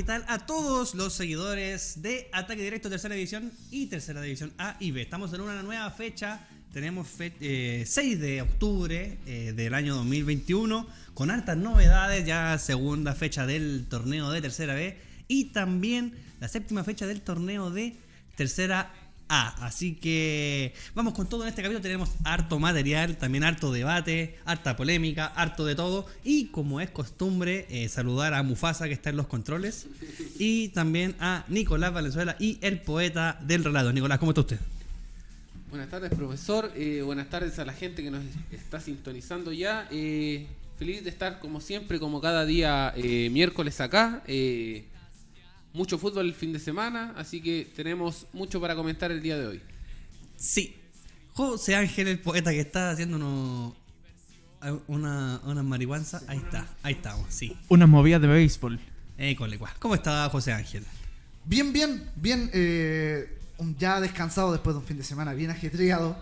¿qué tal a todos los seguidores de Ataque Directo Tercera División y Tercera División A y B? Estamos en una nueva fecha, tenemos 6 eh, de octubre eh, del año 2021 con hartas novedades, ya segunda fecha del torneo de Tercera B y también la séptima fecha del torneo de Tercera Así que vamos con todo en este capítulo. Tenemos harto material, también harto debate, harta polémica, harto de todo. Y como es costumbre, eh, saludar a Mufasa que está en los controles. Y también a Nicolás Valenzuela y el poeta del relato. Nicolás, ¿cómo está usted? Buenas tardes, profesor. Eh, buenas tardes a la gente que nos está sintonizando ya. Eh, feliz de estar como siempre, como cada día miércoles acá mucho fútbol el fin de semana, así que tenemos mucho para comentar el día de hoy. Sí. José Ángel, el poeta que está haciendo una, una marihuanza, ahí está, ahí estamos, sí. Unas movidas de béisbol. Eh, ¿Cómo está José Ángel? Bien, bien, bien. Eh, ya descansado después de un fin de semana bien ajetreado,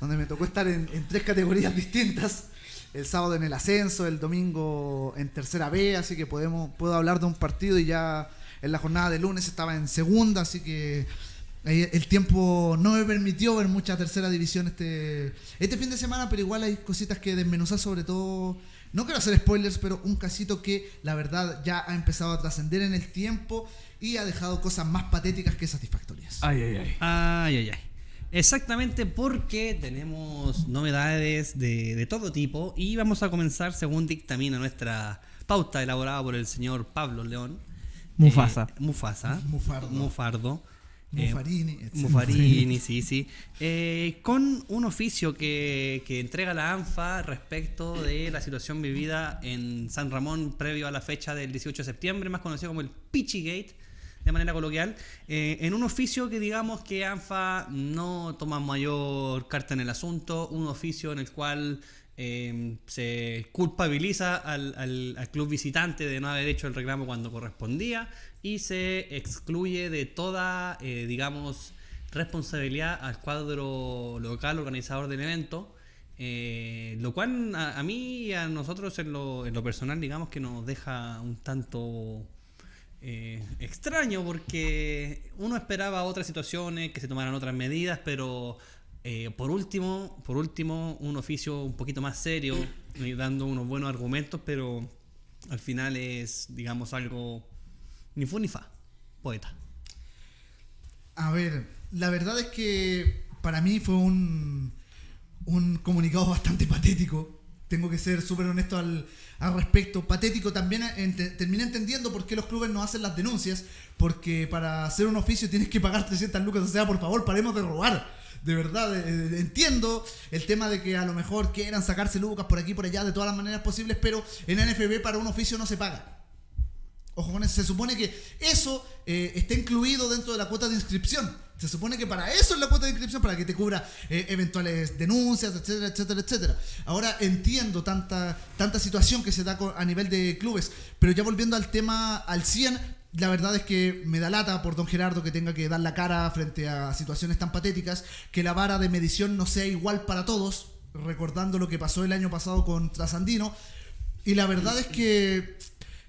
donde me tocó estar en, en tres categorías distintas el sábado en el ascenso, el domingo en tercera B, así que podemos, puedo hablar de un partido y ya en la jornada de lunes estaba en segunda, así que el tiempo no me permitió ver mucha tercera división este, este fin de semana, pero igual hay cositas que desmenuzar, sobre todo, no quiero hacer spoilers, pero un casito que la verdad ya ha empezado a trascender en el tiempo y ha dejado cosas más patéticas que satisfactorias. Ay, ay, ay. Ay, ay, ay. Exactamente porque tenemos novedades de, de todo tipo y vamos a comenzar según dictamina nuestra pauta elaborada por el señor Pablo León Mufasa. Eh, Mufasa. Mufardo. Mufardo. Eh, Mufarini. Mufarini, sí, sí. Eh, con un oficio que, que, entrega la ANFA respecto de la situación vivida en San Ramón previo a la fecha del 18 de septiembre, más conocido como el Pichigate, de manera coloquial, en un oficio que digamos que ANFA no toma mayor carta en el asunto, un oficio en el cual Em, se culpabiliza al, club visitante de no haber hecho el reclamo cuando correspondía y se excluye de toda, eh, digamos, responsabilidad al cuadro local organizador del evento. Eh, lo cual a, mí y a nosotros en lo, en lo, personal digamos que nos deja un tanto eh, extraño porque uno esperaba otras situaciones, que se tomaran otras medidas, pero eh, por último, por último, un oficio un poquito más serio, dando unos buenos argumentos, pero al final es, digamos, algo ni fu ni fa, poeta. A ver, la verdad es que para mí fue un, un comunicado bastante patético. Tengo que ser súper honesto al, al, respecto. Patético también terminé entendiendo por qué los clubes no hacen las denuncias. Porque para hacer un oficio tienes que pagar 300 lucas. O sea, por favor, paremos de robar de verdad eh, entiendo el tema de que a lo mejor quieran sacarse lucas por aquí por allá de todas las maneras posibles, pero en NFB para un oficio no se paga. Ojo con eso, se supone que eso eh, está incluido dentro de la cuota de inscripción. Se supone que para eso es la cuota de inscripción, para que te cubra eh, eventuales denuncias, etcétera, etcétera, etcétera. Ahora entiendo tanta, tanta situación que se da a nivel de clubes, pero ya volviendo al tema al 100, la verdad es que me da lata por don Gerardo que tenga que dar la cara frente a situaciones tan patéticas, que la vara de medición no sea igual para todos, recordando lo que pasó el año pasado con Trasandino. Y la verdad es que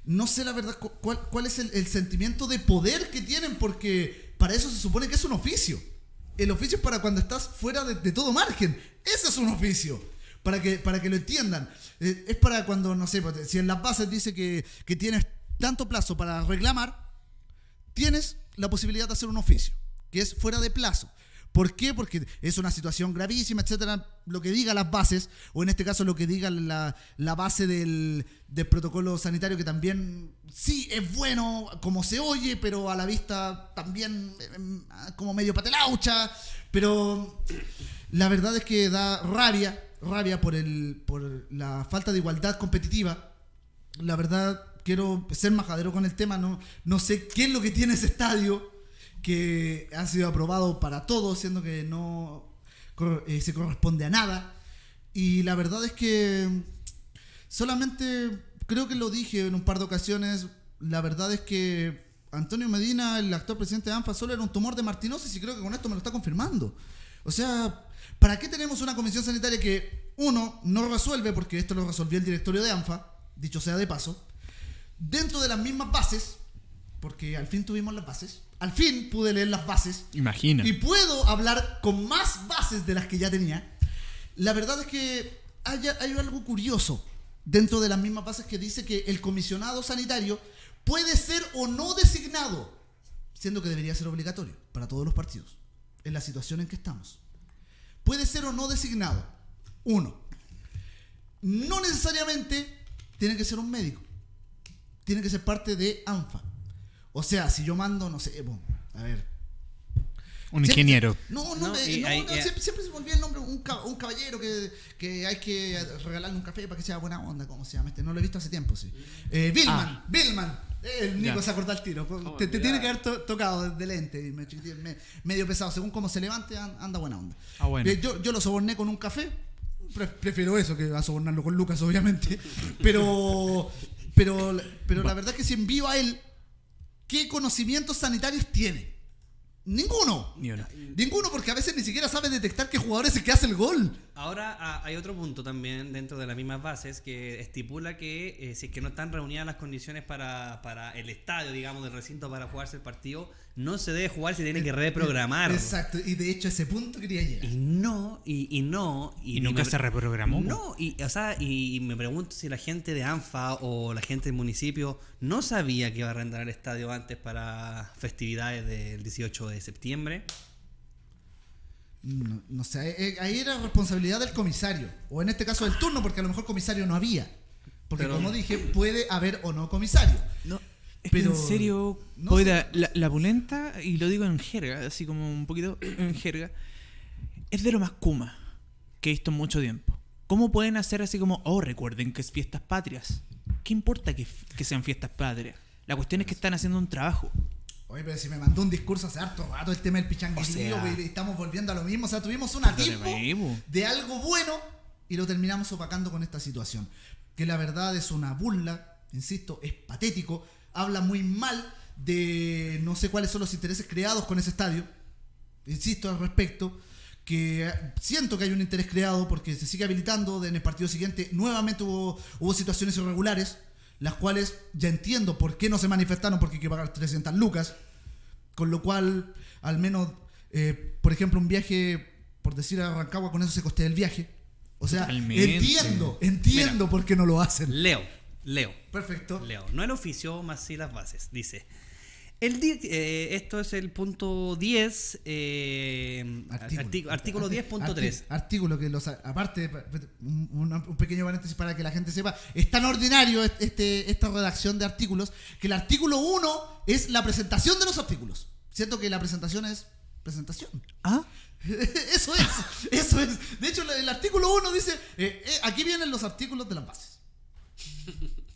no sé la verdad cuál, es el, sentimiento de poder que tienen, porque para eso se supone que es un oficio. El oficio es para cuando estás fuera de, todo margen. Ese es un oficio. Para que, para que lo entiendan. Eh, es para cuando, no sé, pues, si en las bases dice que, que tienes tanto plazo para reclamar, tienes la posibilidad de hacer un oficio, que es fuera de plazo. ¿Por qué? Porque es una situación gravísima, etcétera. Lo que diga las bases, o en este caso lo que diga la, base del, protocolo sanitario, que también sí es bueno como se oye, pero a la vista también em, como medio patelaucha. Pero la verdad es que da rabia, rabia por, el, por la falta de igualdad competitiva. La verdad quiero ser majadero con el tema, no, no sé qué es lo que tiene ese estadio que ha sido aprobado para todos, siendo que no eh, se corresponde a nada. Y la verdad es que solamente, creo que lo dije en un par de ocasiones, la verdad es que Antonio Medina, el actual presidente de ANFA, solo era un tumor de martinosis y creo que con esto me lo está confirmando. O sea, ¿para qué tenemos una comisión sanitaria que, uno, no resuelve, porque esto lo resolvió el directorio de ANFA, dicho sea de paso, dentro de las mismas bases, porque al fin tuvimos las bases. Al fin pude leer las bases. Imagina. Y puedo hablar con más bases de las que ya tenía. La verdad es que hay, hay algo curioso dentro de las mismas bases que dice que el comisionado sanitario puede ser o no designado, siendo que debería ser obligatorio para todos los partidos, en la situación en que estamos. Puede ser o no designado. Uno, no necesariamente tiene que ser un médico. Tiene que ser parte de ANFA. O sea, si yo mando, no sé, bueno, a ver, Un Siempre- ingeniero. No, no, No, me- y no, hay- no, y- siempre, siempre se me olvida el nombre. Un, un caballero que, que hay que regalarle un café para que sea buena onda. ¿Cómo se llama este? No lo he visto hace tiempo, sí. Eh, Billman, Ah. Billman. Eh, El Nico Ya. se acordó al tiro. ¿Cómo Te, tiene que haber to- tocado de lente. y me- me- medio pesado. Según cómo se levante, an- anda buena onda. Ah, bueno. Eh, yo, yo lo soborné con un café. Pre- prefiero eso que a sobornarlo con Lucas, obviamente. Pero, pero, pero la verdad es que si envío a él, ¿qué conocimientos sanitarios tiene? Ninguno. Ni uno. Ninguno, porque a veces ni siquiera sabe detectar qué jugador es el que hace el gol. Ahora ah, hay otro punto también dentro de las mismas bases que estipula que eh, si es que no están reunidas las condiciones para, para el estadio, digamos, del recinto para jugarse el partido, no se debe jugar, se tiene que reprogramar. Exacto, y de hecho a ese punto quería llegar. Y no, y, y no. Y nunca me- se reprogramó. No, y, o sea, y, y me pregunto si la gente de ANFA o la gente del municipio no sabía que iba a arrendar el estadio antes para festividades del 18 de septiembre. No, no sé, eh, ahí era responsabilidad del comisario, o en este caso del turno, porque a lo mejor comisario no había. Porque Pero- como dije, puede haber o no comisario. No, es Pero- que en serio, no oiga, la, la y lo digo en jerga, así como un poquito en jerga, es de lo más kuma que he visto en mucho tiempo. ¿Cómo pueden hacer así como, oh, recuerden que es fiestas patrias? ¿Qué importa que, que sean fiestas patrias? La cuestión es que están haciendo un trabajo. Oye, pero si me mandó un discurso hace harto rato el tema del pichanguillo, O sea- güey, y estamos volviendo a lo mismo. O sea, tuvimos un atisbo mismo. de algo bueno y lo terminamos opacando con esta situación. Que la verdad es una burla, insisto, es patético. Habla muy mal de no sé cuáles son los intereses creados con ese estadio. Insisto al respecto. Que siento que hay un interés creado porque se sigue habilitando. En el partido siguiente nuevamente hubo, hubo situaciones irregulares. Las cuales ya entiendo por qué no se manifestaron porque hay que pagar 300 lucas. Con lo cual, al menos, eh, por ejemplo, un viaje, por decir a Rancagua, con eso se costea el viaje. O sea, Totalmente. entiendo, entiendo por qué no lo hacen. Leo, Leo. Perfecto. Leo, no el oficio, más sí las bases. Dice, el eh, esto es el punto 10, eh, artículo, artículo 10.3. Arti- Artículo que los aparte un, pequeño paréntesis para que la gente sepa, es tan ordinario est- este esta redacción de artículos que el artículo 1 es la presentación de los artículos. Siento que la presentación es presentación. ¿Ah? Eso es, eso es. De hecho, el artículo 1 dice, eh, aquí vienen los artículos de las bases.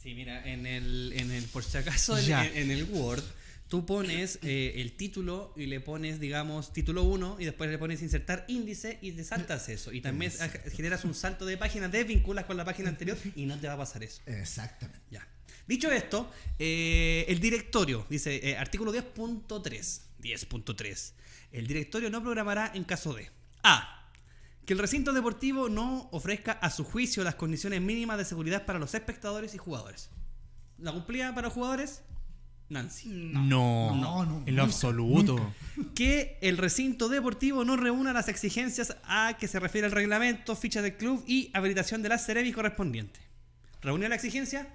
Sí, mira, en el, en el por si acaso, en, el Word, tú pones eh, el título y le pones, digamos, título 1 y después le pones insertar índice y te saltas eso. Y también generas un salto de página, desvinculas con la página anterior y no te va a pasar eso. Exactamente. Ya. Dicho esto, eh, el directorio, dice eh, artículo 10.3, 10.3. El directorio no programará en caso de A. Que el recinto deportivo no ofrezca a su juicio las condiciones mínimas de seguridad para los espectadores y jugadores. ¿La cumplía para los jugadores? Nancy. No, No, no, en lo nunca, absoluto. Que el recinto deportivo no reúna las exigencias a que se refiere el reglamento, ficha del club y habilitación de la Cerebi correspondiente. ¿Reúne la exigencia?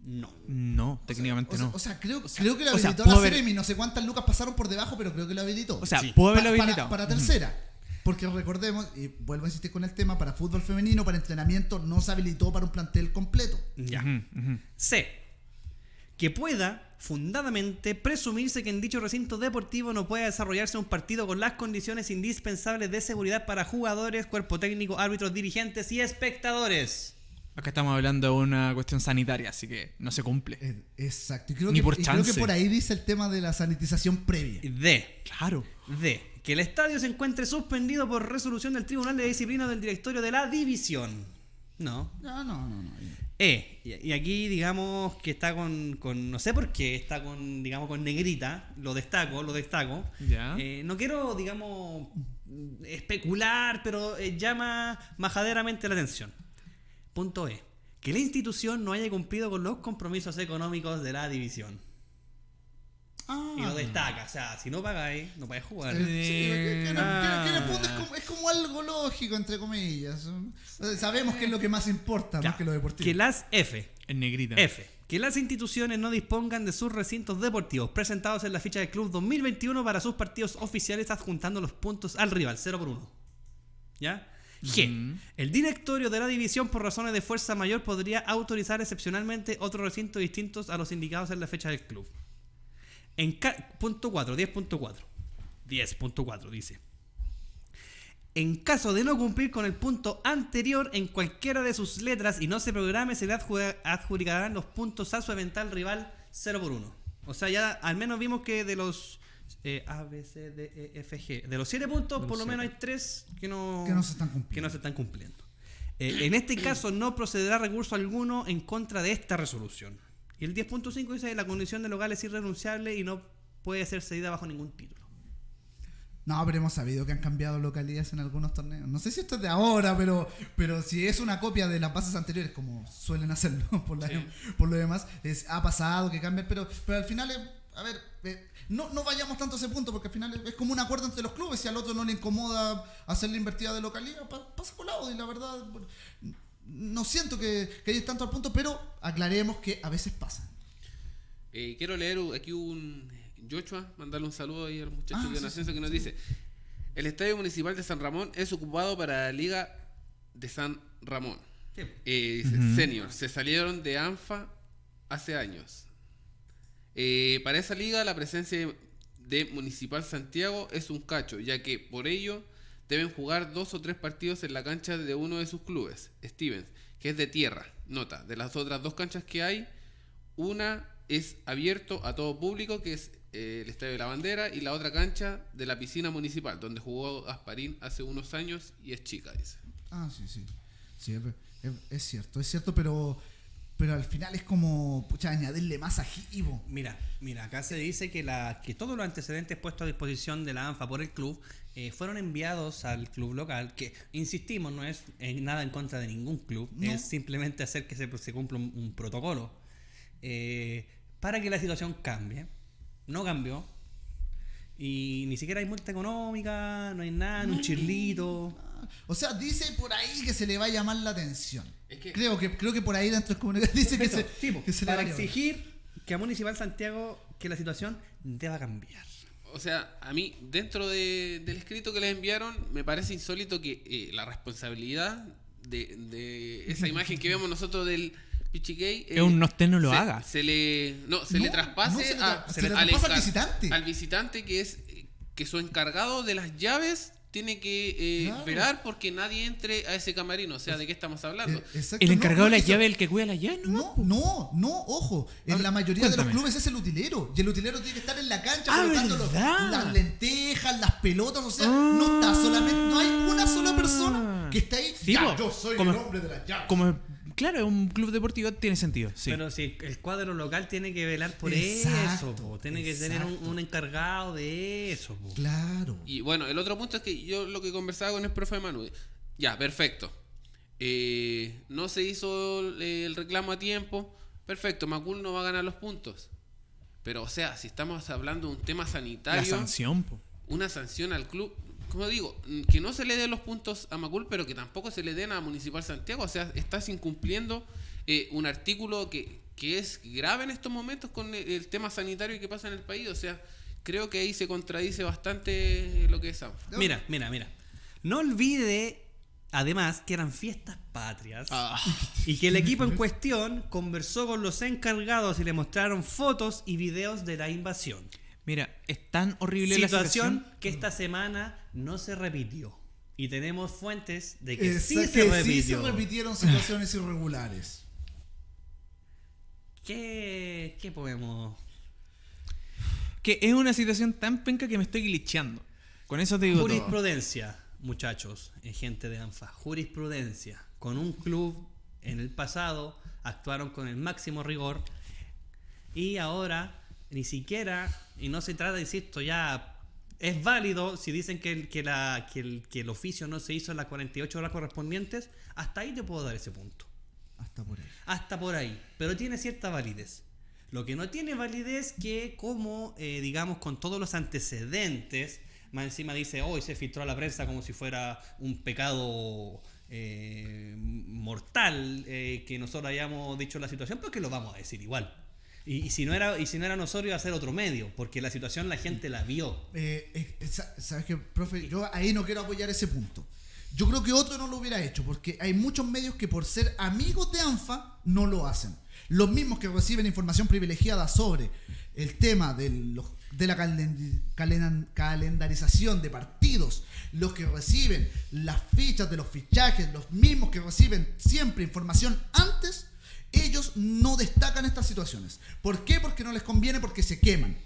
No. No, técnicamente O sea, no. o sea, creo, creo que lo o sea, habilitó la haber- Ceremi. No sé cuántas lucas pasaron por debajo, pero creo que lo habilitó. O sea, Sí. haberlo para, habilitado. para tercera. Porque recordemos, y vuelvo a insistir con el tema, para fútbol femenino, para entrenamiento, no se habilitó para un plantel completo. Ya. C. Que pueda, fundadamente, presumirse que en dicho recinto deportivo no pueda desarrollarse un partido con las condiciones indispensables de seguridad para jugadores, cuerpo técnico, árbitros, dirigentes y espectadores. Acá estamos hablando de una cuestión sanitaria, así que no se cumple. Eh, Exacto. Y creo, Ni que, por y creo que por ahí dice el tema de la sanitización previa. D. Claro. D. Que el estadio se encuentre suspendido por resolución del Tribunal de Disciplina del Directorio de la División. No. No, no, no. no. E. Y y aquí digamos que está con, con- no sé por qué, está con, digamos, con negrita, lo destaco, lo destaco. Ya. Eh, no quiero, digamos, especular, pero eh, llama majaderamente la atención. Punto E. Que la institución no haya cumplido con los compromisos económicos de la división. Ah. Y lo destaca. O sea, si no pagáis, no podés jugar. Sí, que, que- que- Ah. que en el fondo es como, es como algo lógico, entre comillas. Sabemos que es lo que más importa, más que lo deportivo. Que las F. En negrita. F. Que las instituciones no dispongan de sus recintos deportivos presentados en la ficha del club 2021 para sus partidos oficiales adjuntando los puntos al rival, 0 por 1. ¿Ya? G. El directorio de la división por razones de fuerza mayor podría autorizar excepcionalmente otros recintos distintos a los indicados en la fecha del club. En punto 4, 10.4. 10.4 dice. En caso de no cumplir con el punto anterior en cualquiera de sus letras y no se programe, se le adju- adjudicarán los puntos a su eventual rival 0 por 1. O sea, ya al menos vimos que de los eh, A, B, C, D, E, F, G, de los 7 puntos, por lo menos hay 3 que no, Que no se están cumpliendo. que no se están cumpliendo. Eh, en este caso no procederá recurso alguno en contra de esta resolución. Y el 10.5 dice la condición de local es irrenunciable y no puede ser cedida bajo ningún título. No, pero hemos sabido que han cambiado localidades en algunos torneos. No sé si esto es de ahora, pero, pero si es una copia de las bases anteriores, como suelen hacerlo por, la- por lo demás, es, ha pasado que cambian, pero, pero al final, es- a ver, eh, no, no vayamos tanto a ese punto, porque al final es, como un acuerdo entre los clubes. Si al otro no le incomoda hacer la invertida de localidad, pa- pasa colado. Y la verdad, no siento que, que tanto al punto, pero aclaremos que a veces pasa. Eh, quiero leer aquí un Joshua, mandarle un saludo ahí a los muchachos Ah, de sí, ascenso que nos dice: El Estadio Municipal de San Ramón es ocupado para la Liga de San Ramón. Eh, dice, Senior, se salieron de ANFA hace años. Eh, para esa liga la presencia de Municipal Santiago es un cacho, ya que por ello deben jugar dos o tres partidos en la cancha de uno de sus clubes, Stevens, que es de tierra. Nota, de las otras dos canchas que hay, una es abierto a todo público, que es eh, el Estadio de la Bandera, y la otra cancha de la piscina municipal, donde jugó Gasparín hace unos años y es chica, dice. Ah, sí, sí. Sí, es, es- es cierto, es cierto, pero, pero al final es como, pucha, añadirle más ajivo. Mira, mira, acá se dice que, la, que todos los antecedentes puestos a disposición de la ANFA por el club eh, fueron enviados al club local, que, insistimos, no es eh, nada en contra de ningún club, No. es simplemente hacer que se, se cumpla un, un protocolo eh, para que la situación cambie. No cambió. Y ni siquiera hay multa económica, no hay nada, un chirlito. O sea, dice por ahí que se le va a llamar la atención. Es que- creo que creo que por ahí dentro de comunidad dice que se, tipo, que se le va para a llamar. exigir que a Municipal Santiago que la situación deba cambiar. O sea, a mí, dentro de- del escrito que les enviaron, me parece insólito que eh, la responsabilidad de, de esa imagen que vemos nosotros del Pichigay Es un nosteno lo se, haga. Se le, no, se No, le traspase, no se le a- tra- se le al traspasa al encar- visitante. al visitante que es eh, que su encargado de las llaves tiene que eh, Claro. velar porque nadie entre a ese camarino. O sea, ¿de qué estamos hablando? Eh, exacto, El encargado no, de la llave, el que cuida la llave, ¿no? No, no, no, ojo. En la mayoría de los clubes es el utilero. Y el utilero tiene que estar en la cancha Ah, colocando los- ¿verdad? las lentejas, las pelotas. O sea, no está solamente, no hay una sola persona que está ahí. Sí, ya, po. yo soy Como- el hombre de las llaves. Como, claro, un club deportivo tiene sentido, sí. Pero si el cuadro local tiene que velar por Exacto, eso, po. tiene que tener un, encargado de eso. po. Claro. Y bueno, el otro punto es que yo lo que conversaba con el profe Manu, ya, perfecto. Eh, no se hizo eh, el reclamo a tiempo, perfecto, Macul no va a ganar los puntos. Pero, o sea, si estamos hablando de un tema la sanitario, sanción, po. una sanción al club, como digo, que no se le den los puntos a Macul, pero que tampoco se le den a Municipal Santiago. O sea, estás incumpliendo eh, un artículo que, que es grave en estos momentos con el, el tema sanitario que pasa en el país. O sea, creo que ahí se contradice bastante lo que es ANFA. Mira, mira, mira. No olvide, además, que eran fiestas patrias Ah. y que el equipo en cuestión conversó con los encargados y le mostraron fotos y videos de la invasión. Mira, es tan horrible la Situación situación. que esta semana no se repitió. Y tenemos fuentes de que sí que se sí repitió. se repitieron situaciones irregulares. ¿Qué, ¿Qué podemos...? Que es una situación tan penca que me estoy glitcheando. Con eso te digo todo. Jurisprudencia, muchachos, eh, gente de ANFA. Jurisprudencia. Con un club en el pasado actuaron con el máximo rigor y ahora ni siquiera, y no se trata, insisto, ya es válido si dicen que el, que la, que el, que el oficio no se hizo en las 48 horas correspondientes, hasta ahí te puedo dar ese punto. Hasta por ahí. Hasta por ahí. Pero tiene cierta validez. Lo que no tiene validez que como, eh, digamos, con todos los antecedentes, más encima dice, hoy se filtró a la prensa como si fuera un pecado eh, mortal eh, que nosotros hayamos dicho la situación, pero que lo vamos a decir igual. Y, si no era y si no era nosotros iba a ser otro medio, porque la situación la gente la vio. Eh, sa- ¿Sabes qué, profe? Yo ahí no quiero apoyar ese punto. Yo creo que otro no lo hubiera hecho, porque hay muchos medios que por ser amigos de ANFA no lo hacen. Los mismos que reciben información privilegiada sobre el tema de, los, de la calen- calendarización de partidos, los que reciben las fichas de los fichajes, los mismos que reciben siempre información antes, ellos no destacan estas situaciones. ¿Por qué? Porque no les conviene, porque se queman.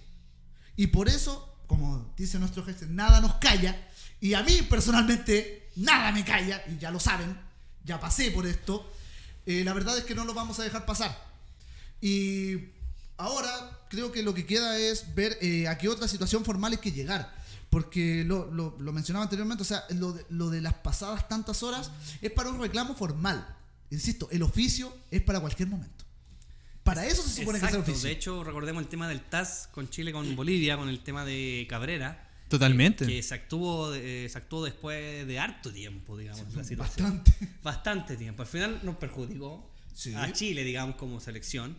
Y por eso, como dice nuestro jefe, nada nos calla. Y a mí personalmente, nada me calla. Y ya lo saben, ya pasé por esto. Eh, la verdad es que no lo vamos a dejar pasar. Y ahora creo que lo que queda es ver eh, a qué otra situación formal hay que llegar. Porque lo, mencionaba anteriormente, o sea, lo de las pasadas tantas horas es para un reclamo formal. Insisto, el oficio es para cualquier momento. Para eso se supone que es el oficio. De hecho, recordemos el tema del TAS con Chile, con Bolivia, con el tema de Cabrera. Totalmente. Que se actuó, eh, se actuó después de harto tiempo, digamos, la situación. Bastante. Bastante tiempo. Al final nos perjudicó Sí. a Chile, digamos, como selección.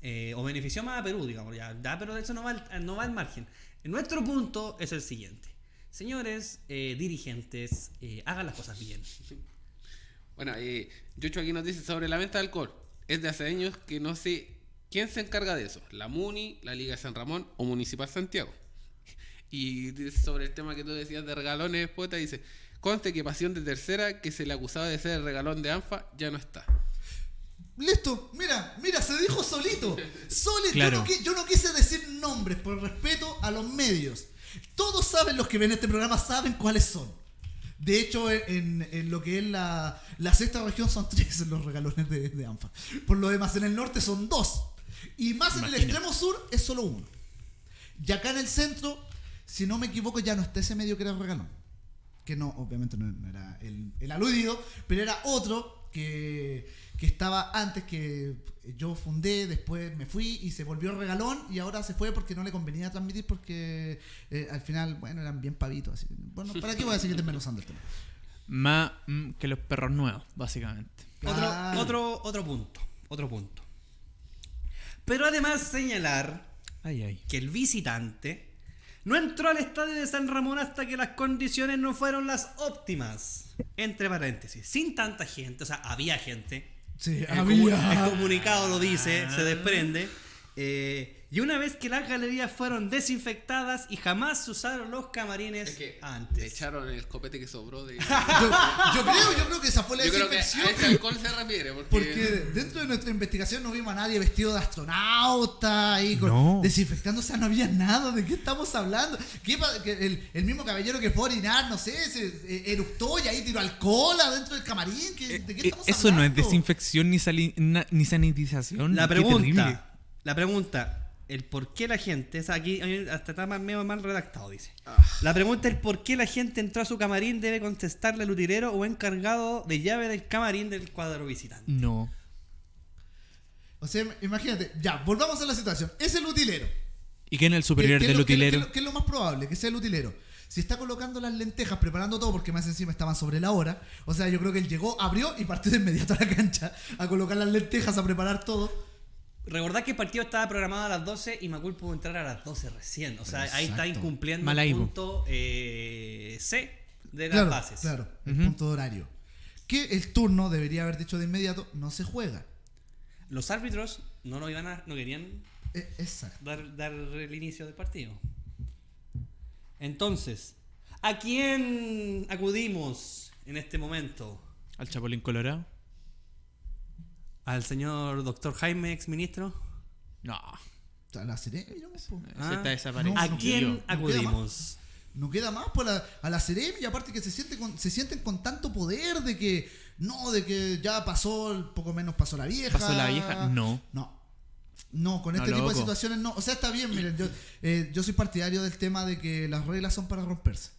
eh, o benefició más a Perú, digamos. Ya, ya, pero eso no va, al, no va al margen. Nuestro punto es el siguiente. Señores eh, dirigentes, eh, hagan las cosas bien. Bueno, eh, Yocho aquí nos dice sobre la venta de alcohol. Es de hace años que no sé quién se encarga de eso. La MUNI, la Liga de San Ramón o Municipal Santiago. Y sobre el tema que tú decías de regalones, poeta, dice, conste que Pasión de Tercera, que se le acusaba de ser el regalón de ANFA, ya no está. Listo, mira, mira, se dijo solito. Solito. Claro. Yo, no, yo no quise decir nombres por respeto a los medios. Todos saben, los que ven este programa saben cuáles son. De hecho, en, en lo que es la, la sexta región son tres los regalones de, de ANFA. Por lo demás, en el norte son dos. Y más en el extremo sur es solo uno. Y acá en el centro, si no me equivoco, ya no está ese medio que era regalón. Que no, obviamente no, no era el, el aludido, pero era otro que, que estaba antes que yo fundé, después me fui y se volvió regalón y ahora se fue porque no le convenía transmitir porque eh, al final, bueno, eran bien pavitos. Así. Bueno, ¿para qué voy a seguir desmenuzando el tema? Más mm, que los perros nuevos, básicamente. Claro. Otro, otro, otro punto. Otro punto. Pero además señalar Ay, ay. que el visitante no entró al estadio de San Ramón hasta que las condiciones no fueron las óptimas. Entre paréntesis, sin tanta gente, o sea, había gente. Sí, El, había. el comunicado lo dice, se desprende. Eh, y una vez que las galerías fueron desinfectadas y jamás se usaron los camarines Es que antes. le echaron el copete que sobró de... Yo, yo creo, yo creo que esa fue la Yo creo que a desinfección. ese alcohol se refiere, porque... Porque dentro de nuestra investigación no vimos a nadie vestido de astronauta ahí con, No. desinfectando, o sea, no había nada. ¿De qué estamos hablando? ¿Qué pa- que el, el mismo caballero que fue a orinar, no sé, se eh, eructó y ahí tiró alcohol adentro del camarín. ¿Qué- ¿De qué Eh, estamos Eso no es desinfección ni, sali- na- ni sanitización. La pregunta, la pregunta, el por qué la gente, o sea, aquí hasta está más, medio mal redactado, dice. Ah. La pregunta es por qué la gente entró a su camarín debe contestarle al utilero o encargado de llave del camarín del cuadro visitante. No. O sea, imagínate, ya, volvamos a la situación. Es el utilero. ¿Y quién es el superior ¿Qué- qué es del lo- utilero? qué es lo- qué es lo más probable? Que sea el utilero. Si está colocando las lentejas, preparando todo, porque más encima estaban sobre la hora. O sea, yo creo que él llegó, abrió y partió de inmediato a la cancha a colocar las lentejas, a preparar todo. Recordad que el partido estaba programado a las 12 y Macul pudo entrar a las 12 recién. O sea, ahí está incumpliendo el punto eh, C de las Claro, bases. claro, el punto de horario. Que el turno debería haber dicho de inmediato, no se juega. Los árbitros no lo iban a, no querían exacto. dar, dar el inicio del partido. Entonces, ¿a quién acudimos en este momento? Al Chapulín Colorado. ¿Al señor doctor Jaime, ex ministro? No. Sea, la digamos, po. Ese Ah, está desaparecido. ¿A no quién no acudimos? No queda más por la- a la y aparte que se, siente con- se sienten con tanto poder de que no, de que ya pasó, poco menos pasó la vieja. ¿Pasó la vieja? No. No. No, con No, este tipo de situaciones no. O sea, está bien, miren, yo, eh, yo soy partidario del tema de que las reglas son para romperse.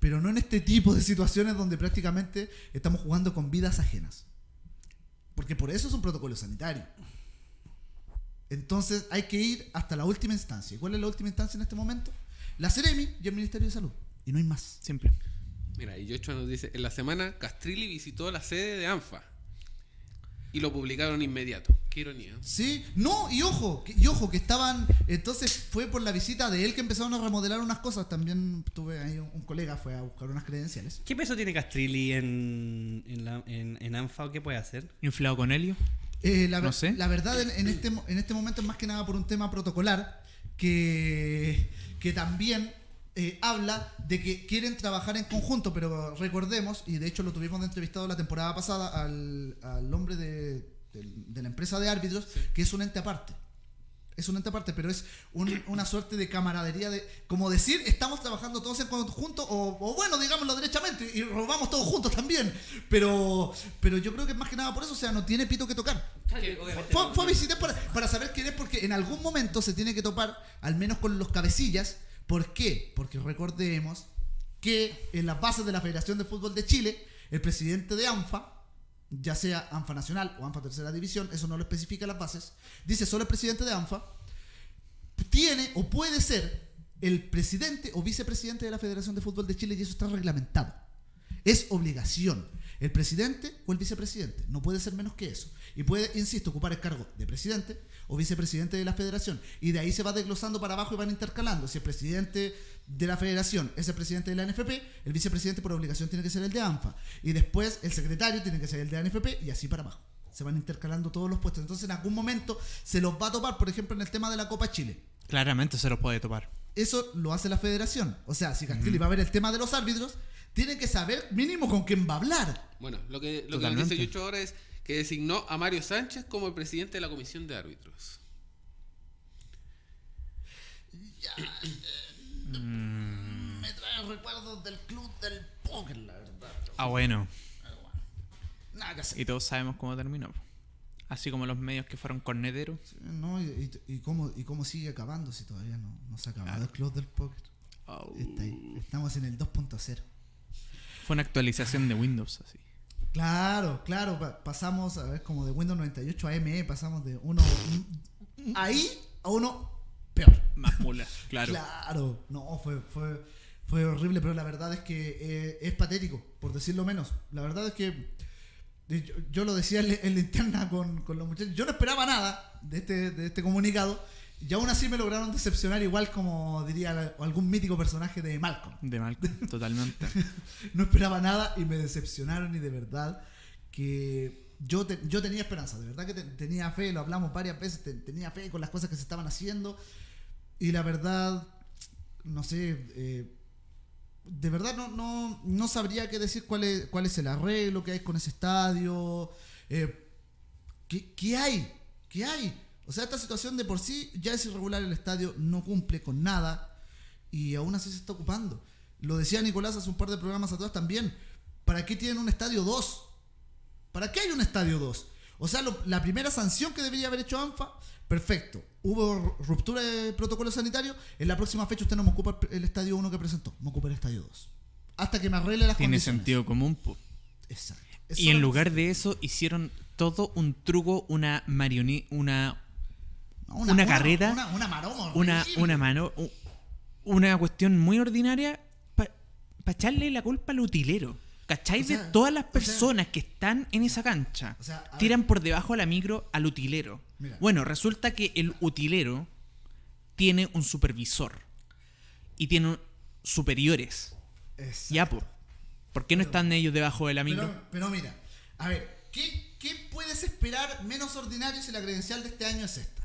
Pero no en este tipo de situaciones donde prácticamente estamos jugando con vidas ajenas. Porque por eso es un protocolo sanitario. Entonces hay que ir hasta la última instancia. ¿Y cuál es la última instancia en este momento? La Ceremi y el Ministerio de Salud. Y no hay más. Simple. Mira, y Yocho nos dice, en la semana Castrilli visitó la sede de ANFA y lo publicaron inmediato. Qué ironía. Sí, no, y ojo, que, y ojo, que estaban. Entonces fue por la visita de él que empezaron a remodelar unas cosas. También tuve ahí un, un colega, fue a buscar unas credenciales. ¿Qué peso tiene Castrilli en, en, la- en, en ANFA o qué puede hacer? Inflado con helio. Eh, la, No sé. la verdad, en, en este, mo- en este momento es más que nada por un tema protocolar que, que también eh, habla de que quieren trabajar en conjunto, pero recordemos, y de hecho lo tuvimos de entrevistado la temporada pasada al, al hombre de, de la empresa de árbitros, que es un ente aparte. Es un ente aparte, pero es un- una suerte de camaradería de, como decir, estamos trabajando todos en conjunto, o, o bueno, digámoslo derechamente, y robamos todos juntos también. Pero, pero yo creo que más que nada por eso, o sea, no tiene pito que tocar. Fue, fue a visitar para, para saber quién es, porque en algún momento se tiene que topar, al menos con los cabecillas. ¿Por qué? Porque recordemos que en las bases de la Federación de Fútbol de Chile, el presidente de ANFA, ya sea ANFA Nacional o ANFA Tercera División, eso no lo especifica las bases, dice solo el presidente de ANFA, tiene o puede ser el presidente o vicepresidente de la Federación de Fútbol de Chile y eso está reglamentado. Es obligación. El presidente o el vicepresidente. No puede ser menos que eso. Y puede, insisto, ocupar el cargo de presidente o vicepresidente de la federación. Y de ahí se va desglosando para abajo y van intercalando. Si el presidente de la federación es el presidente de la NFP, el vicepresidente por obligación tiene que ser el de ANFA. Y después el secretario tiene que ser el de ANFP y así para abajo. Se van intercalando todos los puestos. Entonces en algún momento se los va a topar, por ejemplo, en el tema de la Copa Chile. Claramente se los puede topar. Eso lo hace la federación. O sea, si Castilli va a ver el tema de los árbitros, tiene que saber mínimo con quién va a hablar. Bueno, lo que, lo que dice Yocho ahora es que designó a Mario Sánchez como el presidente de la comisión de árbitros. Me trae recuerdos del club del póker, la verdad. Ah, bueno. Nada que hacer. Y todos sabemos cómo terminó. Así como los medios que fueron corneteros. No, y, y- y cómo, y cómo sigue acabando si todavía no, no se ha acabado Claro. el club del póker. Está ahí. Estamos en el 2.0. Fue una actualización de Windows así. Claro, claro. pa- pasamos a ver como de Windows 98 a ME, pasamos de uno ahí a uno peor. Más mula, claro. Claro, no, fue, fue, fue horrible, pero la verdad es que eh, es patético, por decirlo menos. La verdad es que yo, yo lo decía en la interna con, con los muchachos, yo no esperaba nada de este, de este comunicado y aún así me lograron decepcionar igual como diría algún mítico personaje de Malcolm. De Malcolm, totalmente. No esperaba nada y me decepcionaron y de verdad que yo, te- yo tenía esperanza, de verdad que te- tenía fe, lo hablamos varias veces, te- tenía fe con las cosas que se estaban haciendo y la verdad, no sé, eh, de verdad no, no, no sabría qué decir cuál es, cuál es el arreglo que hay con ese estadio, eh, ¿qué, qué hay? ¿Qué hay? O sea, esta situación de por sí ya es irregular el estadio, no cumple con nada y aún así se está ocupando. Lo decía Nicolás hace un par de programas atrás también. ¿Para qué tienen un estadio 2? ¿Para qué hay un estadio 2? O sea, lo- la primera sanción que debería haber hecho ANFA, perfecto. Hubo ru- ruptura de protocolo sanitario. En la próxima fecha usted no me ocupa el, estadio 1 que presentó, me ocupa el estadio 2. Hasta que me arregle las Tiene condiciones. sentido común. Exacto. Y en lugar de eso hicieron todo un truco, una marioneta, una Una carrera, Una, una maroma. una, mano, una cuestión muy ordinaria para echarle la culpa al utilero. ¿Cachai? O sea, de todas las o sea- personas que están en esa cancha, O sea, a tiran por debajo de la micro al utilero. Mira. Bueno, resulta que el utilero tiene un supervisor y tiene superiores. Exacto. Ya, po. ¿Por qué no están ellos debajo de la micro? Pero, pero mira, a ver, ¿qué, qué puedes esperar menos ordinario si la credencial de este año es esta?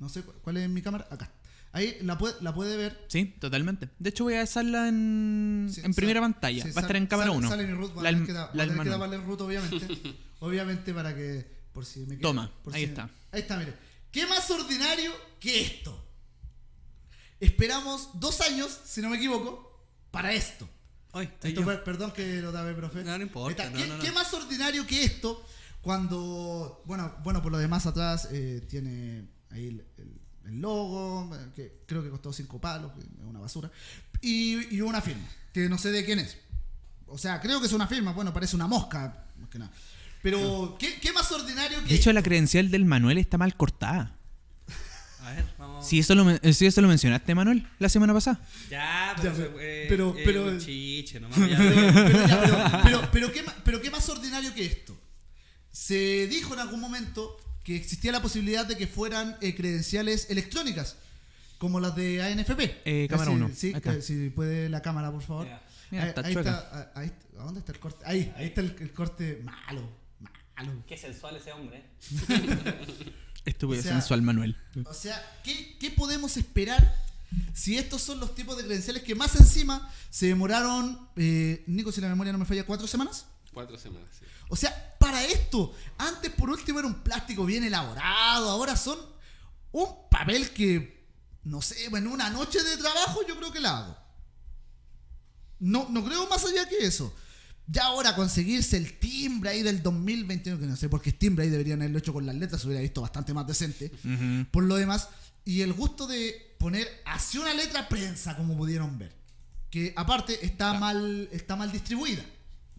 No sé cu- cuál es mi cámara. Acá. Ahí la puede, la puede ver. Sí, totalmente. De hecho, voy a dejarla en, Sí, en primera pantalla. sí, Va a estar en cámara sale- 1. Sale mi root, va a La, tener que, da- la que manual. darle root, obviamente. obviamente para que. Por si me Toma, por ahí si- está. Ahí está, mire. ¿Qué más ordinario que esto? Esperamos dos años, si no me equivoco, para esto. Fue- perdón que lo daba, profe. No, no importa, Ahí está. no, ¿Qué, no, no. qué más ordinario que esto cuando, bueno, bueno por lo demás atrás eh, tiene ahí el, el- el logo, eh, que creo que costó cinco palos, que es una basura, y, y una firma, que no sé de quién es. O sea, creo que es una firma, bueno, parece una mosca, más que nada. Pero, ¿qué, qué más ordinario que De hecho, la credencial del Manuel está mal cortada. Si eso, lo, eh, si eso lo mencionaste, Manuel, la semana pasada. Ya, Ya, pero, pero- eh, pero- eh, pero- un chiche, nomás, ya. pero, ya, pero- pero- pero ¿qué, pero qué más ordinario que esto. Se dijo en algún momento que existía la posibilidad de que fueran eh, credenciales electrónicas, como las de ANFP. Eh, cámara Ah, sí, uno. Sí, Ahí está. eh, si puede la cámara, por favor. Mira, ahí, está ahí está, ah, ahí- ¿a dónde está el corte? Ahí, ahí está el, el corte malo, malo. Qué sensual ese hombre. ¿eh? Estúpido O sea- sensual, Manuel. O sea, ¿qué, qué podemos esperar si estos son los tipos de credenciales que más encima se demoraron, eh, Nico, si la memoria no me falla, cuatro semanas? Cuatro semanas, sí. O sea, para esto, antes por último era un plástico bien elaborado, ahora son un papel que, no sé, bueno, una noche de trabajo yo creo que la hago. No, no creo más allá que eso. Ya ahora conseguirse el timbre ahí del 2021, que no sé por qué es timbre ahí deberían haberlo hecho con las letras, se hubiera visto bastante más decente. Por lo demás, y el gusto de poner así una letra prensa, como pudieron ver. Que aparte está mal, está mal distribuida.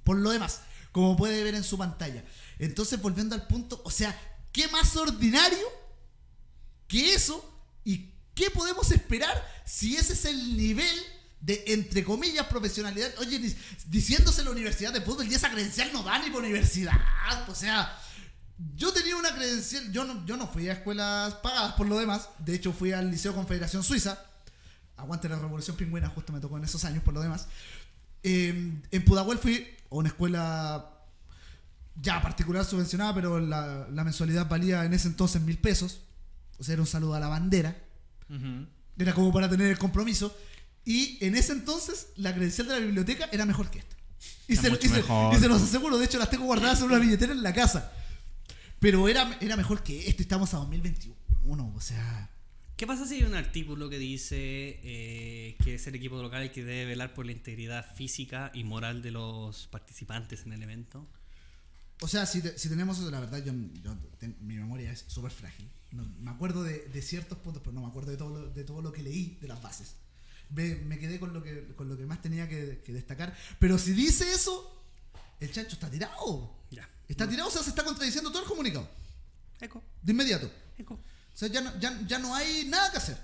Por lo demás, como puede ver en su pantalla. Entonces, volviendo al punto, o sea, ¿qué más ordinario que eso? ¿Y qué podemos esperar si ese es el nivel de, entre comillas, profesionalidad? Oye, dic- diciéndose la universidad de fútbol y esa credencial no da ni por universidad. O sea, yo tenía una credencial, yo no, yo no fui a escuelas pagadas por lo demás, de hecho fui al Liceo Confederación Suiza, aguante la Revolución Pingüina, justo me tocó en esos años por lo demás. Eh, en Pudahuel fui a una escuela ya particular subvencionada, pero la, la mensualidad valía en ese entonces mil pesos, o sea, era un saludo a la bandera, era como para tener el compromiso, y en ese entonces la credencial de la biblioteca era mejor que esta. Y se, y se- mejor. y se los aseguro, de hecho las tengo guardadas en una billetera en la casa. Pero era, era mejor que esto, estamos a 2021, o sea... ¿Qué pasa si hay un artículo que dice eh, que es el equipo local el que debe velar por la integridad física y moral de los participantes en el evento? O sea, si, te- si tenemos eso, la verdad, yo, yo ten- mi memoria es súper frágil. No- me acuerdo de, de ciertos puntos, pero no me acuerdo de todo lo, de todo lo que leí de las bases. Me, me quedé con lo que, con lo que más tenía que, que destacar. Pero si dice eso, el chancho está tirado. Ya. Está tirado, o sea, se está contradiciendo todo el comunicado. Eco, De inmediato. eco. O sea, ya no, ya, ya no hay nada que hacer.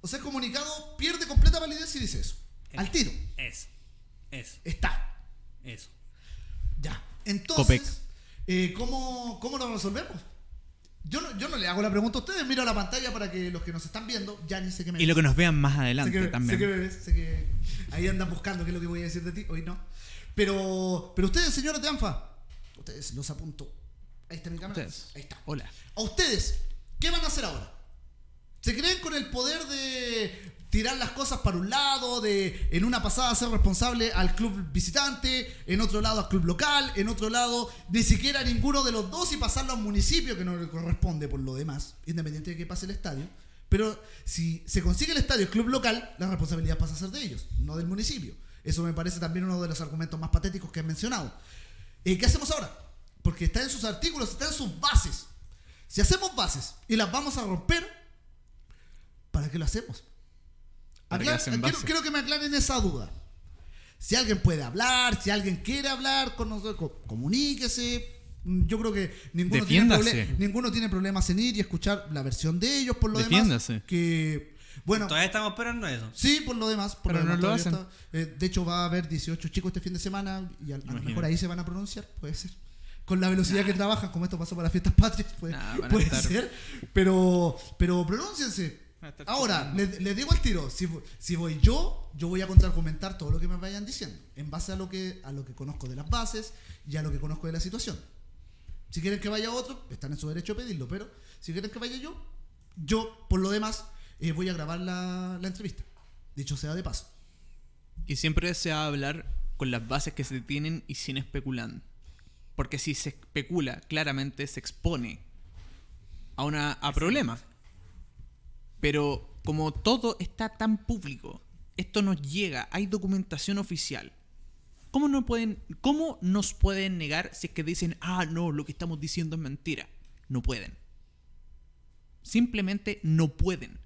O sea, el comunicado pierde completa validez si dice eso. Al tiro. Eso, eso, Está. eso. Ya. Copec. Entonces, eh, ¿cómo, ¿cómo lo resolvemos? Yo no, yo no le hago la pregunta a ustedes, miro la pantalla para que los que nos están viendo, ya ni sé qué me Y lo que nos vean más sé adelante que, también. Sé que ves, sé que ahí andan buscando qué es lo que voy a decir de ti, hoy no. Pero, pero ustedes, señores de ANFA, ustedes los apunto. Ahí está mi cámara. Ustedes. Ahí está. Hola. A ustedes, ¿qué van a hacer ahora? ¿Se creen con el poder de tirar las cosas para un lado, de en una pasada ser responsable al club visitante, en otro lado al club local, en otro lado ni siquiera ninguno de los dos y pasarlo a un municipio que no le corresponde por lo demás, independiente de que pase el estadio? Pero si se consigue el estadio, el club local, la responsabilidad pasa a ser de ellos, no del municipio. Eso me parece también uno de los argumentos más patéticos que han mencionado. Eh, ¿Qué hacemos ahora? Porque está en sus artículos, está en sus bases. Si hacemos bases y las vamos a romper, ¿para qué lo hacemos? ¿Para qué Aclar- quiero, que me aclaren esa duda. Si alguien puede hablar, si alguien quiere hablar con nosotros, co- comuníquese. Mm, Yo creo que ninguno tiene, Defiéndase. ninguno tiene problemas en ir y escuchar la versión de ellos por lo Defiéndase. demás. Que, bueno, Todavía estamos esperando eso. Sí, por lo demás. Por Pero lo no demás, lo todavía hacen. está. Eh, de hecho, va a haber 18 chicos este fin de semana y a, a lo mejor ahí se van a pronunciar, puede ser. Con la velocidad que trabajan, como esto pasó para las fiestas patrias, puede, Nah, puede estar- ser. Pero, pero pronúnciense. Ahora, les, les digo al tiro, si, si voy yo, yo voy a contraargumentar todo lo que me vayan diciendo, en base a lo que, a lo que conozco de las bases y a lo que conozco de la situación. Si quieren que vaya otro, están en su derecho a pedirlo, pero si quieren que vaya yo, yo, por lo demás, eh, voy a grabar la, la entrevista. Dicho sea de paso. Y siempre se va a hablar con las bases que se tienen y sin especular. Porque si se especula, claramente se expone a, una, a problemas. Pero como todo está tan público, esto nos llega, hay documentación oficial. ¿Cómo, no pueden, ¿Cómo nos pueden negar si es que dicen, ah, no, lo que estamos diciendo es mentira? No pueden. Simplemente no pueden.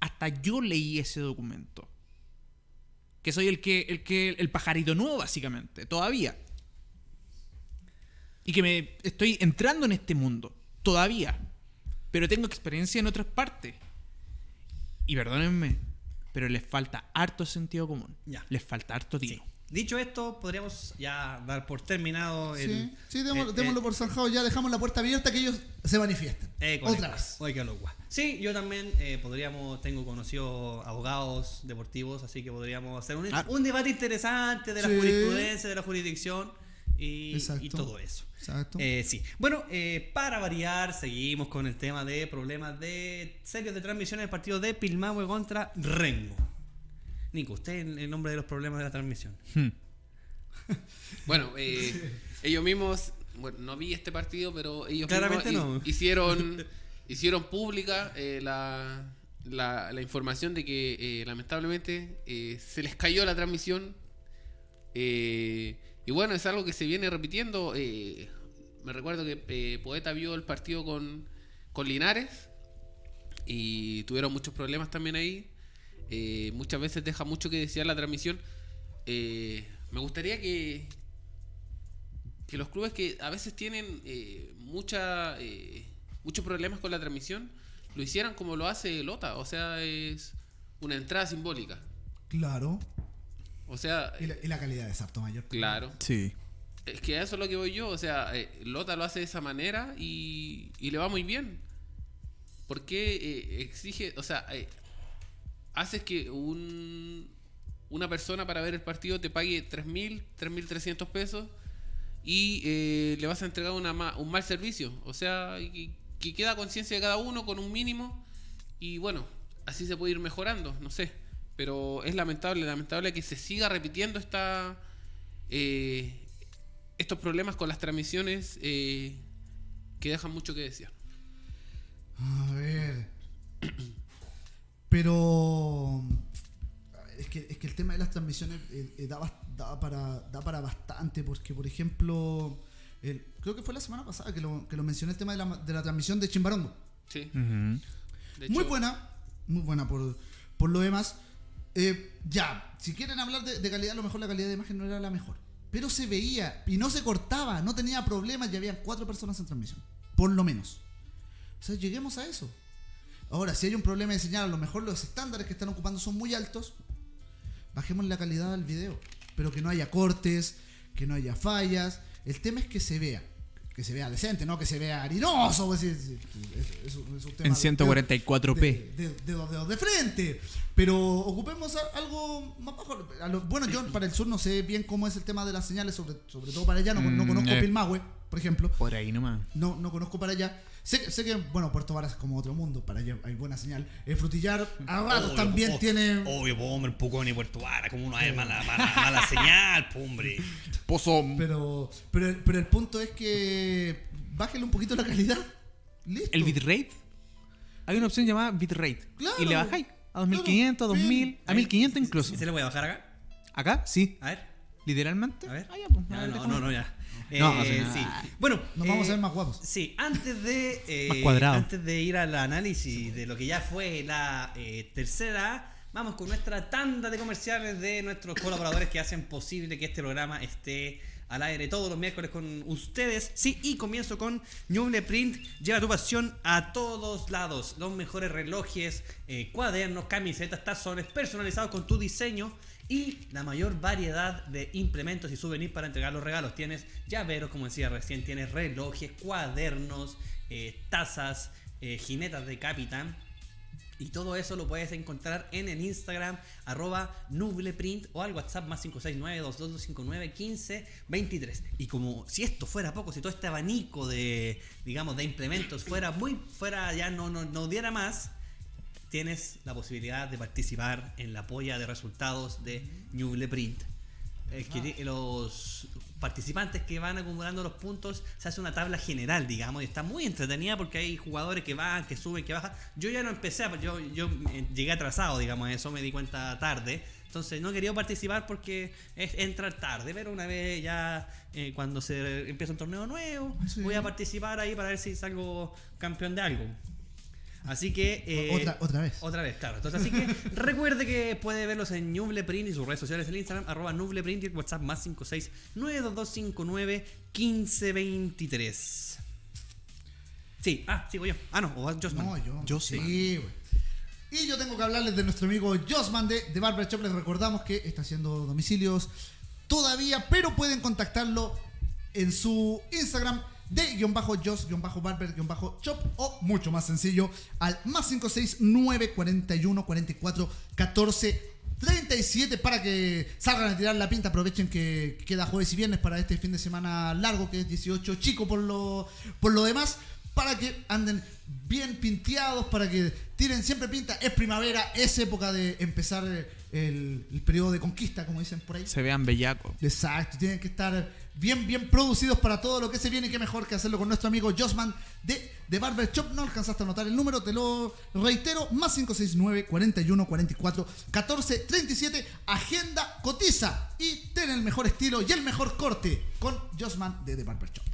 Hasta yo leí ese documento. Que soy el que, el que, el pajarito nuevo, básicamente, todavía. Y que me estoy entrando en este mundo, todavía. Pero tengo experiencia en otras partes. Y perdónenme, pero les falta harto sentido común. Ya. Les falta harto Sí. tino. Dicho esto, podríamos ya dar por terminado el. Sí, sí, démoslo, el- démoslo el- por zanjado. Ya dejamos la puerta abierta que ellos se manifiesten. Eh, Otra vez. Oye, qué locura. Sí, yo también eh, podríamos, tengo conocidos abogados deportivos, así que podríamos hacer un, Ah. un debate interesante de la Sí. jurisprudencia, de la jurisdicción y, todo eso. Exacto. Eh, sí. Bueno, eh, para variar, seguimos con el tema de problemas de serios de transmisión del partido de Pilmahue contra Rengo. Nico, usted el, el nombre de los problemas de la transmisión. Hmm. Bueno, eh, ellos mismos, bueno, no vi este partido, pero ellos Claramente mismos no. hi- hicieron, hicieron pública eh, la, la, la información de que eh, lamentablemente eh, se les cayó la transmisión. Eh, y bueno, es algo que se viene repitiendo. eh, me recuerdo que eh, Poeta vio el partido con, con Linares y tuvieron muchos problemas también ahí. Eh, muchas veces deja mucho que desear la transmisión. Me gustaría que, que los clubes que a veces tienen mucha, muchos problemas con la transmisión lo hicieran como lo hace Lota. O sea, es una entrada simbólica. Claro. O sea, Y la, y la calidad es harto mayor. claro. Sí. Es que a eso es lo que voy yo. O sea, eh, Lota lo hace de esa manera y, y le va muy bien. ¿Por qué eh, exige, o sea, eh, haces que un, una persona para ver el partido te pague 3.000, 3.300 pesos y eh, le vas a entregar una ma- un mal servicio? O sea, y- que queda conciencia de cada uno con un mínimo y bueno, así se puede ir mejorando, no sé. Pero es lamentable, lamentable que se siga repitiendo esta... eh, estos problemas con las transmisiones eh, que dejan mucho que desear. A ver. Pero. Es que, es que el tema de las transmisiones eh, eh, da, para, da para bastante, porque, por ejemplo, el- creo que fue la semana pasada que lo, que lo mencioné el tema de la, de la transmisión de Chimbarongo. Sí. De muy buena, muy buena por, por lo demás. Eh, ya, si quieren hablar de, calidad, a lo mejor la calidad de imagen no era la mejor. Pero se veía y no se cortaba, no tenía problemas y había cuatro personas en transmisión. Por lo menos. O sea, lleguemos a eso. Ahora, si hay un problema de señal, a lo mejor los estándares que están ocupando son muy altos, bajemos la calidad del video. Pero que no haya cortes, que no haya fallas. El tema es que se vea. Que se vea decente, no que se vea harinoso. es, es- es- es un tema En de- 144p. de, de, de dos dedos de frente. Pero ocupemos algo más bajo. Lo- bueno, yo para el sur no sé bien cómo es el tema de las señales, sobre, sobre todo para allá. No, no Mm, conozco eh. Pilmahue, por ejemplo. Por ahí nomás. No, no conozco para allá. Sé, que- sé que, bueno, Puerto Varas es como otro mundo. Para allá hay buena señal. El frutillar a ratos Obvio, también po- tiene. Obvio, po, hombre, Pucón y Puerto Vara, como uno hay mala, mala, mala señal, po, hombre. Pozo. Pero, pero, el- pero el punto es que. Bájale un poquito la calidad. Listo. El bitrate. Hay una opción llamada bitrate. Claro. Y le bajáis a 2500, Claro, 2000, bien. a 1500 incluso. ¿Y se le voy a bajar acá? Acá, sí. A ver, Literalmente. a ver. Ah, ya, pues, Ya, a ver, no, no, no, ya. No, Eh, o sea, sí. Bueno, Nos vamos eh, a ver más guapos. Sí, antes de, eh, Más cuadrado. antes de ir al análisis de lo que ya fue la eh, tercera, vamos con nuestra tanda de comerciales de nuestros colaboradores que hacen posible que este programa esté al aire todos los miércoles con ustedes. Sí, y comienzo con Ñuble Print. Lleva tu pasión a todos lados. Los mejores relojes, eh, cuadernos, camisetas, tazones personalizados con tu diseño y la mayor variedad de implementos y souvenirs para entregar los regalos. Tienes llaveros, como decía recién, tienes relojes, cuadernos, eh, tazas, eh, jinetas de capitán. Y todo eso lo puedes encontrar en el Instagram arroba nubleprint o al WhatsApp más 569-2259-1523. Y como si esto fuera poco, si todo este abanico de, digamos, de implementos fuera muy, fuera ya no, no, no diera más, tienes la posibilidad de participar en la polla de resultados de Nubleprint. Eh, que los participantes que van acumulando los puntos se hace una tabla general, digamos, y está muy entretenida porque hay jugadores que van, que suben, que bajan. Yo ya no empecé, yo, yo eh, llegué atrasado, digamos, eso me di cuenta tarde. Entonces no he querido participar porque es entrar tarde, pero una vez ya eh, cuando se empieza un torneo nuevo, Sí. voy a participar ahí para ver si salgo campeón de algo. Así que... eh, otra, otra vez. otra vez, claro. Entonces, así que recuerde que puede verlos en Nubleprint y sus redes sociales en Instagram, arroba Nubleprint y el WhatsApp más 56 92259 1523. Sí, ah, sigo yo. Ah, no, o Josman. No, yo. Yo sí, sí. güey. Y yo tengo que hablarles de nuestro amigo Josman de, de Barber Shop. Les recordamos que está haciendo domicilios todavía, pero pueden contactarlo en su Instagram de guion bajo Jos, guion bajo Barber, guion bajo Shop o mucho más sencillo al más 569 41 44 14 37 para que salgan a tirar la pinta. Aprovechen que queda jueves y viernes para este fin de semana largo, que es 18 chico por lo, por lo demás, para que anden bien pinteados, para que tiren siempre pinta. Es primavera, es época de empezar el, el periodo de conquista, como dicen por ahí. Se vean bellacos. Exacto, tienen que estar bien, bien producidos para todo lo que se viene. Qué mejor que hacerlo con nuestro amigo Josman de, de Barber Shop. No alcanzaste a anotar el número, te lo reitero: más 569 41 44 14 37. Agenda, cotiza y ten el mejor estilo y el mejor corte con Josman de The Barber Shop.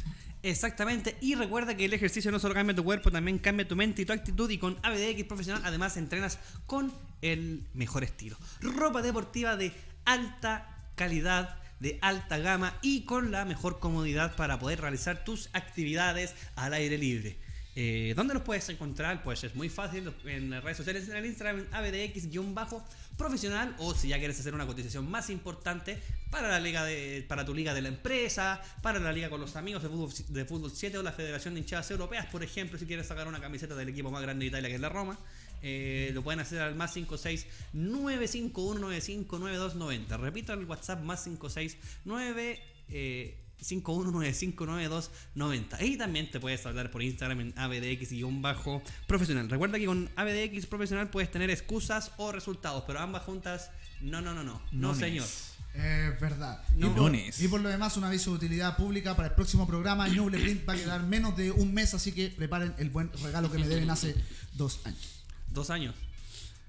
Exactamente, y recuerda que el ejercicio no solo cambia tu cuerpo, también cambia tu mente y tu actitud y con ABDX Profesional además entrenas con el mejor estilo. Ropa deportiva de alta calidad, de alta gama y con la mejor comodidad para poder realizar tus actividades al aire libre. Eh, ¿Dónde los puedes encontrar? Pues es muy fácil en redes sociales, en el Instagram ABDX-profesional o si ya quieres hacer una cotización más importante para la liga de, para tu liga de la empresa, para la liga con los amigos de fútbol, de fútbol 7 o la Federación de Hinchadas Europeas, por ejemplo, si quieres sacar una camiseta del equipo más grande de Italia que es la Roma. eh, lo pueden hacer al más 56 95195 9290. Repito el WhatsApp más 569 eh, 51959290. Y también te puedes hablar por Instagram en ABDX-profesional. Recuerda que con ABDX profesional puedes tener excusas o resultados, pero ambas juntas, no, no, no, no. No, No señor. Es verdad. No. Y, por, Lunes. y por lo demás, un aviso de utilidad pública para el próximo programa. Ñuble Print va a quedar menos de un mes, así que preparen el buen regalo que me deben hace dos años. Dos años.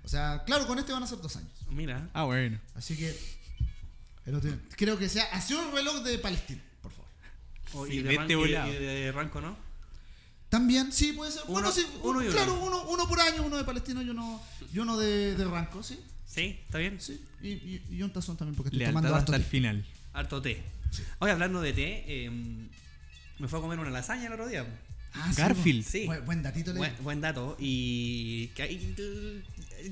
O sea, claro, con este van a ser dos años. Mira. Ah, bueno. Así que el creo que sea hacia un reloj de Palestina. O- Sí, y, de vete Ran- y- volado. y de Ranco, ¿no? También, sí, puede ser. bueno, Uno- sí, uno y uno. claro, uno, uno por año, uno de Palestino y uno, y uno de, de Ranco, sí. Sí, está bien. sí. Y, y, y un tazón también, porque estoy Lealtad tomando hasta el té. final. Harto té. Hoy hablando de té, eh, me fue a comer una lasaña el otro día. Ah, sí, Garfield. Sí. Buen, buen datito le Buen, buen dato. Y, que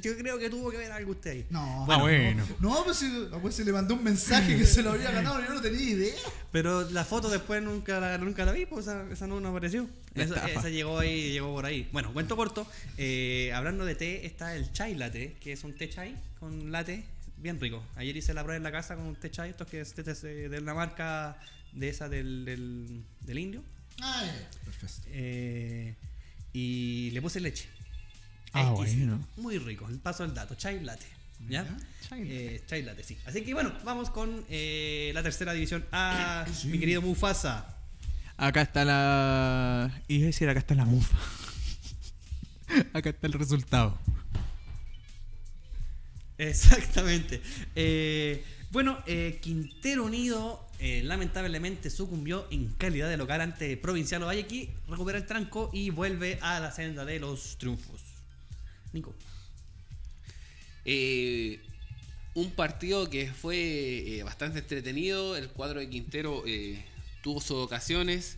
yo creo que tuvo que ver algo usted ahí. No, Ah, bueno. No, pues, si, pues se le mandó un mensaje que se lo había ganado yo no tenía idea. Pero la foto después nunca la, nunca la vi, pues esa, esa no, no apareció. La Esa, llegó ahí, llegó por ahí. Bueno, cuento corto. eh, hablando de té, está el chai latte, que es un té chai con latte bien rico. Ayer hice la prueba en la casa con un té chai, estos que es té de de una marca de esa del, del, del indio. Ah, perfecto. Eh, y le puse leche. Ah, bueno. Muy rico. El paso del dato. Chai latte. ¿Ya? Chai Eh, chai latte, sí. Así que bueno, vamos con eh, la tercera división A, Sí. mi querido Mufasa. Acá está la. Iba a decir, acá está la mufa. acá está el resultado. Exactamente. Eh, bueno, Quintero Unido eh, lamentablemente sucumbió en calidad de local ante Provincial Ovalle recupera el tranco y vuelve a la senda de los triunfos. Nico. Eh, un partido que fue eh, bastante entretenido. El cuadro de Quintero eh, tuvo sus ocasiones.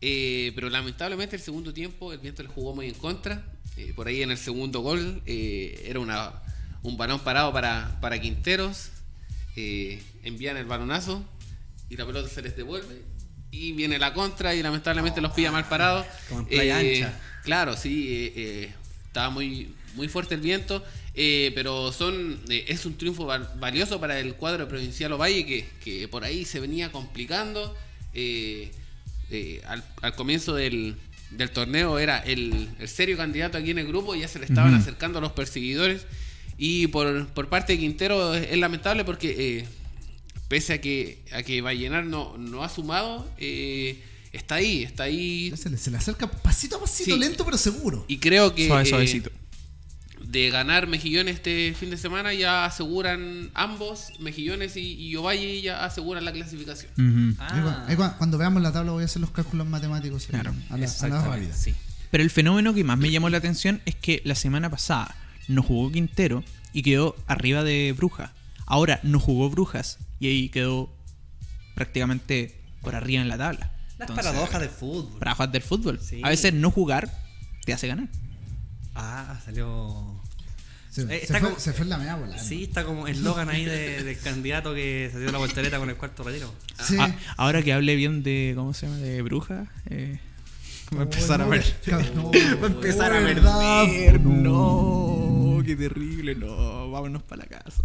pero lamentablemente el segundo tiempo el viento le jugó muy en contra. Por ahí en el segundo gol era una, un balón parado para, para Quinteros. envían el balonazo y la pelota se les devuelve. Y viene la contra y lamentablemente los pilla mal parados. Como en playa ancha. Claro, sí, estaba muy, muy fuerte el viento, eh, pero son eh, es un triunfo val- valioso para el cuadro provincial Ovalle que, que por ahí se venía complicando. eh, eh, al, al comienzo del, del torneo era el, el serio candidato aquí en el grupo, ya se le estaban acercando los perseguidores. Y por, por parte de Quintero es, es lamentable porque eh, pese a que, a que Vallenar no, no ha sumado, eh, está ahí, está ahí Se le, se le acerca pasito a pasito, Sí. lento pero seguro. y creo que Suave, eh, suavecito. De ganar Mejillones este fin de semana ya aseguran ambos, Mejillones y, y Ovalle ya aseguran la clasificación. Ah. Ahí cuando veamos la tabla voy a hacer los cálculos matemáticos. ahí, Claro, a la, a la sí. Pero el fenómeno que más me llamó la atención es que la semana pasada no jugó Quintero y quedó arriba de Bruja. Ahora no jugó Brujas y ahí quedó prácticamente por arriba en la tabla. Las Entonces, paradojas del fútbol. paradojas del fútbol. Sí. A veces no jugar te hace ganar. Ah, salió. Se, Eh, se está fue, como- se fue en la media bola. Sí, está como eslogan ahí de- del candidato que se dio la voltereta con el cuarto retiro. Sí. Ah, ahora que hable bien de, ¿cómo se llama? De bruja, eh, va a empezar Oh, a ver. no, Va a empezar oh, a verdad, perder. no. No, qué terrible. No, vámonos para la casa.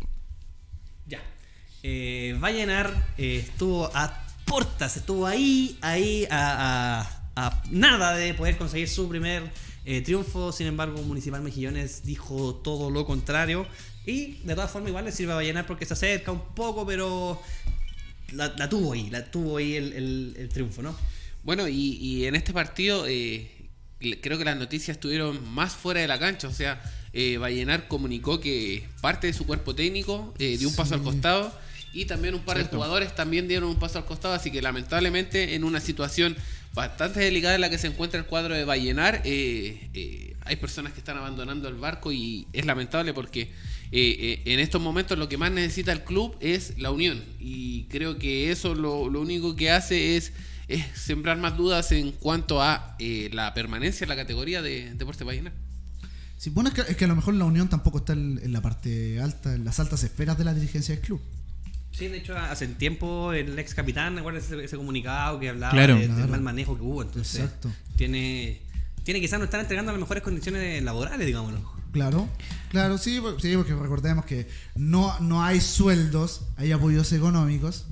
Ya. Eh, Vallenar eh, estuvo a portas, estuvo ahí, ahí, a, a- a nada de poder conseguir su primer eh, triunfo. Sin embargo, Municipal Mejillones dijo todo lo contrario. Y de todas formas, igual le sirve a Vallenar porque se acerca un poco, pero la, la tuvo ahí, la tuvo ahí el, el- el triunfo, ¿no? Bueno, y, y en este partido eh, creo que las noticias estuvieron más fuera de la cancha. O sea, eh, Vallenar comunicó que parte de su cuerpo técnico eh, dio un paso al costado y también un par de jugadores también dieron un paso al costado. Así que lamentablemente en una situación bastante delicada la que se encuentra el cuadro de Vallenar, eh, eh, hay personas que están abandonando el barco y es lamentable porque eh, en estos momentos lo que más necesita el club es la unión. Y creo que eso lo, único que hace es sembrar más dudas en cuanto a la permanencia en la categoría de Deporte Vallenar. Sí, bueno, es que, es que a lo mejor la Unión tampoco está en la parte alta, en las altas esferas de la dirigencia del club. Sí, de hecho, hace tiempo el ex capitán, recuerda ese, ese comunicado que hablaba Claro. de- del mal manejo que hubo. Entonces, Exacto. tiene, tiene quizás no estar entregando las mejores condiciones laborales, digámoslo. Claro, claro, sí, sí, porque recordemos que no, no hay sueldos, hay apoyos económicos.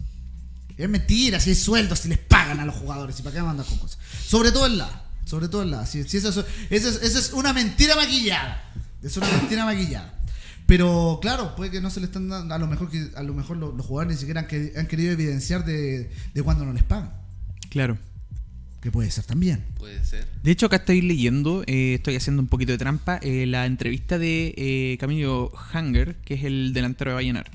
Es mentira, si hay sueldos, si les pagan a los jugadores, y para qué mandan con cosas. Sobre todo en la, sobre todo en la. Si, si eso, es- eso es, eso es una mentira maquillada. Es una mentira maquillada. Pero claro, puede que no se le están dando, a lo mejor que a lo mejor los, los jugadores ni siquiera han, queri- han querido evidenciar de, de cuando no les pagan. Claro. Que puede ser también. Puede ser. De hecho, acá estoy leyendo, eh, estoy haciendo un poquito de trampa, eh, la entrevista de eh, Camilo Hanger, que es el delantero de Vallenar.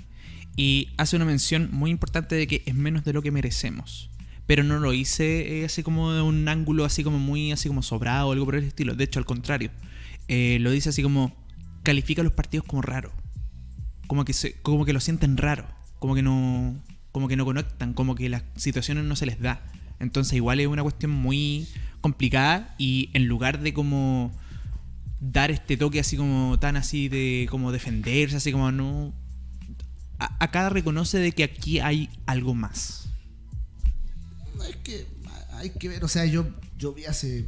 Y hace una mención muy importante de que es menos de lo que merecemos. Pero no lo hice eh, así como de un ángulo así como muy así como sobrado o algo por el estilo. De hecho, al contrario. Eh, lo dice así como califica los partidos como raro. Como que se, como que lo sienten raro. Como que no. Como que no conectan. Como que las situaciones no se les da. Entonces igual es una cuestión muy complicada. Y en lugar de como dar este toque así como tan así de como defenderse, así como no. a- Acá reconoce de que aquí hay algo más. Es que hay que ver, o sea, yo, yo vi hace.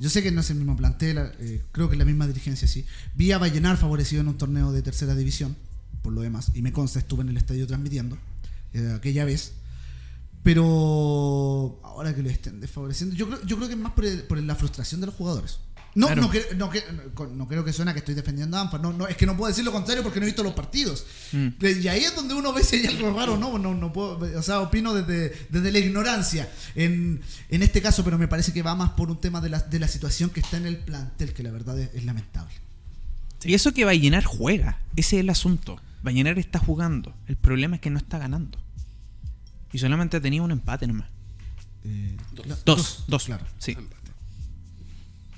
Yo sé que no es el mismo plantel, eh, creo que es la misma dirigencia, sí. Vi a Vallenar favorecido en un torneo de tercera división, por lo demás, y me consta, estuve en el estadio transmitiendo eh, aquella vez. Pero ahora que lo estén desfavoreciendo, yo creo, yo creo que es más por, el- por la frustración de los jugadores. No, Claro. no, cre- no, que- no, no creo que suena que estoy defendiendo a ANFA, no, no, es que no puedo decir lo contrario porque no he visto los partidos. Mm. Y ahí es donde uno ve si hay algo raro, ¿no? No, no puedo, o sea, opino desde, desde la ignorancia en, en este caso, pero me parece que va más por un tema de la, de la situación que está en el plantel, que la verdad es, es lamentable. Y eso que Vallenar juega, ese es el asunto. Vallenar está jugando. El problema es que no está ganando. Y solamente tenía un empate nomás. Eh, Dos. Dos, dos, claro. Sí. Empate.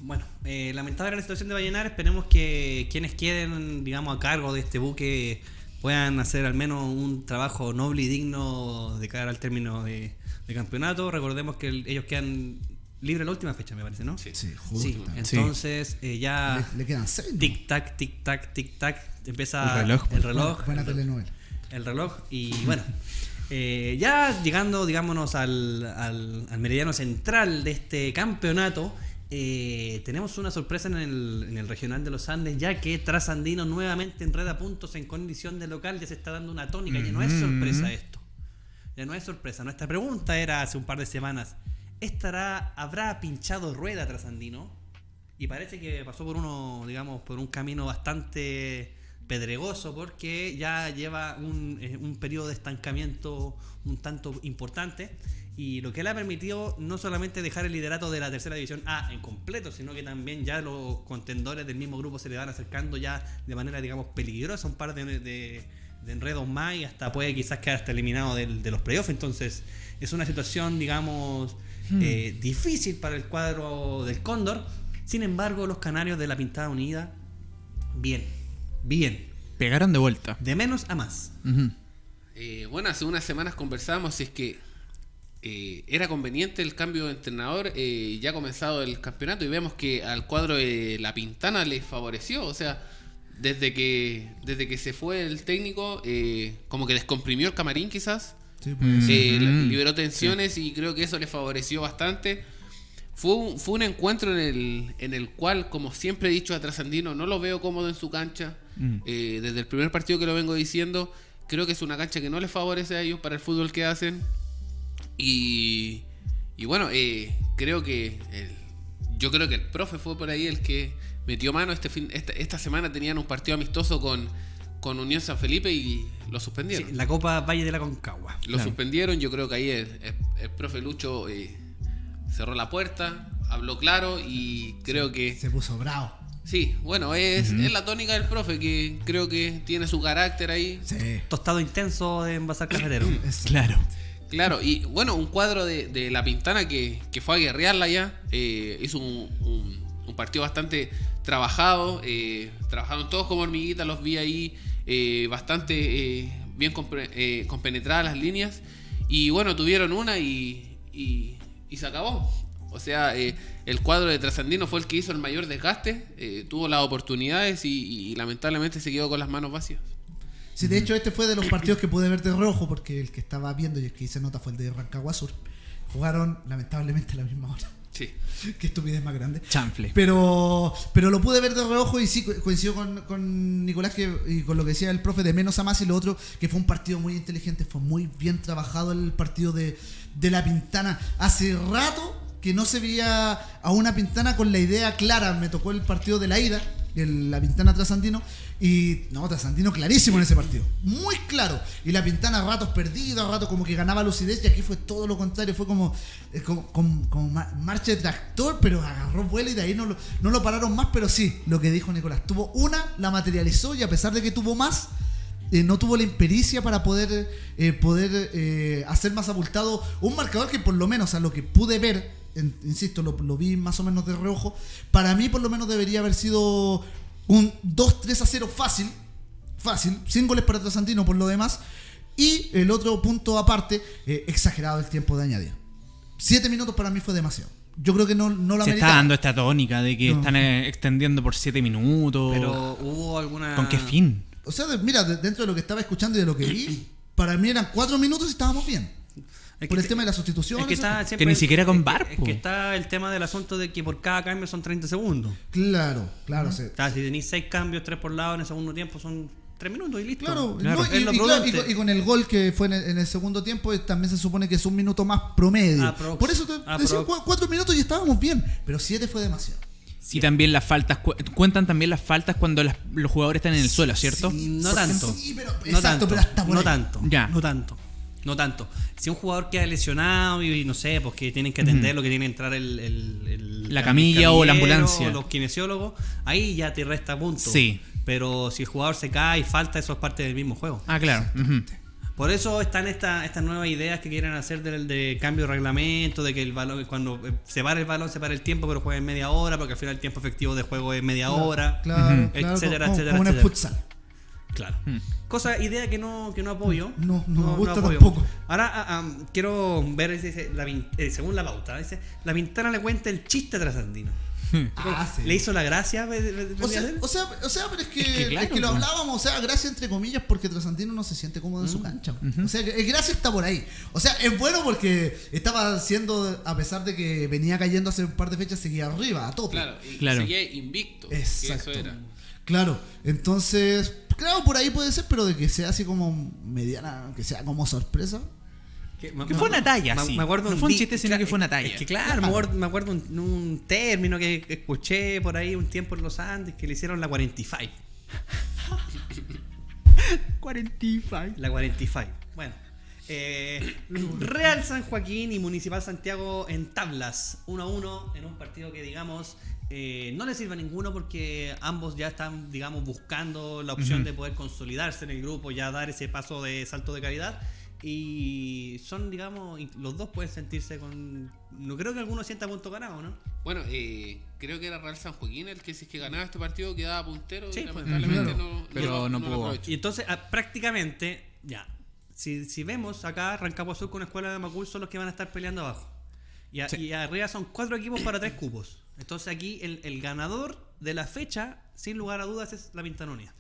Bueno, eh, lamentable la situación de Vallenar. Esperemos que quienes queden, digamos, a cargo de este buque puedan hacer al menos un trabajo noble y digno de cara al término de, de campeonato. Recordemos que el- ellos quedan libres la última fecha, me parece, ¿no? Sí. Sí, Sí, justo. entonces eh, ya Le, le quedan seis. ¿no? tic tac, tic tac, tic tac, empieza El reloj, el reloj, Buena telenovela. el reloj y bueno, eh, ya llegando, digámonos, al, al- al meridiano central de este campeonato, eh, tenemos una sorpresa en el, en el regional de los Andes, ya que Trasandino nuevamente enreda puntos en condición de local, ya se está dando una tónica, ya no es sorpresa esto. Ya no es sorpresa. Nuestra pregunta era hace un par de semanas, ¿estará, ¿habrá pinchado rueda Trasandino? Y parece que pasó por uno, digamos, por un camino bastante pedregoso porque ya lleva un, eh, un periodo de estancamiento un tanto importante y lo que le ha permitido no solamente dejar el liderato de la tercera división A en completo, sino que también ya los contendores del mismo grupo se le van acercando ya de manera, digamos, peligrosa, un par de, de- de enredos más y hasta puede quizás quedar hasta eliminado del- de los playoffs. Entonces es una situación, digamos, eh, difícil para el cuadro del Cóndor. Sin embargo, los canarios de la Pintada Unida, bien, bien. Pegaron de vuelta. De menos a más. Eh, bueno, hace unas semanas conversábamos si es que eh, era conveniente el cambio de entrenador eh, ya ha comenzado el campeonato y vemos que al cuadro de La Pintana le favoreció. O sea, desde que desde que se fue el técnico, eh, como que descomprimió el camarín quizás. Sí, pues. Eh, liberó tensiones y creo que eso le favoreció bastante. Fue un, fue un encuentro en el, en el cual, como siempre he dicho a Trasandino, no lo veo cómodo en su cancha. Mm. Eh, desde el primer partido que lo vengo diciendo, creo que es una cancha que no les favorece a ellos para el fútbol que hacen. Y, y bueno, eh, creo que el- yo creo que el profe fue por ahí el que metió mano. Este fin, esta, esta semana tenían un partido amistoso con, con Unión San Felipe y lo suspendieron. Sí, la Copa Valle de la Concagua. Lo Claro. suspendieron, yo creo que ahí el, el- el profe Lucho eh, cerró la puerta, habló claro y creo que Se puso bravo. sí, bueno, es, es la tónica del profe que creo que tiene su carácter ahí. Sí. Tostado intenso de envasar cafetero. Es- Claro. Claro, y bueno, un cuadro de, de La Pintana que, que fue a guerrearla ya, eh, hizo un, un- partido bastante trabajado, eh, trabajaron todos como hormiguitas, los vi ahí eh, bastante bien compenetradas las líneas, y bueno, tuvieron una y, y- se acabó. O sea, el cuadro de Trasandino fue el que hizo el mayor desgaste, tuvo las oportunidades y, y lamentablemente se quedó con las manos vacías. Sí, de hecho, este fue de los partidos que pude ver de rojo, porque el que estaba viendo y el que hice nota fue el de Rancagua Sur. Jugaron, lamentablemente, a la misma hora. Sí. Qué estupidez más grande. Chanfle. Pero, pero lo pude ver de reojo y sí co- coincido con, con Nicolás que, y con lo que decía el profe de menos a más y lo otro, que fue un partido muy inteligente, fue muy bien trabajado el partido de, de la Pintana. Hace rato que no se veía a una Pintana con la idea clara. Me tocó el partido de la ida, el- la Pintana Trasandino, y no, Trasandino clarísimo en ese partido, muy claro. Y la Pintana a ratos perdida, a ratos como que ganaba lucidez, y aquí fue todo lo contrario, fue como, eh, marcha de tractor, pero agarró vuelo y de ahí no lo, no lo pararon más, pero sí, lo que dijo Nicolás, tuvo una, la materializó y a pesar de que tuvo más, eh, no tuvo la impericia para poder, eh, poder eh, hacer más abultado un marcador que por lo menos a lo que pude ver, insisto, lo vi más o menos de reojo, para mí por lo menos debería haber sido un 2-3 a 0 fácil, fácil, sin goles para Trasantino por lo demás, y el otro punto aparte, eh, exagerado el tiempo de añadir. Siete minutos para mí fue demasiado. Yo creo que no, no lo Se está dando esta tónica de que No. están eh, extendiendo por 7 minutos. Pero hubo alguna. ¿Con qué fin? O sea, de- mira, de- dentro de lo que estaba escuchando y de lo que vi, para mí eran cuatro minutos y estábamos bien. Es por que el tema de la sustitución. Es que, está siempre- ni siquiera con VAR, Es que está el tema del asunto de que por cada cambio son 30 segundos. Claro, claro. sí. O sea, si tenéis 6 cambios, 3 por lado en el segundo tiempo, son 3 minutos y listo. Claro, Claro, no, y, claro, con, y con el gol que fue en el, en el segundo tiempo, eh, también se supone que es un minuto más promedio. Aprox. Por eso te Aprox. decía cu- cuatro minutos y estábamos bien, pero siete fue demasiado. Y también las faltas, cu- cuentan también las faltas cuando las- los jugadores están en el suelo, ¿cierto? Sí, No tanto. sí, pero- no exacto, tanto. pero hasta por no ahí. tanto. Ya. No tanto. No tanto. Si un jugador queda lesionado y, y no sé, pues que tienen que atenderlo, que tiene que entrar el, el- el- La camilla o la ambulancia. o los kinesiólogos, ahí ya te resta puntos. Sí. Pero si el jugador se cae y falta, eso es parte del mismo juego. Ah, claro. Por eso están esta- estas nuevas ideas que quieren hacer del de cambio de reglamento, de que el balón, cuando eh, se para el balón, se para el tiempo, pero juega en media hora, porque al final el tiempo efectivo de juego es media hora. Claro, Ujú. claro, Etcétera, como, etcétera, como en el etcétera. Claro. Cosa, idea que no, que no apoyo. No, no me gusta apoyo. tampoco. Ahora ah, ah, quiero ver, dice, la eh, según la pauta, dice, la ventana le cuenta el chiste trasandino. Ah, sí. ¿Le hizo la gracia? O sea, o, sea, o sea, pero es que, Es que claro, es que lo pues. hablábamos, o sea, gracia entre comillas, porque Trasantino no se siente cómodo en Mm. su cancha. O sea, que- el gracia está por ahí. O sea, es bueno porque estaba haciendo, a pesar de que venía cayendo hace un par de fechas, seguía arriba, a tope. Claro, y Claro. seguía invicto. que Exacto. eso era. Claro, entonces, claro, por ahí puede ser, pero de que sea así como mediana, que sea como sorpresa. Que, me- Que me- fue una talla, me- sí. me acuerdo No fue un chiste, sino que fue una talla. Es que claro, me acuerdo, me acuerdo un, un término que que escuché por ahí un tiempo en los Andes que le hicieron la 45. 45. La 45. Bueno. eh, Real San Joaquín y Municipal Santiago en tablas 1 a 1 en un partido que digamos eh, no le sirve a ninguno porque ambos ya están digamos buscando la opción de poder consolidarse en el grupo, ya dar ese paso de salto de calidad y son digamos y los dos pueden sentirse con no creo que alguno sienta punto ganado, ¿no? Bueno, eh, creo que era Real San Joaquín el que si es que ganaba este partido quedaba puntero Sí, y pues. lamentablemente Claro. no, Pero no pudo. Y entonces, ah, prácticamente, ya, si, si vemos acá, Rancagua Sur con Escuela de Macul son los que van a estar peleando abajo. Y, a- Sí. y arriba son cuatro equipos para tres cupos. Entonces aquí el, el ganador de la fecha sin lugar a dudas, es la Pintana Unida.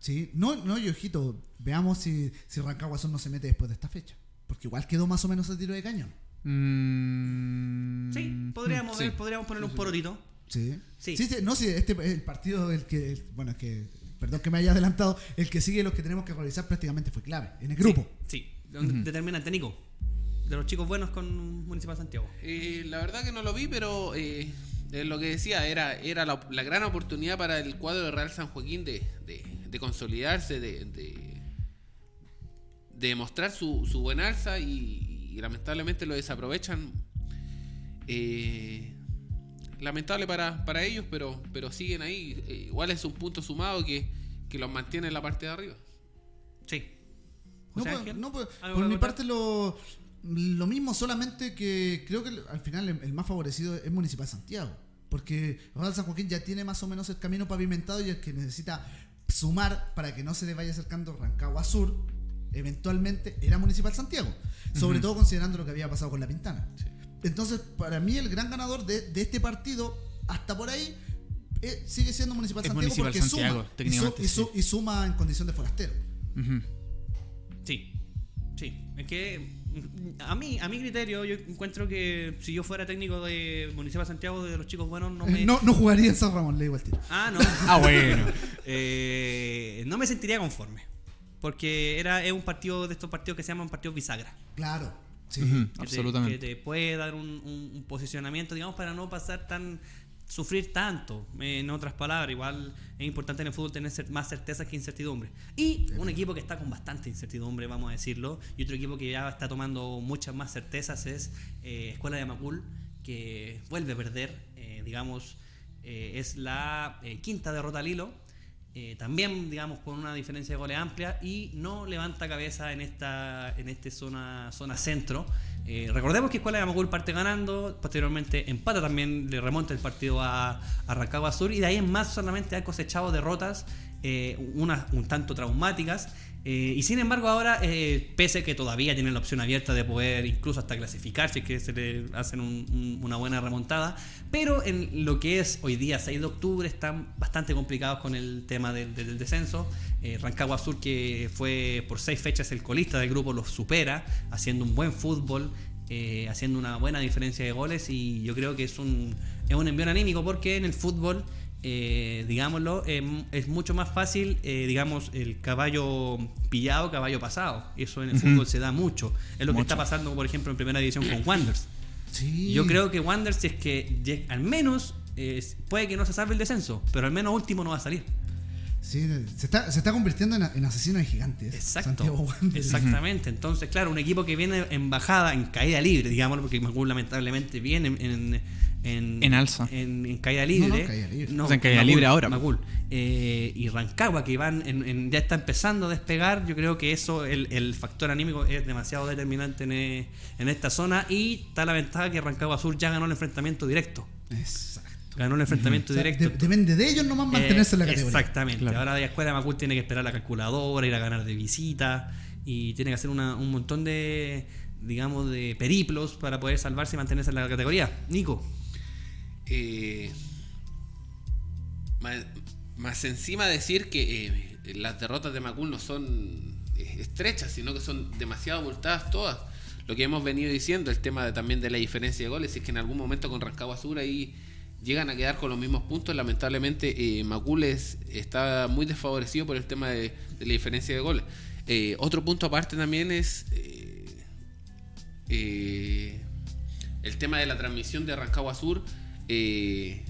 Sí, no, no, y ojito, veamos si, si Rancagua Sur no se mete después de esta fecha. Porque igual quedó más o menos a tiro de cañón. Mm, Sí, podríamos, sí. ver, podríamos poner un porotito. Sí. Sí. Sí, sí, no, sí, este el partido, el que, el- bueno, es que, perdón que me haya adelantado, el que sigue los que tenemos que revisar prácticamente fue clave en el grupo. Sí, sí. determinante, Nico. De los chicos buenos con Municipal Santiago. Eh, la verdad que no lo vi, pero eh, es lo que decía, era, era la, la gran oportunidad para el cuadro de Real San Joaquín de, de- de consolidarse, de, de, de mostrar su, su buen alza y, y lamentablemente lo desaprovechan. Eh, lamentable para, para ellos, pero, pero siguen ahí. Eh, igual es un punto sumado que, que los mantiene en la parte de arriba. Sí. No, pues, no, pues, ¿algo por que mi parte lo, lo mismo, solamente que creo que al final el, el más favorecido es Municipal Santiago. Porque Real San Joaquín ya tiene más o menos el camino pavimentado y el que necesita sumar para que no se le vaya acercando Rancagua Sur, eventualmente era Municipal Santiago. Sobre todo considerando lo que había pasado con la Pintana. Entonces, para mí el gran ganador de, de este partido, hasta por ahí, eh, sigue siendo Municipal Es Santiago Municipal porque Santiago, suma. Y, su- y su- sí. y suma en condición de forastero. Sí, sí. Es que a mí, a mi criterio, yo encuentro que si yo fuera técnico de Municipal Santiago de los chicos buenos, no me. No, no jugaría en San Ramón, le digo al tiro. Ah, no. Ah, bueno. Eh, no me sentiría conforme. Porque era, es un partido de estos partidos que se llaman partidos bisagra. Claro, sí. Ujú, que te- absolutamente. que te puede dar un, un- un posicionamiento, digamos, para no pasar tan. Sufrir tanto. Eh, En otras palabras, igual es importante en el fútbol tener más certezas que incertidumbre. Y un equipo que está con bastante incertidumbre, vamos a decirlo, y otro equipo que ya está tomando muchas más certezas es eh, Escuela de Macul, que vuelve a perder, eh, digamos, eh, es la eh, quinta derrota al hilo. eh, también, digamos, con una diferencia de goles amplia y no levanta cabeza en esta en este zona, zona centro. Eh, recordemos que Escuela de Amagul parte ganando, posteriormente empata también, le remonta el partido a, a Sur y de ahí en más solamente ha cosechado derrotas, eh, unas un tanto traumáticas. Eh, y sin embargo ahora, eh, pese que todavía tienen la opción abierta de poder incluso hasta clasificarse, que se le hacen un- un- una buena remontada, pero en lo que es hoy día 6 de octubre están bastante complicados con el tema del, del descenso. Eh, Rancagua Sur, que fue por seis fechas el colista del grupo, los supera, haciendo un buen fútbol, eh, haciendo una buena diferencia de goles y yo creo que es un, es un envío anímico porque en el fútbol, eh, digámoslo, em, es mucho más fácil, eh, digamos, el caballo pillado, caballo pasado. Eso en el fútbol se da mucho. Es lo que está pasando, por ejemplo, en primera división con Wanderers. Sí. Yo creo que Wander, si es que al menos eh, puede que no se salve el descenso, pero al menos último no va a salir. Sí, se está, se está convirtiendo en, en asesino de gigantes. Exacto. Wanderers. Exactamente. Entonces, claro, un equipo que viene en bajada, en caída libre, digámoslo, porque Macul lamentablemente viene en. en en, En alza. En, en caída libre. No, no, caída libre. No, O sea, en caída Macul, libre ahora. Macul. Eh, y Rancagua, que van en- en- ya está empezando a despegar. Yo creo que eso, el, el factor anímico, es demasiado determinante en, eh, en esta zona. Y está la ventaja que Rancagua Sur ya ganó el enfrentamiento directo. Exacto. Ganó el enfrentamiento O sea, directo. de- depende de ellos nomás mantenerse en la Eh, categoría. Exactamente. Claro. Ahora la escuela de Macul tiene que esperar la calculadora, ir a ganar de visita y tiene que hacer una- un montón de, digamos, de periplos para poder salvarse y mantenerse en la categoría. Nico. Eh, más, encima decir que eh, las derrotas de Macul no son eh, estrechas, sino que son demasiado abultadas todas. Lo que hemos venido diciendo, el tema de- también de la diferencia de goles, es que en algún momento con Rancagua Sur ahí llegan a quedar con los mismos puntos. Lamentablemente Macul es- está muy desfavorecido por el tema de, la diferencia de goles. Otro punto aparte también es... el tema de la transmisión de Rancagua Sur, eh,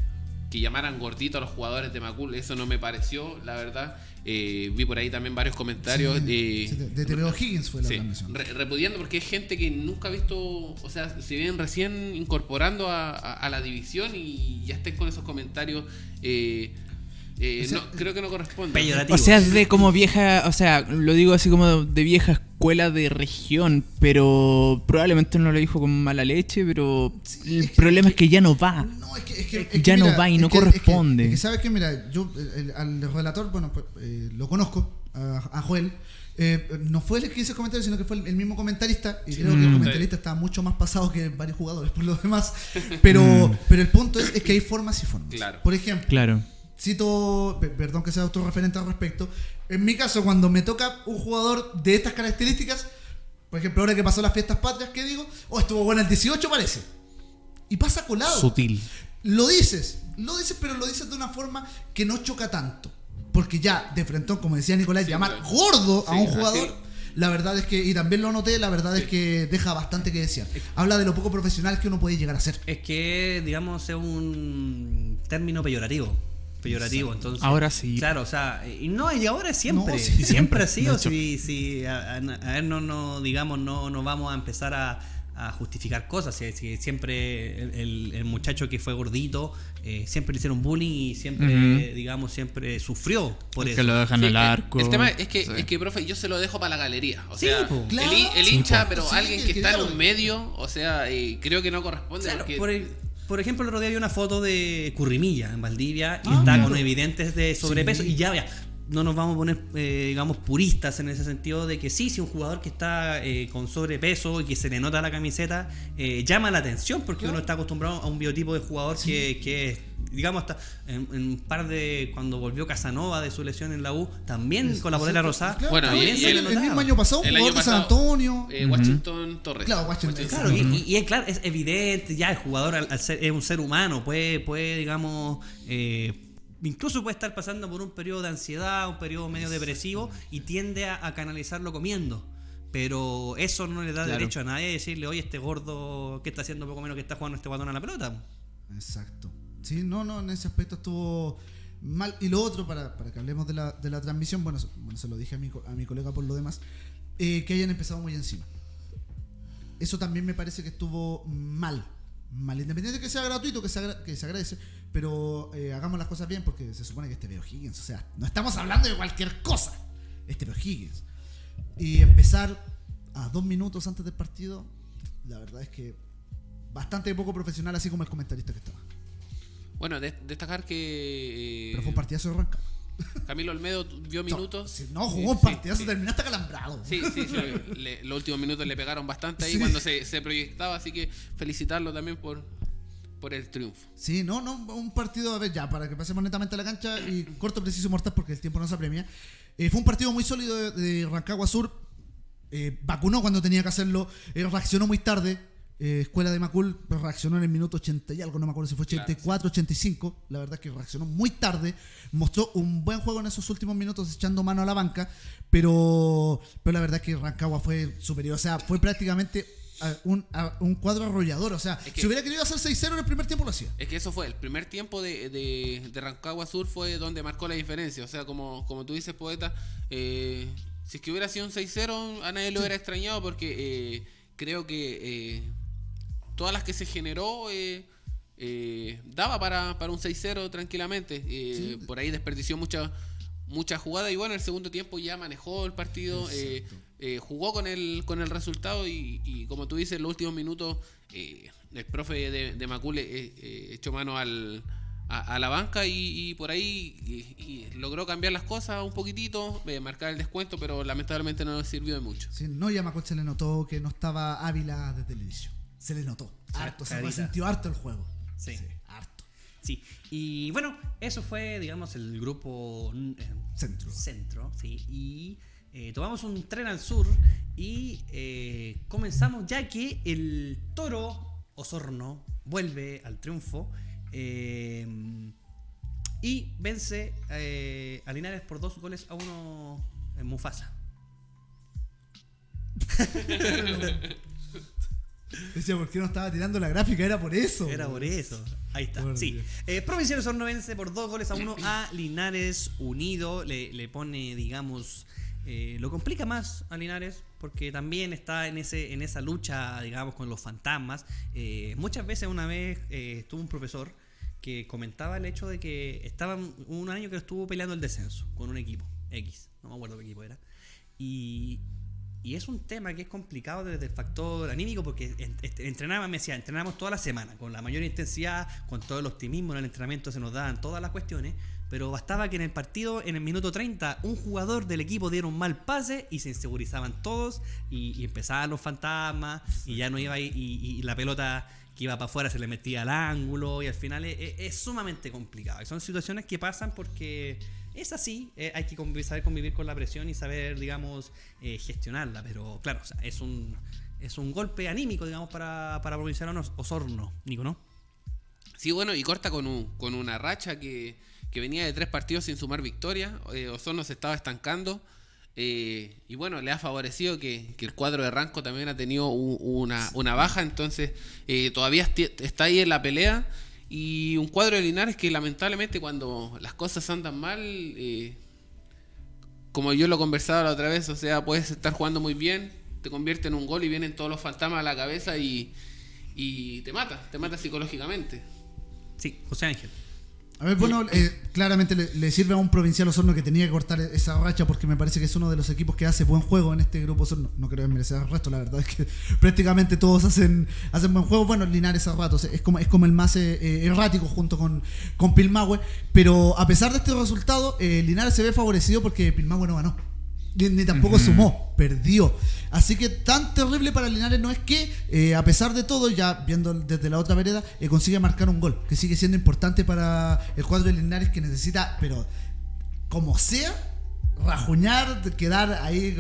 que llamaran gordito a los jugadores de Macul, eso no me pareció, la verdad. Eh, vi por ahí también varios comentarios Sí, de, de, O'Higgins fue la Sí, re- repudiando porque hay gente que nunca ha visto, o sea, se vienen recién incorporando a, a- a la división y ya estén con esos comentarios. eh, eh, O sea, no, creo que no corresponde. Peyorativo. O sea, es de como vieja, o sea, lo digo así como de vieja escuela de región, pero probablemente no lo dijo con mala leche, pero Sí, el es que- problema es que ya no va. No, es que, es que- Es es que ya no va y no que- es que- corresponde. Es que, sabes que, mira, yo el- el- al relator, bueno, pues, eh, lo conozco, a, a Joel. eh, no fue el que hizo el comentario, sino que fue el, el mismo comentarista. Y creo que el Mm. comentarista está mucho más pasado que varios jugadores por lo demás. Pero, Mm. pero el punto es, es que hay formas y formas. Claro. Por ejemplo, Claro. Cito, pe- perdón que sea autorreferente al respecto, en mi caso cuando me toca un jugador de estas características, por ejemplo ahora que pasó las fiestas patrias, ¿qué digo? Oh, estuvo bueno el 18 parece. Y pasa colado. Sutil. Lo dices, lo dices, pero lo dices de una forma que no choca tanto. Porque ya, de frente, como decía Nicolás, Sí, llamar claro. gordo a Sí, un así- jugador, la verdad es que, y también lo noté, la verdad es que deja bastante que desear. Habla de lo poco profesional que uno puede llegar a ser. Es que, digamos, es un término peyorativo. Peyorativo, entonces. Ahora sí. Claro, o sea, y no, y ahora es siempre. No, sí, siempre, siempre, ha sido. de hecho. Si, si, a, a- ver, no, no, digamos, no, no vamos a empezar a, a justificar cosas. Si, si siempre el, el- el muchacho que fue gordito, eh, siempre le hicieron bullying y siempre, Ujú. digamos, siempre sufrió por que eso. lo dejan Sí, al el- arco. El, tema es que, Sí. es que, profe, yo se lo dejo para la galería. O Sí, sea, po. el, hi- el Claro. hincha, Sí, pero Sí, alguien que que está en claro. un medio, o sea, eh, creo que no corresponde. Claro, porque- por, el- por ejemplo, el otro día vi una foto de Currimilla en Valdivia y Ah, está claro. con evidentes de sobrepeso. Sí. Y ya, ya, no nos vamos a poner, eh, digamos, puristas en ese sentido de que sí, si un jugador que está eh, con sobrepeso y que se le nota la camiseta, eh, llama la atención porque uno está acostumbrado a un biotipo de jugador que, que, digamos, hasta en, en un par de. Cuando volvió Casanova de su lesión en la U, también con la polera rosada. Claro, Bueno, también y- y sale el- mismo año pasado, un El jugador año de San Antonio. eh, Washington Torres. Claro, Washington. Claro, y, y- y es claro, es evidente, ya el jugador al, al ser, es un ser humano, puede, puede digamos, eh, incluso puede estar pasando por un periodo de ansiedad, un periodo medio depresivo y tiende a, a canalizarlo comiendo. Pero eso no le da Claro. derecho a nadie a decirle, oye, este gordo, ¿qué está haciendo poco menos que está jugando este guatón a la pelota? Exacto. Sí, no, no, en ese aspecto estuvo mal. Y lo otro, para, para que hablemos de la, de la transmisión, bueno, bueno, se lo dije a mi, a mi colega por lo demás, eh, que hayan empezado muy encima. Eso también me parece que estuvo mal. Mal, independiente de que sea gratuito, que se, agra- que se agradece, pero eh, hagamos las cosas bien porque se supone que este Veo Higgins, o sea, no estamos hablando de cualquier cosa. Este Veo Higgins. Y empezar a dos minutos antes del partido, la verdad es que bastante poco profesional, así como el comentarista que estaba. Bueno, de- destacar que eh, Pero fue un partidazo de Rancagua. Camilo Olmedo vio minutos. Si no, jugó un partidazo, sí. terminó hasta calambrado. Sí, sí, sí, le- los últimos minutos le pegaron bastante ahí cuando se, se proyectaba, así que felicitarlo también por, por el triunfo. Sí, no, no, un partido, a ver, ya, para que pasemos netamente a la cancha y corto, preciso mortal porque el tiempo no se apremia. Eh, fue un partido muy sólido de, de Rancagua Sur. Eh, vacunó cuando tenía que hacerlo, eh, reaccionó muy tarde. Eh, Escuela de Macul reaccionó en el minuto 80 y algo, no me acuerdo si fue Claro, 84, 85. La verdad es que reaccionó muy tarde. Mostró un buen juego en esos últimos minutos echando mano a la banca, pero, pero la verdad es que Rancagua fue superior. O sea, fue prácticamente a un, a un cuadro arrollador. O sea, Es que- si hubiera querido hacer 6-0 en el primer tiempo lo hacía. Es que eso fue, el primer tiempo de, de, de Rancagua Sur fue donde marcó la diferencia. O sea, como, como tú dices, poeta, eh, si es que hubiera sido un 6-0, a nadie lo hubiera extrañado porque eh, creo que eh, todas las que se generó daba para, para un 6-0 tranquilamente. Por ahí desperdició mucha mucha jugada y bueno, el segundo tiempo ya manejó el partido, eh, jugó con el, con el resultado y, y como tú dices, en los últimos minutos eh, el profe de, de Macule eh, eh, echó mano al, a, a la banca y, y por ahí y- y logró cambiar las cosas un poquitito, eh, marcar el descuento, pero lamentablemente no nos sirvió de mucho. Sí, no, y a Macul se le notó que no estaba Ávila desde el inicio. Se le notó. Harto, se sintió harto el juego. Sí. harto. Sí, y bueno, eso fue, digamos, el grupo Centro. centro, sí, y eh, tomamos un tren al sur y eh, comenzamos ya que el toro Osorno vuelve al triunfo eh, y vence a Linares por dos goles a uno en Mufasa. Decía, ¿por qué no estaba tirando la gráfica? Era por eso. Era por eso. Ahí está. Por sí. Eh, Provincial Osorno vence por dos goles a uno a Linares Unido. Le, le pone, digamos, eh, lo complica más a Linares porque también está en ese en esa lucha, digamos, con los fantasmas. Eh, muchas veces una vez eh, estuvo un profesor que comentaba el hecho de que estaba un año que estuvo peleando el descenso con un equipo X, no me acuerdo qué equipo era. Y, y es un tema que es complicado desde el factor anímico porque en- entrenaba, me decía, entrenamos toda la semana con la mayor intensidad, con todo el optimismo en el entrenamiento se nos daban todas las cuestiones, pero bastaba que en el partido, en el minuto 30, un jugador del equipo diera un mal pase y se insegurizaban todos y, empezaban los fantasmas y ya no iba y, y la pelota que iba para afuera se le metía al ángulo y al final es, es- es sumamente complicado. Y son situaciones que pasan porque es así, eh, hay que saber convivir con la presión y saber, digamos, eh, gestionarla. Pero claro, es un es un golpe anímico, digamos, para, para Provincial Os- Osorno, Nico, ¿no? Sí, bueno, y corta con, un- con una racha que, que venía de tres partidos sin sumar victoria. Eh, Osorno se estaba estancando. eh, y bueno, le ha favorecido que, el cuadro de Ranco también ha tenido una, una baja. Entonces, eh, todavía está ahí en la pelea. Y un cuadro de Linares que lamentablemente cuando las cosas andan mal, eh, como yo lo conversaba la otra vez, o sea, puedes estar jugando muy bien, te convierte en un gol y vienen todos los fantasmas a la cabeza y, y te mata, te mata psicológicamente. Sí, José Ángel. A ver, bueno, eh, claramente le, le sirve a un provincial Osorno que tenía que cortar esa racha porque me parece que es uno de los equipos que hace buen juego en este grupo Osorno. No creo merecer el resto, la verdad es que prácticamente todos hacen, hacen buen juego. Bueno, Linares a ratos es como, es como el más eh, eh, errático junto con, con Pilmahue. Pero a pesar de este resultado, eh, Linares se ve favorecido porque Pilmahue no ganó. Ni, ni tampoco sumó, perdió. Así que tan terrible para Linares no es que, eh, a pesar de todo, ya viendo desde la otra vereda, eh, consigue marcar un gol, que sigue siendo importante para el cuadro de Linares que necesita, pero como sea, rajuñar, quedar ahí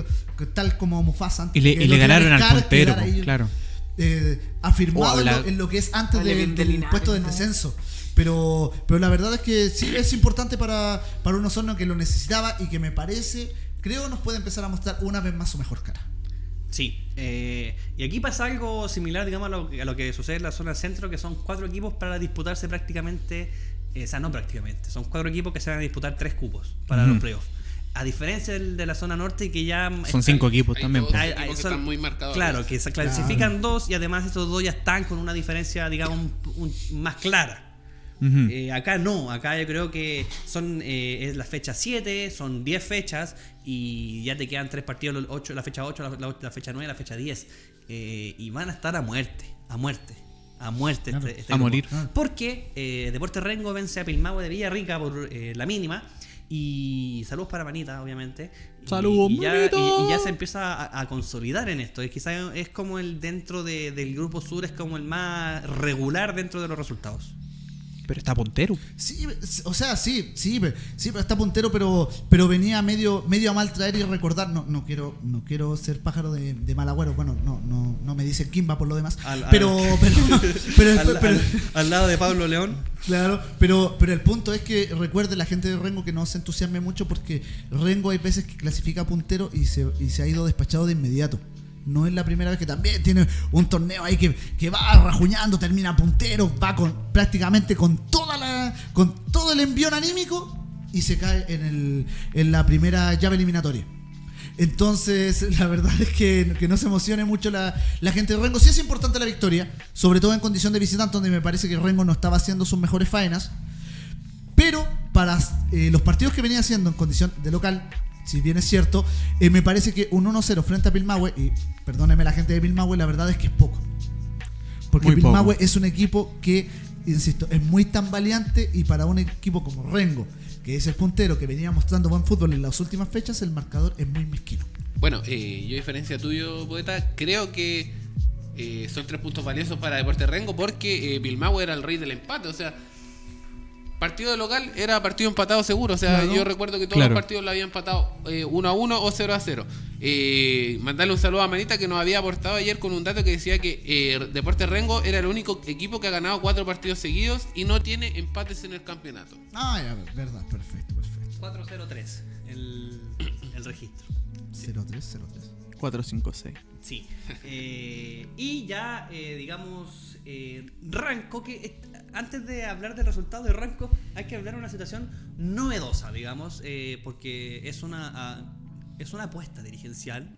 tal como Mufasa. Y le, y ganaron al puntero, ahí, claro. eh, afirmado Oh, en, lo, habla- en lo que es antes de- del Linares, puesto del descenso. Pero, pero la verdad es que sí es importante para, para un Osorno que lo necesitaba y que me parece, creo, nos puede empezar a mostrar una vez más su mejor cara. Sí, eh, y aquí pasa algo similar, digamos, a lo, a lo que sucede en la zona centro, que son cuatro equipos para disputarse prácticamente, eh, o sea, no prácticamente, son cuatro equipos que se van a disputar tres cupos para los playoffs. A diferencia del de la zona norte, que ya... Son cinco equipos Hay también. dos pues. Hay- equipos hay- que son- están muy marcados. Claro, que se clasifican dos y además esos dos ya están con una diferencia, digamos, un- un- más clara. Eh, acá no, acá yo creo que son eh, es la fecha 7, son 10 fechas y ya te quedan tres partidos, los ocho, la fecha 8, la, la- fecha 9, la fecha 10. eh, y van a estar a muerte, a muerte, a muerte. Claro. este- este A grupo. morir. Porque eh, Deportes Rengo vence a Pilmahue de Villarrica por la mínima. Y saludos para Manita, obviamente. ¡Saludos, y, ya, y- y ya se empieza a, a consolidar en esto. Es quizás es como el dentro de- del grupo sur, es como el más regular dentro de los resultados. Pero está puntero. Sí, o sea, sí, sí, sí, pero está puntero, pero, pero venía medio, medio a mal traer y recordar. No, no quiero, no quiero ser pájaro de, de mal agüero. Bueno, no, no, no me dice Kimba por lo demás. Al- al- pero, pero, pero, al, pero- al- al lado de Pablo León. Claro, pero, pero el punto es que recuerde la gente de Rengo que no se entusiasme mucho porque Rengo hay veces que clasifica puntero y se, y se ha ido despachado de inmediato. No es la primera vez que también tiene un torneo ahí que, que va rajuñando, termina puntero, va con prácticamente con toda la con todo el envión anímico y se cae en, el, en la primera llave eliminatoria. Entonces, la verdad es que, que no se emocione mucho la, la gente de Rengo. Sí es importante la victoria, sobre todo en condición de visitante, donde me parece que Rengo no estaba haciendo sus mejores faenas. Pero para eh, los partidos que venía haciendo en condición de local, si bien es cierto, eh, me parece que un 1-0 frente a Pilmahue, y perdóneme la gente de Pilmahue, la verdad es que es poco. Porque Pilmahue es un equipo que, insisto, es muy tambaleante y para un equipo como Rengo, que es el puntero que venía mostrando buen fútbol en las últimas fechas, el marcador es muy mezquino. Bueno, eh, yo a diferencia tuyo, poeta, creo que eh, son tres puntos valiosos para Deportes Rengo porque eh, Pilmahue era el rey del empate, o sea, partido de local era partido empatado seguro, o sea, Claro. yo recuerdo que todos Claro. los partidos lo habían empatado 1 a 1 o 0 a 0. Eh, mandarle un saludo a Manita que nos había aportado ayer con un dato que decía que eh, Deportes Rengo era el único equipo que ha ganado cuatro partidos seguidos y no tiene empates en el campeonato. Ah, ya, verdad, perfecto, perfecto. 403, el, el registro. 0-3, 0-3. 4, 5, 6. Sí. Eh, y ya, eh, digamos, eh, Ranco, que eh, antes de hablar del resultado de Ranco, hay que hablar de una situación novedosa, digamos, eh, porque es una, ah, es una apuesta dirigencial.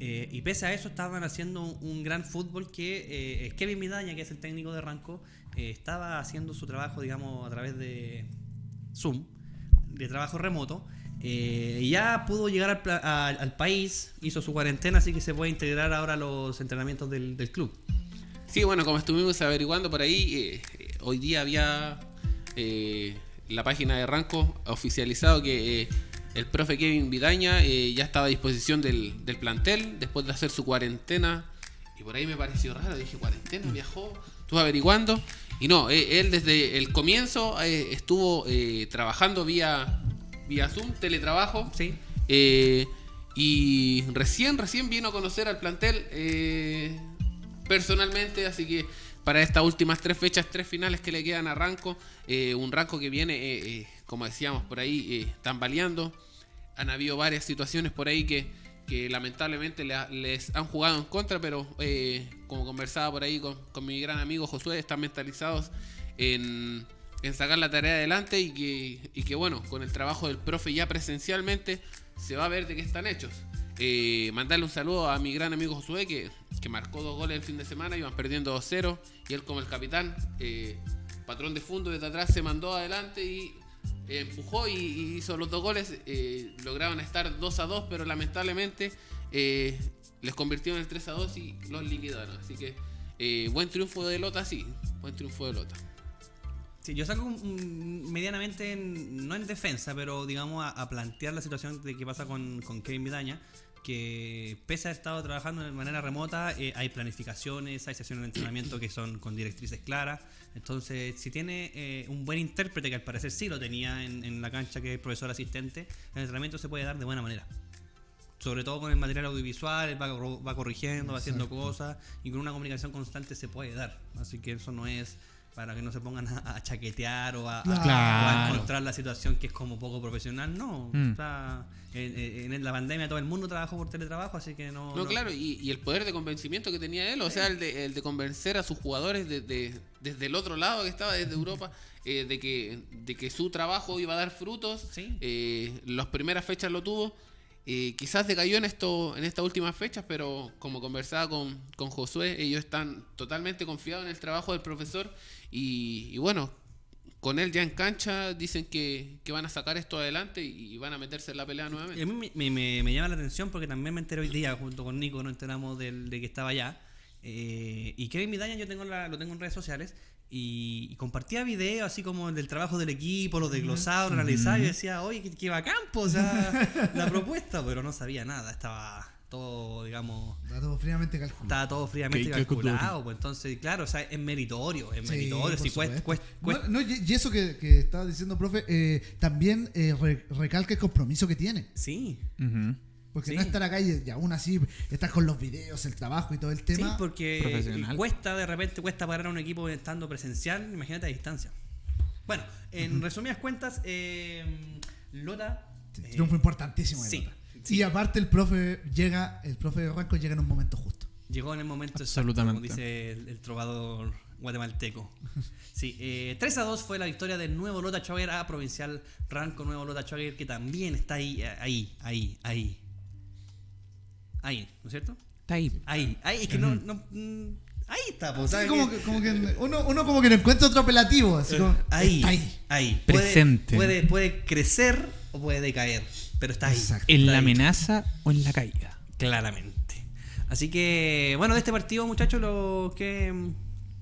eh, y pese a eso estaban haciendo un, gran fútbol que eh, Kevin Midaña, que es el técnico de Ranco, eh, estaba haciendo su trabajo, digamos, a través de Zoom, de trabajo remoto. eh, ya pudo llegar al, al- país, hizo su cuarentena, así que se puede integrar ahora a los entrenamientos del, club. Sí, bueno, como estuvimos averiguando por ahí, hoy día había eh, la página de Ranco oficializado que eh, el profe Kevin Vidaña eh, ya estaba a disposición del, del plantel después de hacer su cuarentena. Y por ahí me pareció raro, dije, cuarentena, viajó. estuve averiguando. Y no, él desde el comienzo estuvo trabajando vía, vía Zoom, teletrabajo. Sí. Y recién, recién vino a conocer al plantel personalmente, así que para estas últimas tres fechas, tres finales que le quedan a Ranco, eh, un Ranco que viene, eh, eh, como decíamos por ahí, tambaleando. Han habido varias situaciones por ahí que, que lamentablemente les han jugado en contra, pero como conversaba por ahí con, con mi gran amigo Josué, están mentalizados en, en sacar la tarea adelante y que, y que bueno, con el trabajo del profe ya presencialmente se va a ver de qué están hechos. Eh, mandarle un saludo a mi gran amigo Josué que, que marcó dos goles el fin de semana, iban perdiendo 2-0 y él como el capitán, eh, patrón de fondo desde atrás se mandó adelante y eh, empujó y, hizo los dos goles. lograron estar 2 a 2, pero lamentablemente les convirtió en el 3 a 2 y los liquidaron. Así que buen triunfo de Lota, sí, buen triunfo de Lota. Sí, yo un- medianamente, en- no en defensa, pero digamos a, a plantear la situación de qué pasa con, con Kevin Vidaña, que pese a haber estado trabajando de manera remota, eh, hay planificaciones, hay sesiones de entrenamiento que son con directrices claras. Entonces, si tiene eh, un buen intérprete, que al parecer sí lo tenía en, en la cancha, que es profesor asistente, el entrenamiento se puede dar de buena manera. Sobre todo con el material audiovisual, él va, va corrigiendo, va haciendo cosas y con una comunicación constante se puede dar. Así que eso no es para que no se pongan a, a chaquetear o a, a- Claro. o a Claro. encontrar la situación que es como poco profesional. No, Mm. sea, en, en la pandemia todo el mundo trabajó por teletrabajo, así que no. No, claro, y, y el poder de convencimiento que tenía él, o sea, el de, el de convencer a sus jugadores de- de- desde el otro lado que estaba, desde Europa, eh, de, que, de que su trabajo iba a dar frutos. Sí. Eh, las primeras fechas lo tuvo. Eh, quizás decayó en esto en estas últimas fechas, pero como conversaba con, con Josué, ellos están totalmente confiados en el trabajo del profesor y, y bueno, con él ya en cancha dicen que, que van a sacar esto adelante y, y van a meterse en la pelea Y nuevamente. a mí me, me- llama la atención porque también me enteré hoy día, junto con Nico, nos enteramos del- de que estaba allá. Eh, y Kevin Vidaña yo tengo la- lo tengo en redes sociales y, y compartía videos así como del trabajo del equipo, los desglosados, lo analizaba y decía, oye, qué, qué bacán, po, o sea, la propuesta, pero no sabía nada, estaba todo, digamos, Está todo fríamente calculado. estaba todo fríamente calculado, pues entonces, claro, o sea, es meritorio, es Sí, meritorio, por si cuesta, supuesto. cuesta, cuesta- No, no, y eso que, que estaba diciendo, profe, eh, también eh, re- recalca el compromiso que tiene. sí. Ujú. Porque Sí. no estar acá y, y aún así estás con los videos, el trabajo y todo el tema. Sí, porque cuesta de repente cuesta parar a un equipo estando presencial, imagínate a distancia. Bueno, en resumidas cuentas, eh, Lota. Sí, eh, triunfo importantísimo. de sí, Lota. sí. Y aparte el profe llega, el profe de Ranco llega en un momento justo. llegó en el momento Absolutamente. exacto, como dice el, el trovador guatemalteco. Sí, eh, 3 a 2 fue la victoria del nuevo Lota Chogger a Provincial Ranco, nuevo Lota Chogger que también está ahí, ahí, ahí, ahí. Ahí, ¿no es cierto? Está ahí. Ahí, ahí, es que no, no, mm, ahí está, pues, Sí, ¿sabes como que, como que uno, uno como que no encuentra otro apelativo. Así como, ahí, está ahí. ahí. Presente. Puede, puede crecer o puede decaer, pero está ahí. Exacto. ¿En Está la ahí, amenaza o en la caída? Claramente. Así que, bueno, de este partido, muchachos, lo que.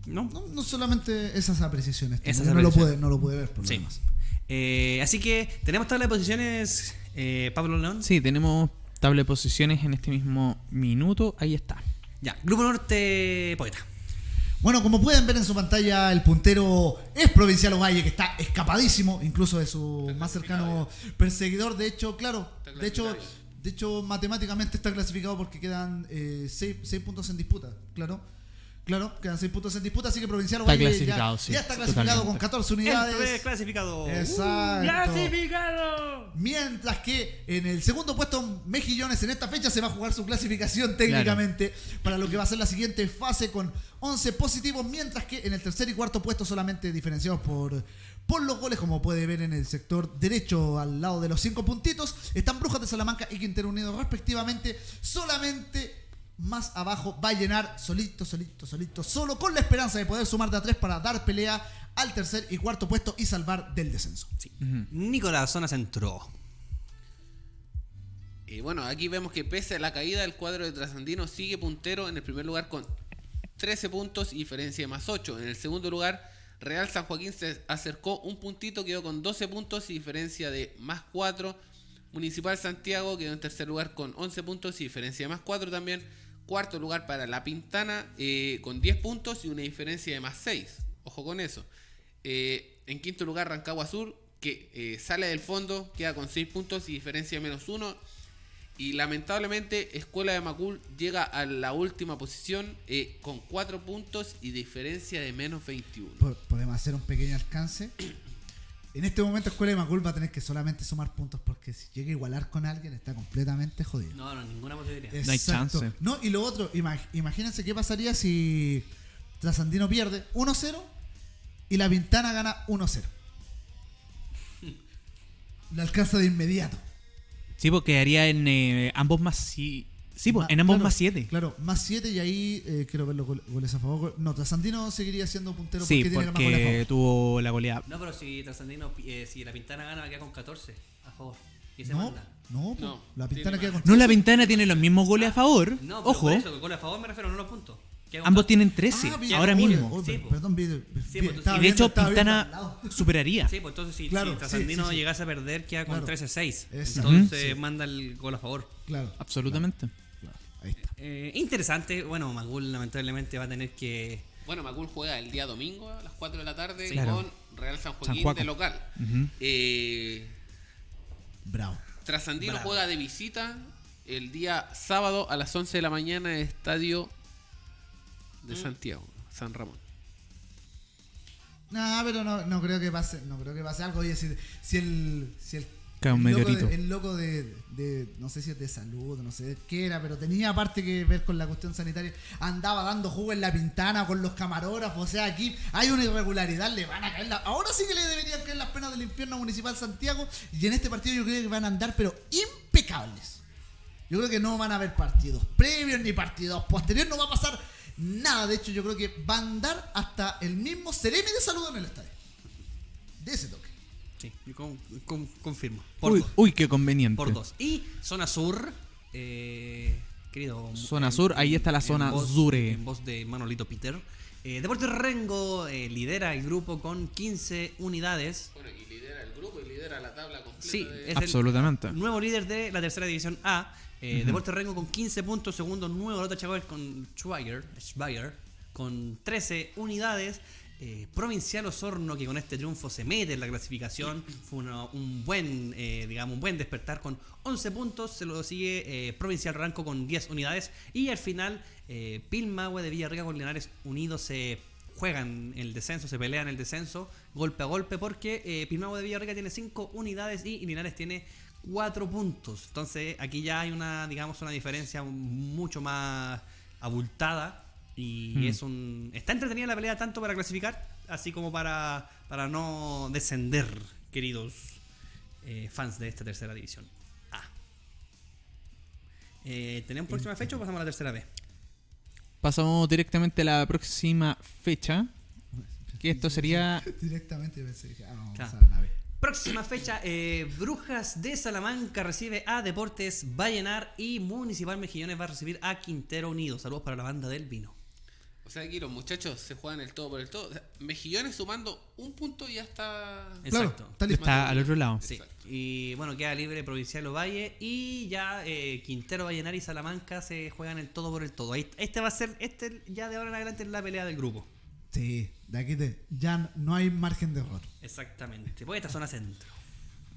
¿No? No, no solamente esas apreciaciones. Esas no, lo puede, no lo puede ver por lo Sí. demás. Eh, así que tenemos tabla de posiciones, eh, Pablo León. Sí, tenemos tabla de posiciones en este mismo minuto. Ahí está. Ya, Grupo Norte Poeta. Bueno, como pueden ver en su pantalla, el puntero es Provincial Ovalle, que está escapadísimo, incluso de su más cercano perseguidor. De hecho, claro, de hecho, de hecho, matemáticamente está clasificado porque quedan 6 puntos en disputa, claro. Claro, quedan 6 puntos en disputa, así que Provincial Está Ovalle ya, clasificado, sí, ya está clasificado totalmente. con 14 El unidades. clasificado. Exacto. ¡Clasificado! Mientras que en el segundo puesto Mejillones en esta fecha se va a jugar su clasificación técnicamente para lo que va a ser la siguiente fase con 11 positivos, mientras que en el tercer y cuarto puesto solamente diferenciados por, por los goles, como puede ver en el sector derecho al lado de los 5 puntitos, están Brujas de Salamanca y Quintero Unido respectivamente, solamente más abajo va a llenar solito, solito, solito, solo con la esperanza de poder sumar de a tres para dar pelea al tercer y cuarto puesto y salvar del descenso. Sí. Nicolás, zona centro. Y bueno, aquí vemos que pese a la caída del cuadro de Trasandino sigue puntero en el primer lugar con 13 puntos y diferencia de más 8. En el segundo lugar, Real San Joaquín se acercó un puntito, quedó con 12 puntos y diferencia de más 4. Municipal Santiago quedó en tercer lugar con 11 puntos y diferencia de más 4 también. Cuarto lugar para La Pintana eh, con 10 puntos y una diferencia de más 6. Ojo con eso. Eh, en quinto lugar Rancagua Sur, que eh, sale del fondo, queda con 6 puntos y diferencia de menos 1. Y lamentablemente Escuela de Macul llega a la última posición eh, con 4 puntos y diferencia de menos 21. Po- Podemos hacer un pequeño alcance. En este momento Escuela de Macul va a tener que solamente sumar puntos porque si llega a igualar con alguien está completamente jodido. No, no, ninguna posibilidad. No hay chance. No, y lo otro, imag- imagínense qué pasaría si Trasandino pierde 1-0 y la Pintana gana 1-0. Lo alcanza de inmediato. Sí, porque quedaría en eh, ambos más sí. Sí, pues, Ma- en ambos claro, más 7. Claro, más 7 y ahí eh, quiero ver los gol- goles a favor. No, Trasandino seguiría siendo puntero Sí, porque tiene más goles a porque favor. tuvo la goleada. No, pero si Trasandino, eh, si la Pintana gana, va a quedar con 14 a favor. Y se No, manda. no, po, No, la Pintana tiene queda con No, la Ventana tiene los mismos goles a favor. No, pero Ojo, por eso, que gol a favor me refiero, no los puntos. Queda con ambos 14. tienen 13 Ah, bien, ahora oye, mismo. oye, Sí, po. perdón, vi- vi- Sí, pues, estaba Y de viendo- hecho, estaba viendo al Pintana lado. superaría. Sí, pues entonces si, Claro, si sí, Trasandino sí, sí. llegase a perder, queda con Claro. 13-6. Exacto. Entonces Sí. manda el gol a favor. Claro, Absolutamente. Ahí está. Eh, interesante. Bueno, Magul lamentablemente va a tener que. Bueno, Macul juega el día domingo a las 4 de la tarde Sí. Claro. con Real San Joaquín de local. Eh, Bravo. Trasandino Bravo. juega de visita el día sábado a las 11 de la mañana en el estadio de Mm. Santiago, San Ramón. No, pero no, no creo que pase, no creo que pase algo. Oye, si, si el, si el, Un el loco, meteorito. de, el loco de, de- no sé si es de salud, no sé qué era, pero tenía aparte que ver con la cuestión sanitaria, andaba dando jugo en la pintana con los camarógrafos, o sea, aquí hay una irregularidad, le van a caer la- ahora sí que le deberían caer las penas del infierno municipal Santiago, y en este partido yo creo que van a andar, pero impecables. Yo creo que no van a haber partidos previos ni partidos posteriores, no va a pasar nada. De hecho, yo creo que va a andar hasta el mismo Ceremi de salud en el estadio. De ese toque. Sí, yo con- con- confirmo. Por Uy, dos. uy, qué conveniente. Por dos. Y zona sur, eh, querido. Zona sur, ahí está la zona voz, Zure. En voz de Manolito Peter. Eh, Deportes Rengo eh, lidera el grupo con 15 unidades. Bueno, y lidera el grupo y lidera la tabla completa. Sí, de- es Absolutamente. el nuevo líder de la tercera división A. Eh, Deportes Rengo con 15 puntos. Segundo, Nuevo Lota Chaguel con Schweiger, Schweiger con 13 unidades. Eh, Provincial Osorno, que con este triunfo se mete en la clasificación, fue un buen, eh, digamos, un buen despertar con 11 puntos. Se lo sigue eh, Provincial Ranco con 10 unidades. Y al final, eh, Pilmahue de Villarrica con Linares unidos se juegan el descenso, se pelean el descenso golpe a golpe porque eh, Pilmahue de Villarrica tiene 5 unidades y Linares tiene 4 puntos. Entonces aquí ya hay una, digamos, una diferencia mucho más abultada y Mm. es un... Está entretenida la pelea tanto para clasificar así como para, para no descender, queridos eh, fans de esta tercera división. A. Eh, ¿Tenemos próxima fecha o pasamos a la tercera B? Pasamos directamente a la próxima fecha. Que esto sería. Directamente pensé que ah, vamos Claro. a la nave. Próxima fecha, eh, Brujas de Salamanca recibe a Deportes Vallenar y Municipal Mejillones va a recibir a Quintero Unido. Saludos para la banda del vino. O sea, aquí los muchachos se juegan el todo por el todo. O sea, Mejillones sumando un punto ya está. Claro, Exacto. está listo. Está al otro lado. Sí. Exacto. Y bueno, queda libre Provincial Ovalle y ya eh, Quintero, Vallenar y Salamanca se juegan el todo por el todo. Ahí- Este va a ser, este ya de ahora en adelante es la pelea del grupo. Sí, de aquí te, ya no hay margen de error. Exactamente. Pues esta zona centro.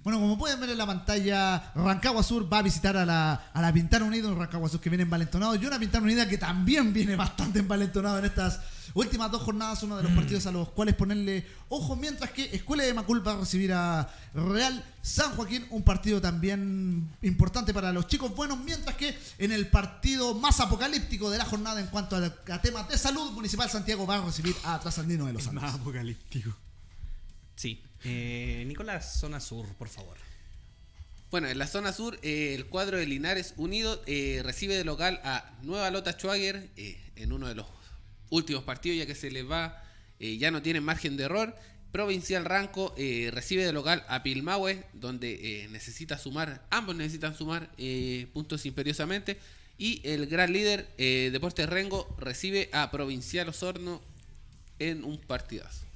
Bueno, como pueden ver en la pantalla, Rancagua Sur va a visitar a la, a la Pintana Unido, un Rancagua Sur que viene envalentonado y una Pintana Unida que también viene bastante envalentonado en estas últimas dos jornadas, uno de los partidos a los cuales ponerle ojo, mientras que Escuela de Macul va a recibir a Real San Joaquín, un partido también importante para los chicos buenos, mientras que en el partido más apocalíptico de la jornada en cuanto a, a temas de salud, Municipal Santiago va a recibir a Trasandino de los Andes. apocalíptico. Sí. Eh, Nicolás, zona sur, por favor. Bueno, en la zona sur, eh, el cuadro de Linares Unido eh, recibe de local a Nueva Lota Schwager en uno de los últimos partidos, ya que se les va, ya no tienen margen de error. Provincial Ranco recibe de local a Pilmahue, donde necesita sumar, ambos necesitan sumar puntos imperiosamente. Y el gran líder, Deportes Rengo, recibe a Provincial Osorno en un partidazo.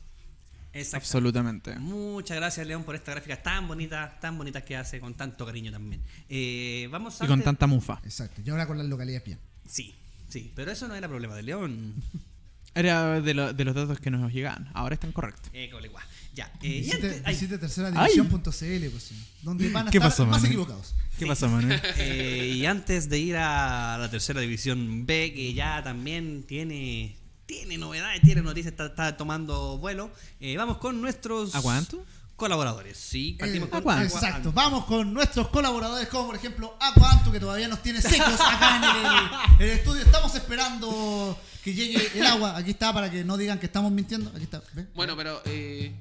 Exacto. Absolutamente. Muchas gracias, León, por esta gráfica tan bonita, tan bonitas que hace con tanto cariño también. Eh, vamos a Y con tanta mufa. Exacto, y ahora con las localidades bien. Sí, Sí, pero eso no era problema de León. Era de, lo- de los datos que nos llegaban. Ahora están correctos. Eh, colegua. Ya. Eh, y Visite, antes- visite tercera división.cl, pues, sí, donde van a ¿Qué estar pasó, más equivocados. ¿Qué pasó, Manuel? eh, y antes de ir a la tercera división B, que ya también tiene tiene novedades, tiene noticias, está, está tomando vuelo, eh, vamos con nuestros ¿A cuánto? colaboradores. Sí, partimos Eh, con. Exacto, vamos con nuestros colaboradores, como por ejemplo Aquanto, que todavía nos tiene secos acá en el, estudio. Estamos esperando que llegue el agua. Aquí está, para que no digan que estamos mintiendo. Aquí está, ¿ve? Bueno, pero eh,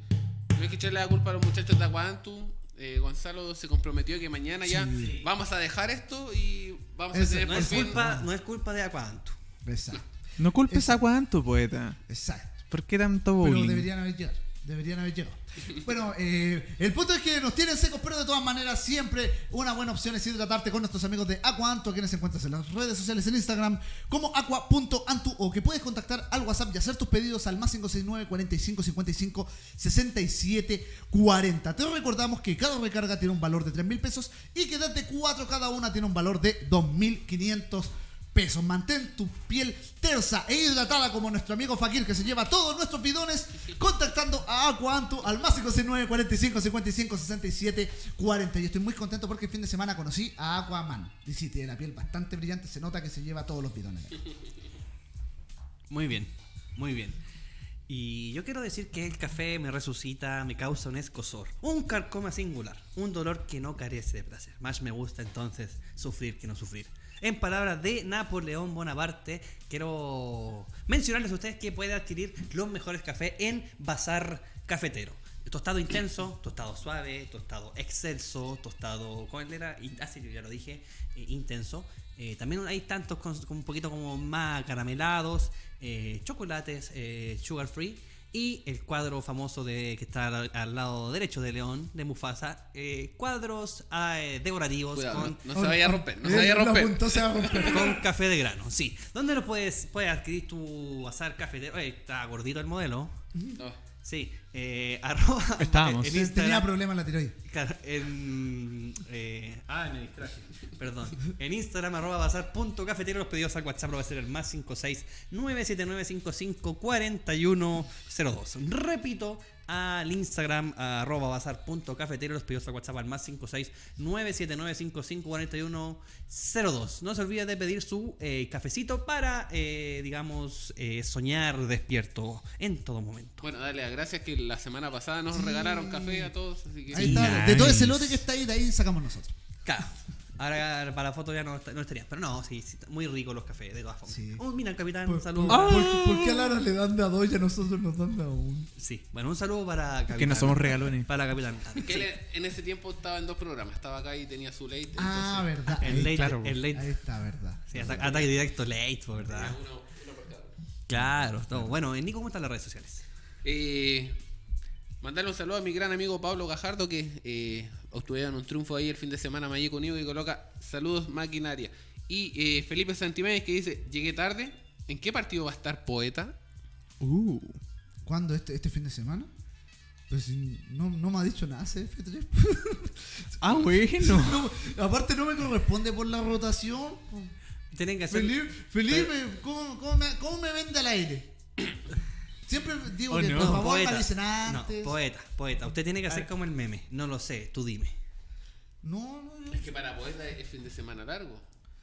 no hay que echarle la culpa a los muchachos de Aguantu. Eh, Gonzalo se comprometió que mañana ya vamos a dejar esto y vamos Eso, a tener No por es fin- culpa, no es culpa de Aquanto. Exacto, No culpes Eso. a cuánto, poeta. exacto. ¿Por qué tanto Pero bullying? deberían haber llegado. Deberían haber llegado. Bueno, eh, el punto es que nos tienen secos, pero de todas maneras siempre una buena opción es hidratarte con nuestros amigos de Aquanto, a quienes encuentras en las redes sociales en Instagram como aqua.antu o que puedes contactar al WhatsApp y hacer tus pedidos al más 569 45 55 67 40. Te recordamos que cada recarga tiene un valor de 3 mil pesos y que desde 4 cada una tiene un valor de 2.500 pesos. Mantén tu piel tersa e hidratada como nuestro amigo Fakir que se lleva todos nuestros bidones contactando a Aquantu al más 569 45 55 67 40. Y estoy muy contento porque el fin de semana conocí a Aquaman. Y sí, tiene la piel bastante brillante, se nota que se lleva todos los bidones. Muy bien, muy bien. Y yo quiero decir que el café me resucita, me causa un escosor, un carcoma singular, un dolor que no carece de placer. Más me gusta entonces sufrir que no sufrir. En palabras de Napoleón Bonaparte, quiero mencionarles a ustedes que puede adquirir los mejores cafés en Bazar Cafetero. Tostado intenso, tostado suave, tostado excelso, tostado. ¿Cuál era? Ah, ya lo dije, eh, intenso. Eh, también hay tantos con, con un poquito como más caramelados, eh, chocolates, eh, sugar free. Y el cuadro famoso de que está al, al lado derecho de León, de Mufasa, eh, cuadros eh, decorativos Cuidado, con, no, no se vaya a romper, no se vaya a romper. apuntó, se va a romper. con café de grano, sí. ¿Dónde lo puedes, puedes adquirir tu azar cafetero? Oye, está gordito el modelo. No. Sí, eh, arroba. Estábamos. en Tenía problemas en la tiroides. Claro, en. Eh, ah, me distraje. Perdón. En Instagram, arroba bazar.cafetero. Los pedidos al WhatsApp va a ser el más 56 97955 4102. Repito, al Instagram, arroba bazar.cafetero. Los pedidos al WhatsApp al más 56 97955 4102. No se olvide de pedir su eh, cafecito para, eh, digamos, eh, soñar despierto en todo momento. Bueno, dale gracias que la semana pasada nos regalaron café a todos, así que Ahí Sí, está. De todo ese lote que está ahí, de ahí sacamos nosotros. Claro. Ahora para la foto ya no, no estaría. Pero no, sí, sí, muy rico los cafés, de todas formas. Sí. Oh, mira, capitán, ¿Por, un saludo. por- Ah. por- por qué a Lara le dan de a dos y a nosotros nos dan de a uno? Sí, bueno, un saludo para capitán. Que no somos regalones. Para capitán. que Sí. él en ese tiempo estaba en dos programas, estaba acá y tenía su late. Ah, entonces- verdad. El Ahí, late, claro, el late. ahí está, verdad. Sí, ata- ataque directo late, pues, ¿verdad? Uno- uno por cada. Claro, todo. Bueno, Nico, ¿cómo están las redes sociales? Eh, mandarle un saludo a mi gran amigo Pablo Gajardo que eh, obtuvieron un triunfo ahí el fin de semana Maye conmigo y coloca saludos maquinaria. Y eh, Felipe Santiménez que dice, llegué tarde, ¿en qué partido va a estar Poeta? Uh. ¿Cuándo? ¿Este, este fin de semana? Pues no, no me ha dicho nada CF3. Ah, bueno. No, aparte no me corresponde por la rotación. Tienen que hacer. Felipe, Felipe ¿cómo, cómo me, cómo me vende al aire? Siempre digo Oh, que no. por favor poeta. avisen No, antes. poeta, poeta. Usted tiene que hacer como el meme. No lo sé, tú dime. No, no, no. Es que para Poeta es fin de semana largo.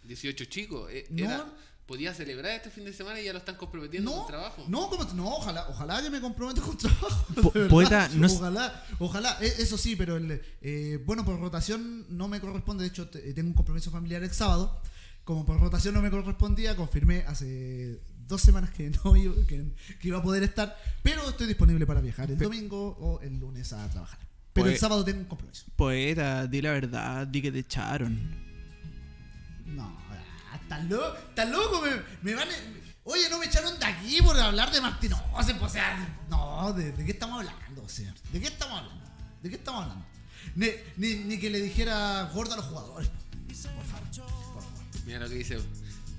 18 chicos. eh, No. era- podía celebrar este fin de semana y ya lo están comprometiendo No, con trabajo. no, como- no, ojalá, ojalá que me comprometa con trabajo. Po- poeta, no es- ojalá, ojalá, e- eso sí, pero el, eh, bueno, por rotación no me corresponde, de hecho te- tengo un compromiso familiar el sábado, como por rotación no me correspondía, confirmé hace dos semanas que no iba, que, que iba a poder estar, pero estoy disponible para viajar el domingo o el lunes a trabajar. Pero el Pues- sábado tengo un compromiso. Poeta, di la verdad, di que te echaron. No, ah, estás loco, estás loco, me, me van. Oye, no me echaron de aquí por hablar de Martín. No, o sea, o sea, no, ¿de, de qué estamos hablando, señor? ¿De qué estamos hablando? ¿De qué estamos hablando? Ni, ni, ni que le dijera gordo a los jugadores. Por favor, por favor. Mira lo que dice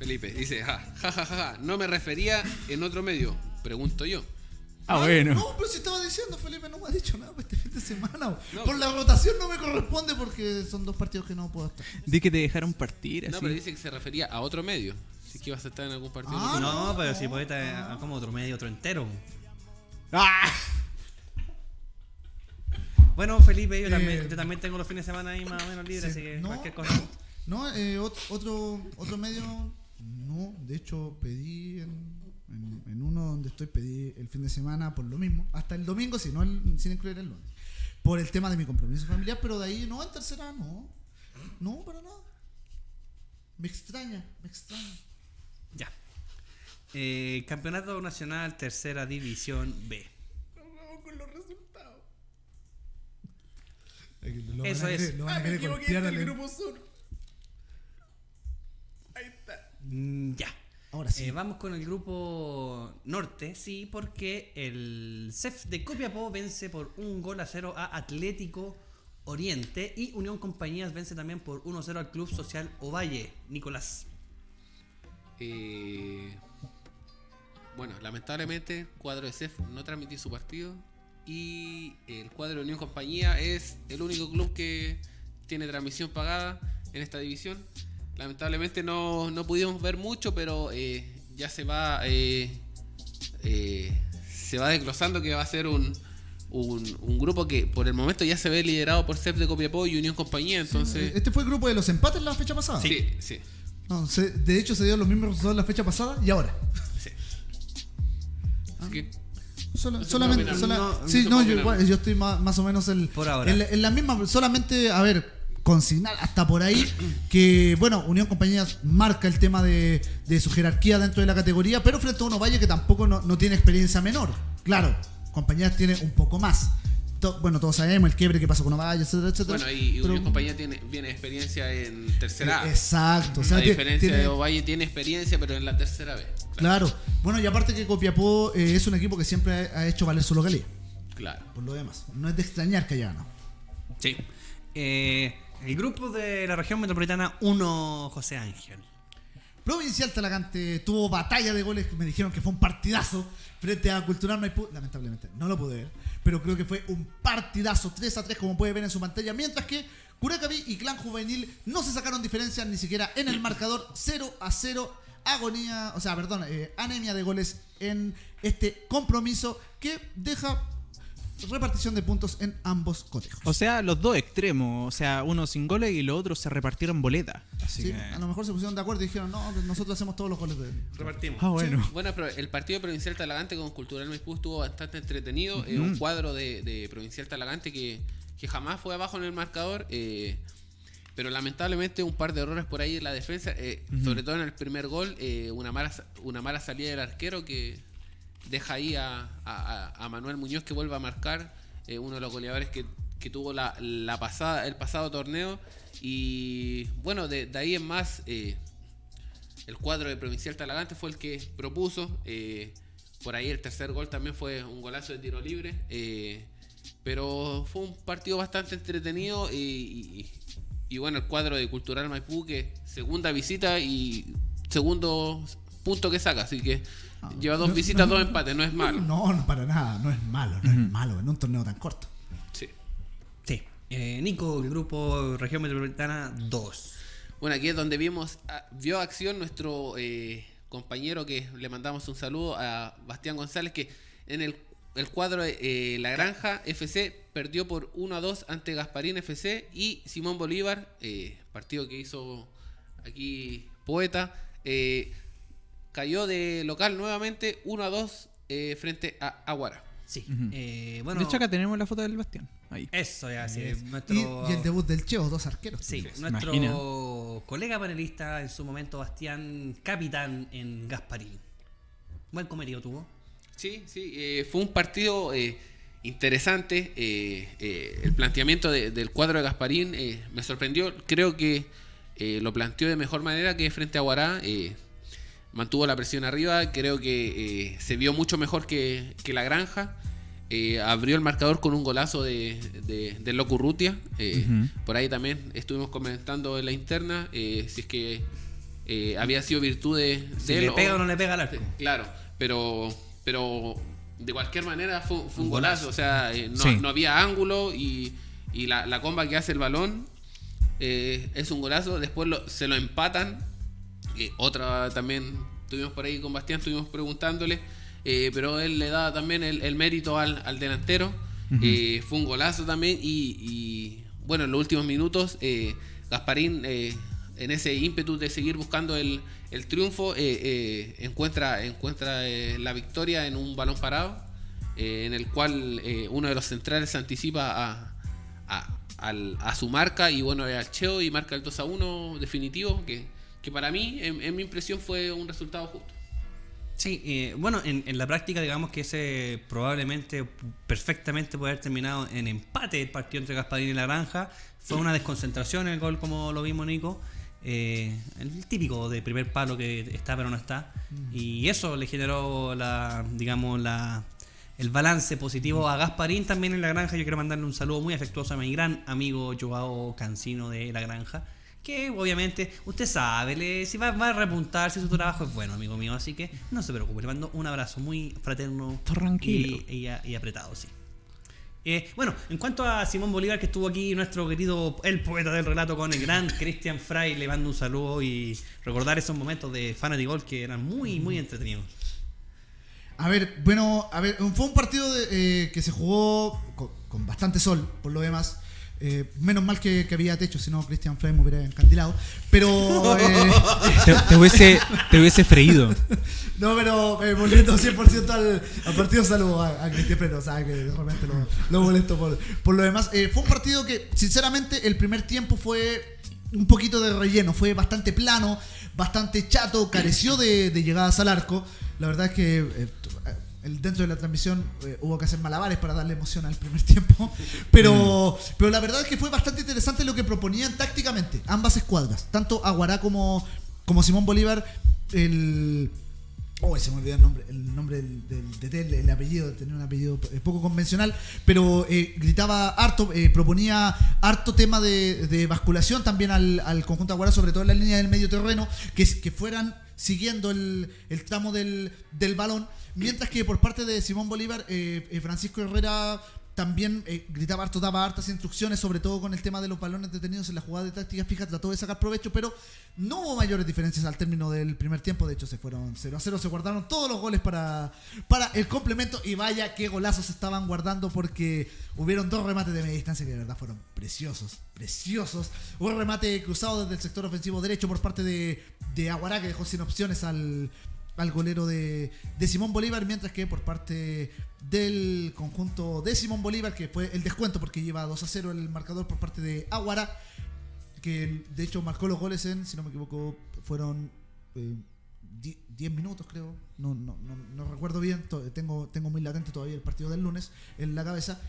Felipe. Dice, ja, ja, ja, ja, ja, no me refería en otro medio. Pregunto yo. Ah, No, bueno. No, pero si estaba diciendo, Felipe, no me ha dicho nada para este fin de semana. No. Por la rotación no me corresponde porque son dos partidos que no puedo estar. Di que te dejaron partir, No, así. pero dice que se refería a otro medio. Si es que ibas a estar en algún partido. Ah, no, no, pero no, si poeta como otro medio, otro entero. ¡Ah! Bueno, Felipe, yo, Eh, también, yo también tengo los fines de semana ahí más o menos libres, Sí, así que no. cualquier cosa. No, eh, ot- otro, otro medio, no, de hecho pedí en, en- en uno donde estoy, pedí el fin de semana por lo mismo, hasta el domingo, si no el- sin incluir el lunes, por el tema de mi compromiso familiar, pero de ahí no, en tercera no, no, para nada. Me extraña, me extraña. Ya. Eh, Campeonato Nacional Tercera División B. con los resultados. Lo Eso van a es. querer- Lo van a querer golpear al- Mm, Ya. Ahora sí. Eh, vamos con el grupo norte, sí, porque el CEF de Copiapó vence por un gol a cero a Atlético Oriente y Unión Compañías vence también por 1-0 al Club Social Ovalle. Nicolás. Eh, bueno, lamentablemente, el cuadro de CEF no transmitió su partido. Y el cuadro de Unión Compañía es el único club que tiene transmisión pagada en esta división. Lamentablemente no, no pudimos ver mucho, pero eh, ya se va eh, eh, se va desglosando que va a ser un, un, un grupo que por el momento ya se ve liderado por CEF de Copiapó y Unión Compañía. Entonces, Este fue el grupo de los empates la fecha pasada. sí, sí. No, se- de hecho se dio los mismos resultados la fecha pasada y ahora. sí. Así que Sola- No se solamente, sola-. No, sí, no yo, opinar. igual, yo estoy más, más o menos el, Por ahora. En, la- en la misma, solamente, a ver, consignar hasta por ahí que, bueno, Unión Compañías marca el tema de, de su jerarquía dentro de la categoría, pero frente a uno Valle que tampoco no, no tiene experiencia menor. Claro, Compañías tiene un poco más. Bueno, todos sabemos el quiebre que pasó con Ovalle, etcétera, etcétera. Bueno, y, y pero- Unión Compañía tiene, viene experiencia en tercera A. Eh, Exacto, o sea, a diferencia tiene- de Ovalle tiene experiencia, pero en la tercera vez. Claro. Bueno, y aparte que Copiapó eh, es un equipo que siempre ha, ha hecho valer su localidad. Claro. Por lo demás, no es de extrañar que haya ganado. Sí. Eh, el grupo de la región metropolitana 1, José Ángel. Provincial Talagante tuvo batalla de goles, me dijeron que fue un partidazo frente a Cultural Maipú. Lamentablemente no lo pude ver, pero creo que fue un partidazo 3 a 3 como puede ver en su pantalla, mientras que Curacaví y Clan Juvenil no se sacaron diferencias ni siquiera en el marcador 0 a 0. Agonía, o sea, perdón, eh, anemia de goles en este compromiso que deja repartición de puntos en ambos cotejos. O sea, los dos extremos. O sea, uno sin goles y los otros se repartieron boleta. Así Sí, que... a lo mejor se pusieron de acuerdo y dijeron, no, pues nosotros hacemos todos los goles de Repartimos. Ah, bueno. Bueno, pero el partido Provincial Talagante con Cultural Maipú estuvo bastante entretenido. Eh, un cuadro de, de Provincial Talagante que, que jamás fue abajo en el marcador. eh, pero lamentablemente un par de errores por ahí en la defensa. eh, Sobre todo en el primer gol. eh, una, mala, una mala salida del arquero que deja ahí a, Manuel Muñoz que vuelve a marcar. eh, uno de los goleadores que, que tuvo la, la pasada, el pasado torneo. Y bueno, de, ahí en más... eh, el cuadro de Provincial Talagante fue el que propuso. eh, por ahí el tercer gol también fue un golazo de tiro libre. pero fue un partido bastante entretenido. Y, y- y bueno, el cuadro de Cultural Maipú, que segunda visita y segundo punto que saca. Así que lleva dos no, visitas, no, dos empates. No es malo. No, no, para nada, no es malo, no es malo en un torneo tan corto. Sí. Sí. Eh, Nico, el grupo región metropolitana 2. Bueno, aquí es donde vimos, a- vio acción nuestro eh, compañero que le mandamos un saludo a Bastián González, que en el, el cuadro de eh, La Granja FC perdió por 1 a 2 ante Gasparín FC y Simón Bolívar, eh, partido que hizo aquí Poeta, eh, cayó de local nuevamente 1 a 2 eh, frente a Aguara. Sí. Eh, bueno, de hecho, acá tenemos la foto del Bastián. Ahí. eso ya, sí. Y, Nuestro, y el debut del Cheo, dos arqueros. Sí, ¿Se nuestro imagina? colega panelista en su momento, Bastián, capitán en Gasparín. Buen comerío tuvo. Sí, sí, eh, fue un partido eh, interesante. eh, eh, el planteamiento de- del cuadro de Gasparín eh, me sorprendió. Creo que eh, lo planteó de mejor manera que frente a Guará. Mantuvo la presión arriba. Creo que eh, se vio mucho mejor que, que la granja. Eh, abrió el marcador con un golazo de, de, de Loco Urrutia. eh. Por ahí también estuvimos comentando en la interna eh, si es que eh, había sido virtud de, Si le pega o- o no le pega al arco. Claro, pero, pero de cualquier manera fue, fue un Un golazo. golazo. O sea, eh, no, Sí. no había ángulo y, y la, la comba que hace el balón eh, es un golazo. Después lo- se lo empatan que otra también tuvimos por ahí con Bastián, estuvimos preguntándole, eh, pero él le da también el, el mérito al, al delantero. Eh, fue un golazo también y, y, bueno, en los últimos minutos eh, Gasparín eh, en ese ímpetu de seguir buscando el, el triunfo eh, eh, encuentra, encuentra eh, la victoria en un balón parado eh, en el cual eh, uno de los centrales se anticipa a, a, a su marca y bueno, al Cheo y marca el 2 a 1 definitivo que, que para mí, en, en mi impresión, fue un resultado justo. Sí, eh, bueno, en, en la práctica digamos que ese probablemente perfectamente puede haber terminado en empate el partido entre Gasparín y La Granja. Fue una desconcentración el gol como lo vimos Nico. Eh, el típico de primer palo que está pero no está. Y eso le generó la, digamos, la, el balance positivo a Gasparín también en La Granja. Yo quiero mandarle un saludo muy afectuoso a mi gran amigo Joao Cancino de La Granja. Que obviamente, usted sabe, le, si va, va a repuntar, si su trabajo es bueno, amigo mío. Así que no se preocupe, le mando un abrazo muy fraterno Tranquilo. y, y, y apretado, sí. Eh, bueno, en cuanto a Simón Bolívar, que estuvo aquí, nuestro querido, el poeta del relato con el gran Cristian Fry, le mando un saludo y recordar esos momentos de Fantasy Golf que eran muy, muy entretenidos. A ver, bueno, a ver, fue un partido de, eh, que se jugó con, con bastante sol, por lo demás. Eh, menos mal que, que había techo, si no Christian Frey me hubiera encandilado. Pero. eh, Te, te hubiese, te hubiese freído. no, pero eh, volviendo 100% al, al partido, saludo a, a Cristian Frey, o sea, que realmente lo, lo molesto por, por lo demás. Eh, fue un partido que, sinceramente, el primer tiempo fue un poquito de relleno, fue bastante plano, bastante chato, careció de, de llegadas al arco. La verdad es que eh, el- dentro de la transmisión eh, hubo que hacer malabares para darle emoción al primer tiempo. Pero, pero la verdad es que fue bastante interesante lo que proponían tácticamente ambas escuadras, tanto Aguará como, como Simón Bolívar. El, Oh, se me olvidó el nombre, el nombre del, de él, el apellido, tenía un apellido eh, poco convencional, pero eh, gritaba harto, eh, proponía harto tema de, de basculación también al, al conjunto Aguara, sobre todo en la línea del medio terreno, que, que fueran siguiendo el, el tramo del, del balón, mientras que por parte de Simón Bolívar, eh, eh, Francisco Herrera también eh, gritaba harto, daba hartas instrucciones, sobre todo con el tema de los balones detenidos en la jugada de táctica fija, trató de sacar provecho, pero no hubo mayores diferencias al término del primer tiempo, de hecho se fueron 0 a 0, se guardaron todos los goles para, para el complemento y vaya qué golazos estaban guardando porque hubieron dos remates de media distancia que de verdad fueron preciosos, preciosos. Un remate cruzado desde el sector ofensivo derecho por parte de, de Aguará que dejó sin opciones al, al golero de, Simón Bolívar, mientras que por parte del conjunto de Simón Bolívar, que fue el descuento porque lleva 2 a 0 el marcador por parte de Aguara, que de hecho marcó los goles en, si no me equivoco, fueron eh, 10 minutos creo, no, no, no, no recuerdo bien, tengo, tengo muy latente todavía el partido del lunes en la cabeza,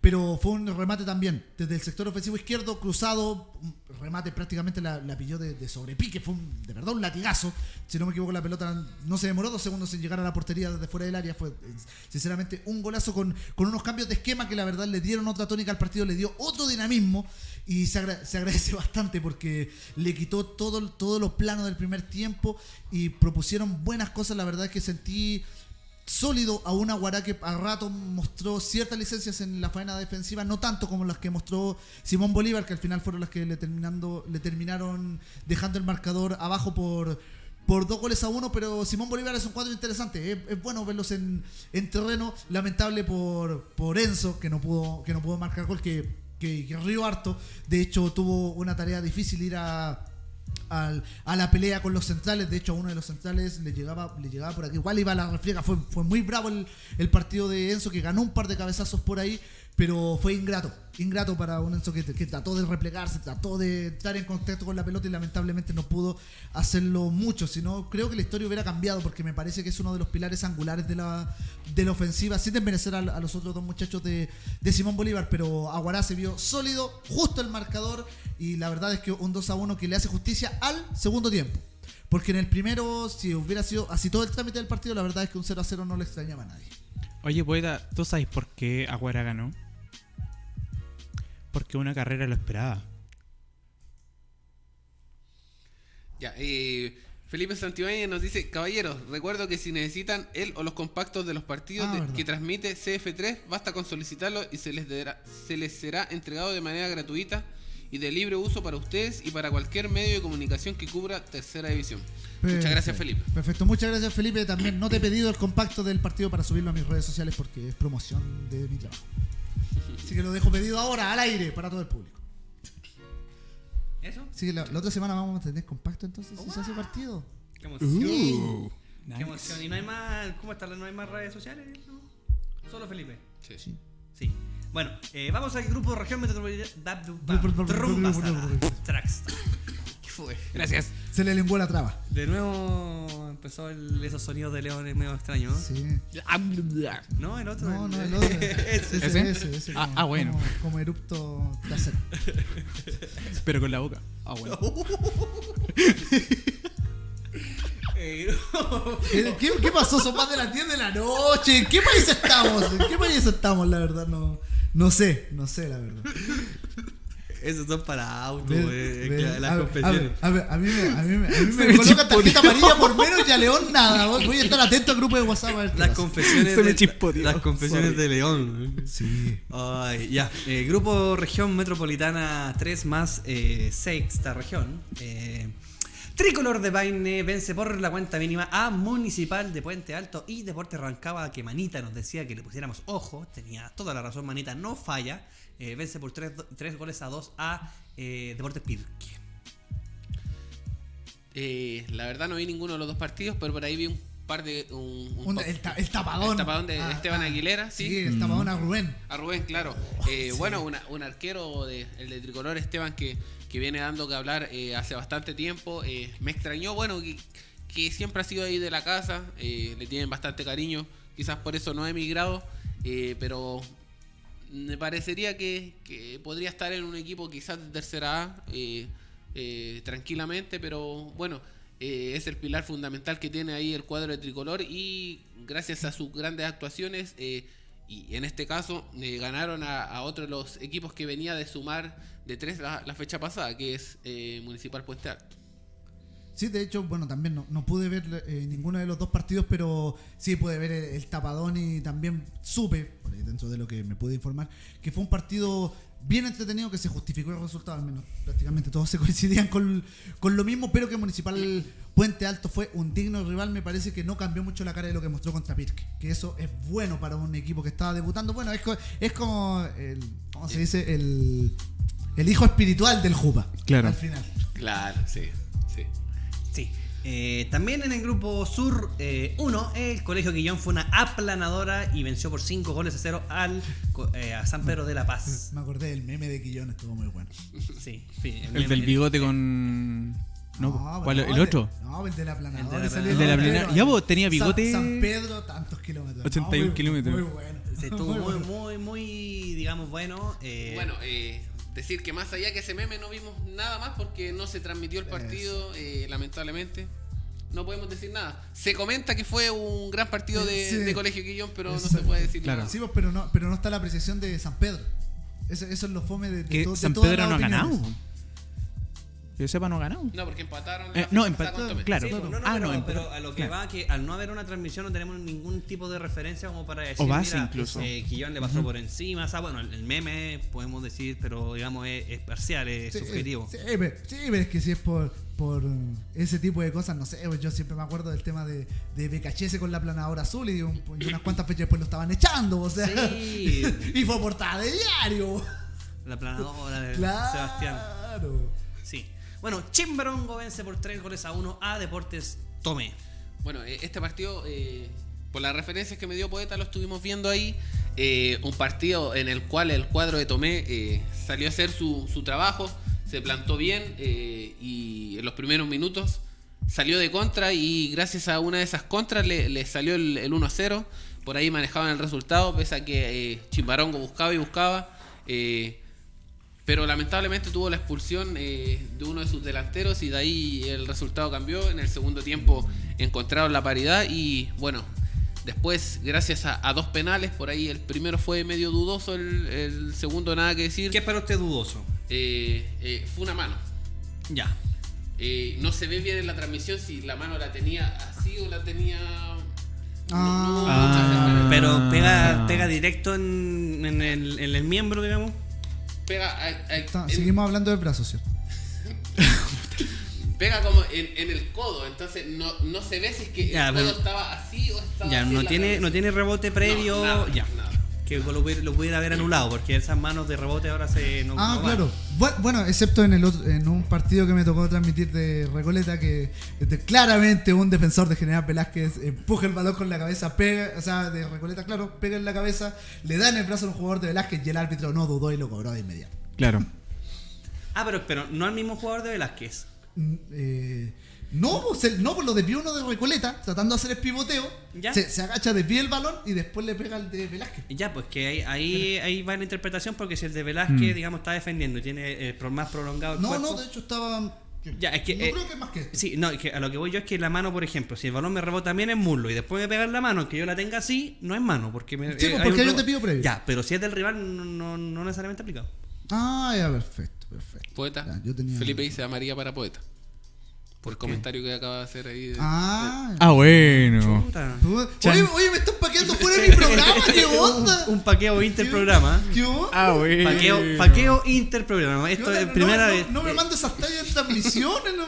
pero fue un remate también desde el sector ofensivo izquierdo, cruzado, un remate prácticamente la, la pilló de, de sobrepique, fue un- de verdad un latigazo. Si no me equivoco, la pelota no se demoró dos segundos en llegar a la portería desde fuera del área. Fue eh, sinceramente un golazo con, con unos cambios de esquema que la verdad le dieron otra tónica al partido, le dio otro dinamismo y se, agra- se agradece bastante porque le quitó todo, todo lo plano del primer tiempo y propusieron buenas cosas. La verdad es que sentí sólido a una Guará que a rato mostró ciertas licencias en la faena defensiva, no tanto como las que mostró Simón Bolívar, que al final fueron las que le, terminando, le terminaron dejando el marcador abajo por, por dos goles a uno, pero Simón Bolívar es un cuadro interesante, es, bueno verlos en, en terreno, lamentable por, por Enzo, que no pudo, que no pudo marcar gol, que, que, que harto, de hecho tuvo una tarea difícil ir a a la pelea con los centrales. De hecho, a uno de los centrales le llegaba, le llegaba por aquí. Igual iba a la refriega. Fue, fue muy bravo el, el partido de Enzo, que ganó un par de cabezazos por ahí, pero fue ingrato. Ingrato para un Enzo que, trató de replegarse, trató de entrar en contacto con la pelota y lamentablemente no pudo hacerlo mucho. Sino creo que la historia hubiera cambiado porque me parece que es uno de los pilares angulares de la, de ofensiva, sin desmerecer a, a los otros dos muchachos de, de Simón Bolívar. Pero Aguará se vio sólido, justo el marcador y la verdad es que un 2 a 1 que le hace justicia al segundo tiempo. Porque en el primero, si hubiera sido así todo el trámite del partido, la verdad es que un 0 a 0 no le extrañaba a nadie. Oye, poeta, ¿tú sabes por qué Aguara ganó? Porque una carrera lo esperaba. Ya, eh, Felipe Santibáñez nos dice, caballeros, recuerdo que si necesitan él o los compactos de los partidos Ah, de- que transmite CF3, basta con solicitarlo y se les, dará- se les será entregado de manera gratuita y de libre uso para ustedes y para cualquier medio de comunicación que cubra tercera división. Muchas gracias, Felipe. Perfecto, muchas gracias Felipe. También no te he pedido el compacto del partido para subirlo a mis redes sociales porque es promoción de mi trabajo. Así que lo dejo pedido ahora al aire para todo el público. ¿Eso? Así que la, la otra semana vamos a tener compacto entonces si se hace partido. Qué emoción. Uh, Qué nice. emoción. ¿Y no hay más, cómo está? ¿No hay más redes sociales? ¿No? Solo Felipe. Sí. Sí. Sí. Bueno, eh, vamos al grupo Región Metropolitana. Tracks. Gracias. Se le lenguó la traba. De nuevo empezó el- esos sonidos de leones medio extraños. ¿no? Sí. No, el otro. No, no, el otro. Ese. Ese, ¿Ese? ese, ese, Ah, como- ah, bueno. Como, como erupto trasero. Pero con la boca. Ah, bueno. ¿Qué, qué pasó? Son más de las 10 de la noche. ¿En qué país estamos? ¿En qué país estamos? La verdad, no, no sé. No sé, la verdad. Esos son para auto, güey. Las a ver, confesiones. A ver, a ver, a mí me, a mí me, a mí Se me me colocan tarjeta amarilla por menos y a León nada. Voy a estar atento al grupo de WhatsApp a ver qué Las confesiones Se me de, las confesiones Sorry. de León. Sí. Ay, ya. Eh, grupo Región Metropolitana 3 más eh, sexta región. Eh, Tricolor de Paine vence por la cuenta mínima a Municipal de Puente Alto y Deportes Rancagua que Manita nos decía que le pusiéramos ojo. Tenía toda la razón, Manita no falla. Eh, vence por 3 goles a 2 a eh, Deportes Pirque. Eh, la verdad no vi ninguno de los dos partidos, pero por ahí vi un par de... Un, un Un- pa- el, ta- el tapadón. El tapadón de Ah, Esteban ah. Aguilera, sí. Sí, el tapadón a Rubén. A Rubén, claro. Oh, Eh, Bueno, una- un arquero, de, el de Tricolor Esteban, que, que viene dando que hablar eh, hace bastante tiempo. Eh, me extrañó, bueno, que, que siempre ha sido ahí de la casa, eh, le tienen bastante cariño, quizás por eso no ha emigrado, eh, pero me parecería que, que podría estar en un equipo quizás de tercera A eh, eh, tranquilamente, pero bueno, eh, es el pilar fundamental que tiene ahí el cuadro de tricolor y gracias a sus grandes actuaciones eh, y en este caso ganaron a, a otro de los equipos que venía de sumar de tres la, la fecha pasada, que es Municipal Puente Alto. Sí, de hecho, bueno, también no, no pude ver eh, ninguno de los dos partidos, pero sí pude ver el, el tapadón y también supe, por ahí dentro de lo que me pude informar, que fue un partido bien entretenido que se justificó el resultado, al menos prácticamente todos se coincidían con, con lo mismo, pero que Municipal Puente Alto fue un digno rival, me parece que no cambió mucho la cara de lo que mostró contra Pirque, que eso es bueno para un equipo que estaba debutando, bueno, es, co- es como, el, ¿cómo se dice? El, el hijo espiritual del Juba, Claro. al final. Claro, sí, sí. Sí. Eh, también en el grupo Sur 1, el Colegio Quillón fue una aplanadora y venció por 5 goles a 0 al, co- eh, a San Pedro de la Paz. Me acordé del meme de Quillón, estuvo muy bueno. Sí, sí, El del bigote con. No, ¿cuál? no, ¿El otro? de- no, el de la planadora. El de la salió El de la entero. planadora. Ya, vos, tenía San- bigote- San, Pedro, tantos kilómetros. 81 muy- kilómetros. Muy bueno. Se estuvo Muy muy, muy, digamos, bueno. eh, Bueno, eh, decir que más allá que ese meme no vimos nada más porque no se transmitió el partido, eh, lamentablemente. No podemos decir nada. Se comenta que fue un gran partido de, Sí. de Colegio Quillón, pero no se puede decir Claro. nada. Sí, pero no, pero no está la apreciación de San Pedro. Eso, eso es lo fome de, de Que to- de San todas Pedro no ha ganado. Que yo sepa, no ha ganado. No, porque empataron. Eh, la no, Tomé. claro. sí, pues, no, no, Ah, pero, no, pero a lo que claro. va, que al no haber una transmisión no tenemos ningún tipo de referencia como para decir, O base mira, incluso. eh, Quillón le pasó por encima, o sea, bueno, el, el meme podemos decir, pero digamos es, es parcial, es Sí, subjetivo. Sí, pero, sí, pero es que si es por, por ese tipo de cosas, no sé, pues yo siempre me acuerdo del tema de, de BKHS con la planadora azul y, un- y unas cuantas fechas después lo estaban echando, o sea. Sí. y fue portada de diario. La planadora de Claro. Sebastián. Sí. Bueno, Chimbarongo vence por 3 goles a 1 a Deportes Tomé. Bueno, eh, este partido, eh, por las referencias que me dio Poeta, lo estuvimos viendo ahí. eh, un partido en el cual el cuadro de Tomé salió a hacer su, su trabajo, se plantó bien y en los primeros minutos salió de contra y gracias a una de esas contras le, le salió el, el 1-0. Por ahí manejaban el resultado, pese a que Chimbarongo buscaba y buscaba. Pero lamentablemente tuvo la expulsión eh, de uno de sus delanteros y de ahí el resultado cambió. En el segundo tiempo encontraron la paridad y bueno, después gracias a, a dos penales, por ahí el primero fue medio dudoso, el, el segundo nada que decir, ¿Qué es para usted dudoso? eh, eh, fue una mano. Ya. Eh, no se ve bien en la transmisión si la mano la tenía así o la tenía... no- no hubo Ah. cercanía. Pero pega, pega directo en, en el, en el miembro, digamos. Pega, a- a- Está- en- seguimos hablando de brazos, ¿cierto? pega como en, en el codo, entonces no, no se ve si es que Ya, el codo estaba así o estaba Ya, así no tiene, cabeza. no tiene rebote previo. No, nada, ya. nada. Que lo, pudiera- lo pudiera haber anulado, porque esas manos de rebote ahora se. No, Ah, no claro. Bu- Bueno, excepto en el otro- en un partido que me tocó transmitir de Recoleta, que este, claramente un defensor de General Velázquez empuja el balón con la cabeza, pega, o sea, de Recoleta, claro, pega en la cabeza, le da en el brazo a un jugador de Velázquez y el árbitro no dudó y lo cobró de inmediato. Claro. Ah, pero, pero no al mismo jugador de Velázquez. Mm, eh, no, pues, el- no, pues lo desvió uno de Recoleta, tratando de hacer el pivoteo, Ya. se, se agacha, desvía el balón y después le pega al de Velázquez. Ya, pues que ahí, ahí, ahí va la interpretación, porque si el de Velázquez, Mm. digamos, está defendiendo y tiene eh, pro- más prolongado el No, cuerpo. no, de hecho estaba... Ya, es que, no eh, creo que es más que esto. Sí, no, es que a lo que voy yo es que la mano, por ejemplo, si el balón me rebota bien en muslo y después me pega en la mano, que yo la tenga así, no es mano, porque me. Sí, pues, porque hay un desvío previo. Ya, pero si es del rival, no, no, no necesariamente aplicado. Ah, ya, perfecto, perfecto. Poeta. Ya, yo tenía- Felipe dice amarilla para poeta. Por el comentario que acaba de hacer ahí. de- Ah, Ah, bueno. Oye, oye, me están paqueando fuera de mi programa, ¿qué onda? Un, un paqueo interprograma. ¿Qué onda? Ah, bueno. Paqueo, paqueo interprograma. ¿Qué Esto onda? es No, primera no, vez. No, me eh, mandes esas tallas en transmisiones, no.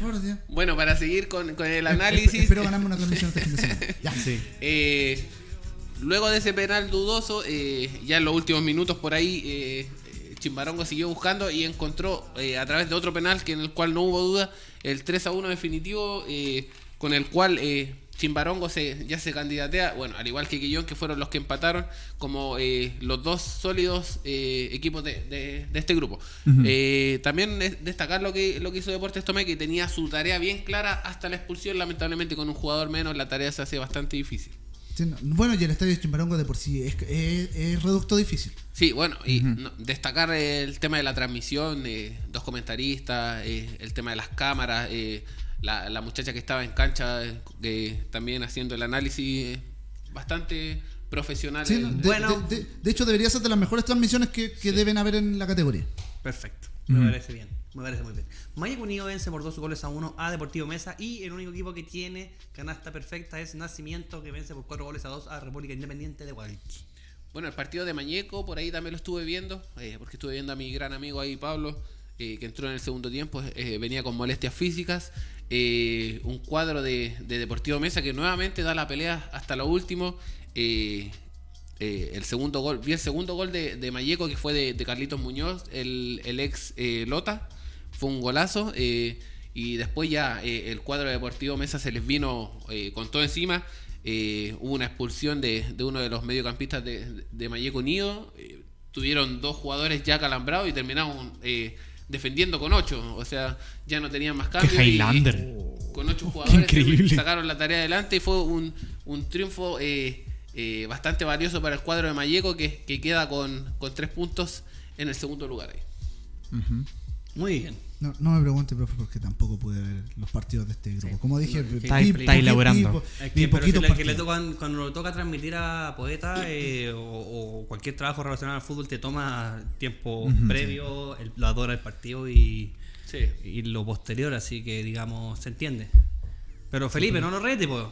Por Dios. Bueno, para seguir con, con el Esp- análisis. Espero ganarme una transmisión fin de semana. Ya. Sí. Eh, luego de ese penal dudoso, eh, ya en los últimos minutos por ahí, eh, eh, Chimbarongo siguió buscando y encontró eh, a través de otro penal que en el cual no hubo duda el 3 a 1 definitivo eh, con el cual eh, Chimbarongo se, ya se candidatea, bueno, al igual que Guillón, que fueron los que empataron como eh, los dos sólidos eh, equipos de, de- de este grupo. Eh, también es destacar lo que, lo que hizo Deportes Tomé, que tenía su tarea bien clara hasta la expulsión, lamentablemente con un jugador menos la tarea se hace bastante difícil. Sí, no, Bueno, y el estadio de Chimbarongo de por sí es, es, es reducto difícil. Sí, bueno, y no, destacar el tema de la transmisión, eh, dos comentaristas, eh, el tema de las cámaras, eh, la, la muchacha que estaba en cancha eh, que también haciendo el análisis eh, bastante profesional. Sí, no, de, Bueno. de- de- de hecho, debería ser de las mejores transmisiones que, que deben haber en la categoría. Perfecto. Me parece bien. Me parece muy bien. Maya Unido vence por dos goles a uno a Deportivo Mesa y el único equipo que tiene canasta perfecta es Nacimiento que vence por cuatro goles a dos a República Independiente de Hualqui. Bueno, el partido de Mañeco, por ahí también lo estuve viendo, eh, porque estuve viendo a mi gran amigo ahí, Pablo, eh, que entró en el segundo tiempo, eh, venía con molestias físicas. un cuadro de, de Deportivo Mesa que nuevamente da la pelea hasta lo último. el segundo gol, vi el segundo gol de, de Mayeco que fue de, Carlitos Muñoz, el, ex Lota, fue un golazo. eh, y después ya eh, el cuadro de Deportivo Mesa se les vino eh, con todo encima. eh, hubo una expulsión de, de uno de los mediocampistas de, de Mayeco Unido. eh, tuvieron dos jugadores ya calambrados y terminaron eh, defendiendo con ocho. O sea, ya no tenían más cambios. y- Highlander. con ocho jugadores increíble. sacaron la tarea adelante y fue un, un triunfo eh, eh, bastante valioso para el cuadro de Mayeco que, que queda con, con tres puntos en el segundo lugar ahí. Muy bien. No, no me pregunte, profe, porque tampoco pude ver los partidos de este grupo. Como dije, No, Está- vi- está vi- elaborando. vi- Es que, pero si le, que le partidos. tocan, cuando le toca transmitir a Poeta eh, o, o cualquier trabajo relacionado al fútbol, te toma tiempo previo, el, la hora del partido y, Sí. y lo posterior, así que digamos, se entiende. Pero Felipe, no lo rete, pues.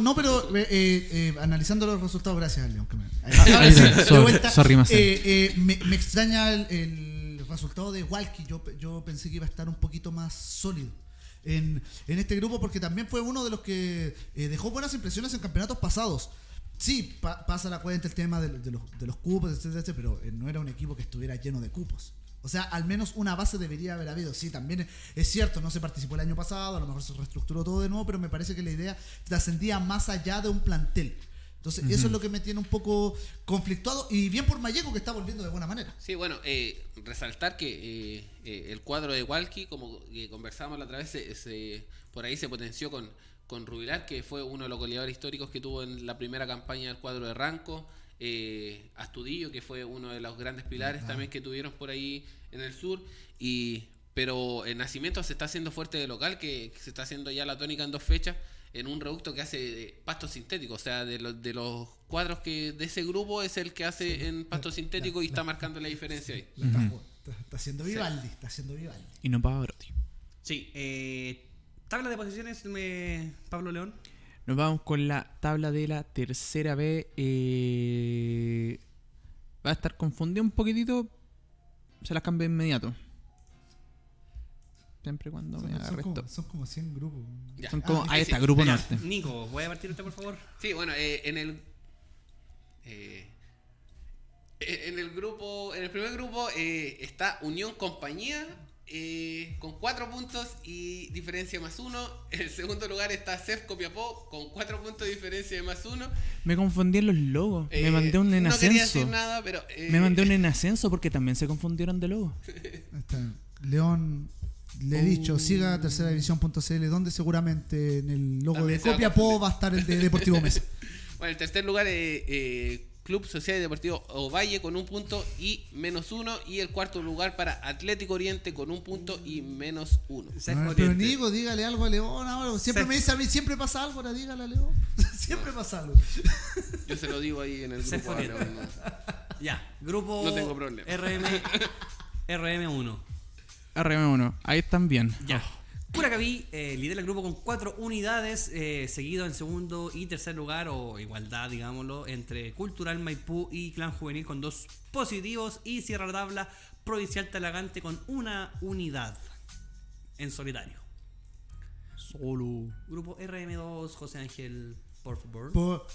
No, pero eh, eh, analizando los resultados, gracias, León. que me- ahí de vuelta, sorry, eh, eh, me, me extraña el, el resultado de Walkie. Yo, yo pensé que iba a estar un poquito más sólido en, en este grupo porque también fue uno de los que eh, dejó buenas impresiones en campeonatos pasados. Sí, pa- pasa la cuenta el tema de, los, de los cupos, etcétera, etcétera, pero eh, no era un equipo que estuviera lleno de cupos. O sea, al menos una base debería haber habido. Sí, también es cierto, no se participó el año pasado, a lo mejor se reestructuró todo de nuevo, pero me parece que la idea trascendía más allá de un plantel. Entonces, eso es lo que me tiene un poco conflictuado. Y bien por Mayeco, que está volviendo de buena manera. Sí, bueno, eh, resaltar que eh, eh, el cuadro de Walkie, como que conversamos la otra vez, se- se- por ahí se potenció con, con Rubilar, que fue uno de los goleadores históricos que tuvo en la primera campaña del cuadro de Ranco. eh, Astudillo, que fue uno de los grandes pilares también que tuvieron por ahí en el sur. Y, pero el Nacimiento se está haciendo fuerte de local, que, que se está haciendo ya la tónica en dos fechas, en un reducto que hace pasto sintético. O sea, de los, de los cuadros que de ese grupo es el que hace en pasto sintético y está marcando la diferencia ahí. La está, jugando. Está- está haciendo Vivaldi, está haciendo Vivaldi. Y no Pavarotti. Sí, eh, tabla de posiciones, me- Pablo León. Nos vamos con la tabla de la tercera B. eh, va a estar confundido un poquitito, se las cambio de inmediato. Siempre cuando me Son, son arresto. como, son como 100 grupos. Ya. Son como, Ah, ahí sí, está, sí. Grupo Ya, Norte. Nico, ¿voy a partir usted, por favor? Sí, bueno, eh, en el. eh, en el grupo. En el primer grupo eh, está Unión Compañía. eh, con 4 puntos y diferencia más 1. En el segundo lugar está CEF Copiapó con 4 puntos de diferencia de más 1. Me confundí en los logos. me mandé un en no quería ascenso. decir nada, pero. eh, Me mandé un en ascenso porque también se confundieron de logo. Ahí está. León, le he dicho, siga tercera división.cl, donde seguramente en el logo También de a Copiapó va a estar el de Deportivo Mesa. Bueno, el tercer lugar es eh, Club Social y Deportivo Ovalle con un punto y menos uno. Y el cuarto lugar para Atlético Oriente con un punto y menos uno. A ver, pero. Nico, dígale algo a León ahora. Siempre me dice a mí, siempre pasa algo, ahora dígale a León. siempre pasa algo. Yo se lo digo ahí en el grupo. ahora, no. Ya, grupo No tengo problema. RM, RM1. RM1, ahí están bien. Ya. Curacaví eh, lidera el grupo con cuatro unidades, eh, seguido en segundo y tercer lugar, o igualdad, digámoslo, entre Cultural Maipú y Clan Juvenil con dos positivos, y cierra la tabla Provincial Talagante con una unidad en solitario. Solo. Grupo RM2, José Ángel,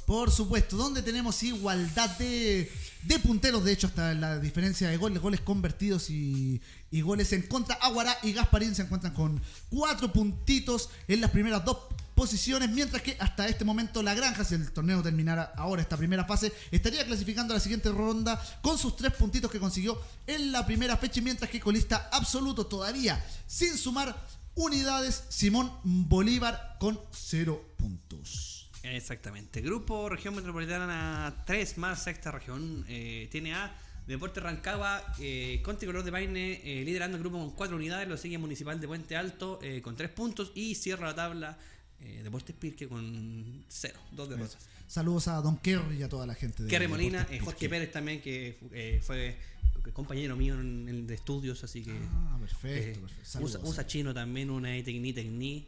por supuesto, donde tenemos igualdad de, de punteros, de hecho, hasta la diferencia de goles, goles convertidos y, y goles en contra. Aguará y Gasparín se encuentran con cuatro puntitos en las primeras dos posiciones, mientras que hasta este momento la Granja, si el torneo terminara ahora esta primera fase, estaría clasificando a la siguiente ronda con sus tres puntitos que consiguió en la primera fecha, mientras que colista absoluto todavía sin sumar unidades, Simón Bolívar con cero puntos. Exactamente. Grupo Región Metropolitana 3 más sexta región. eh, tiene a Deporte Rancagua eh, con Tricolor de Paine eh, liderando el grupo con 4 unidades. Lo sigue Municipal de Puente Alto eh, con 3 puntos. Y cierra la tabla eh, Deportes Pirque con 0. 2 derrotas. Saludos a Don Kerry y a toda la gente de Kerry Molina, eh, Jorge. Pérez también, que eh, fue compañero mío en el de estudios, así que. Ah, perfecto, perfecto. Saludos. usa, usa chino también, una Tecni Tecni.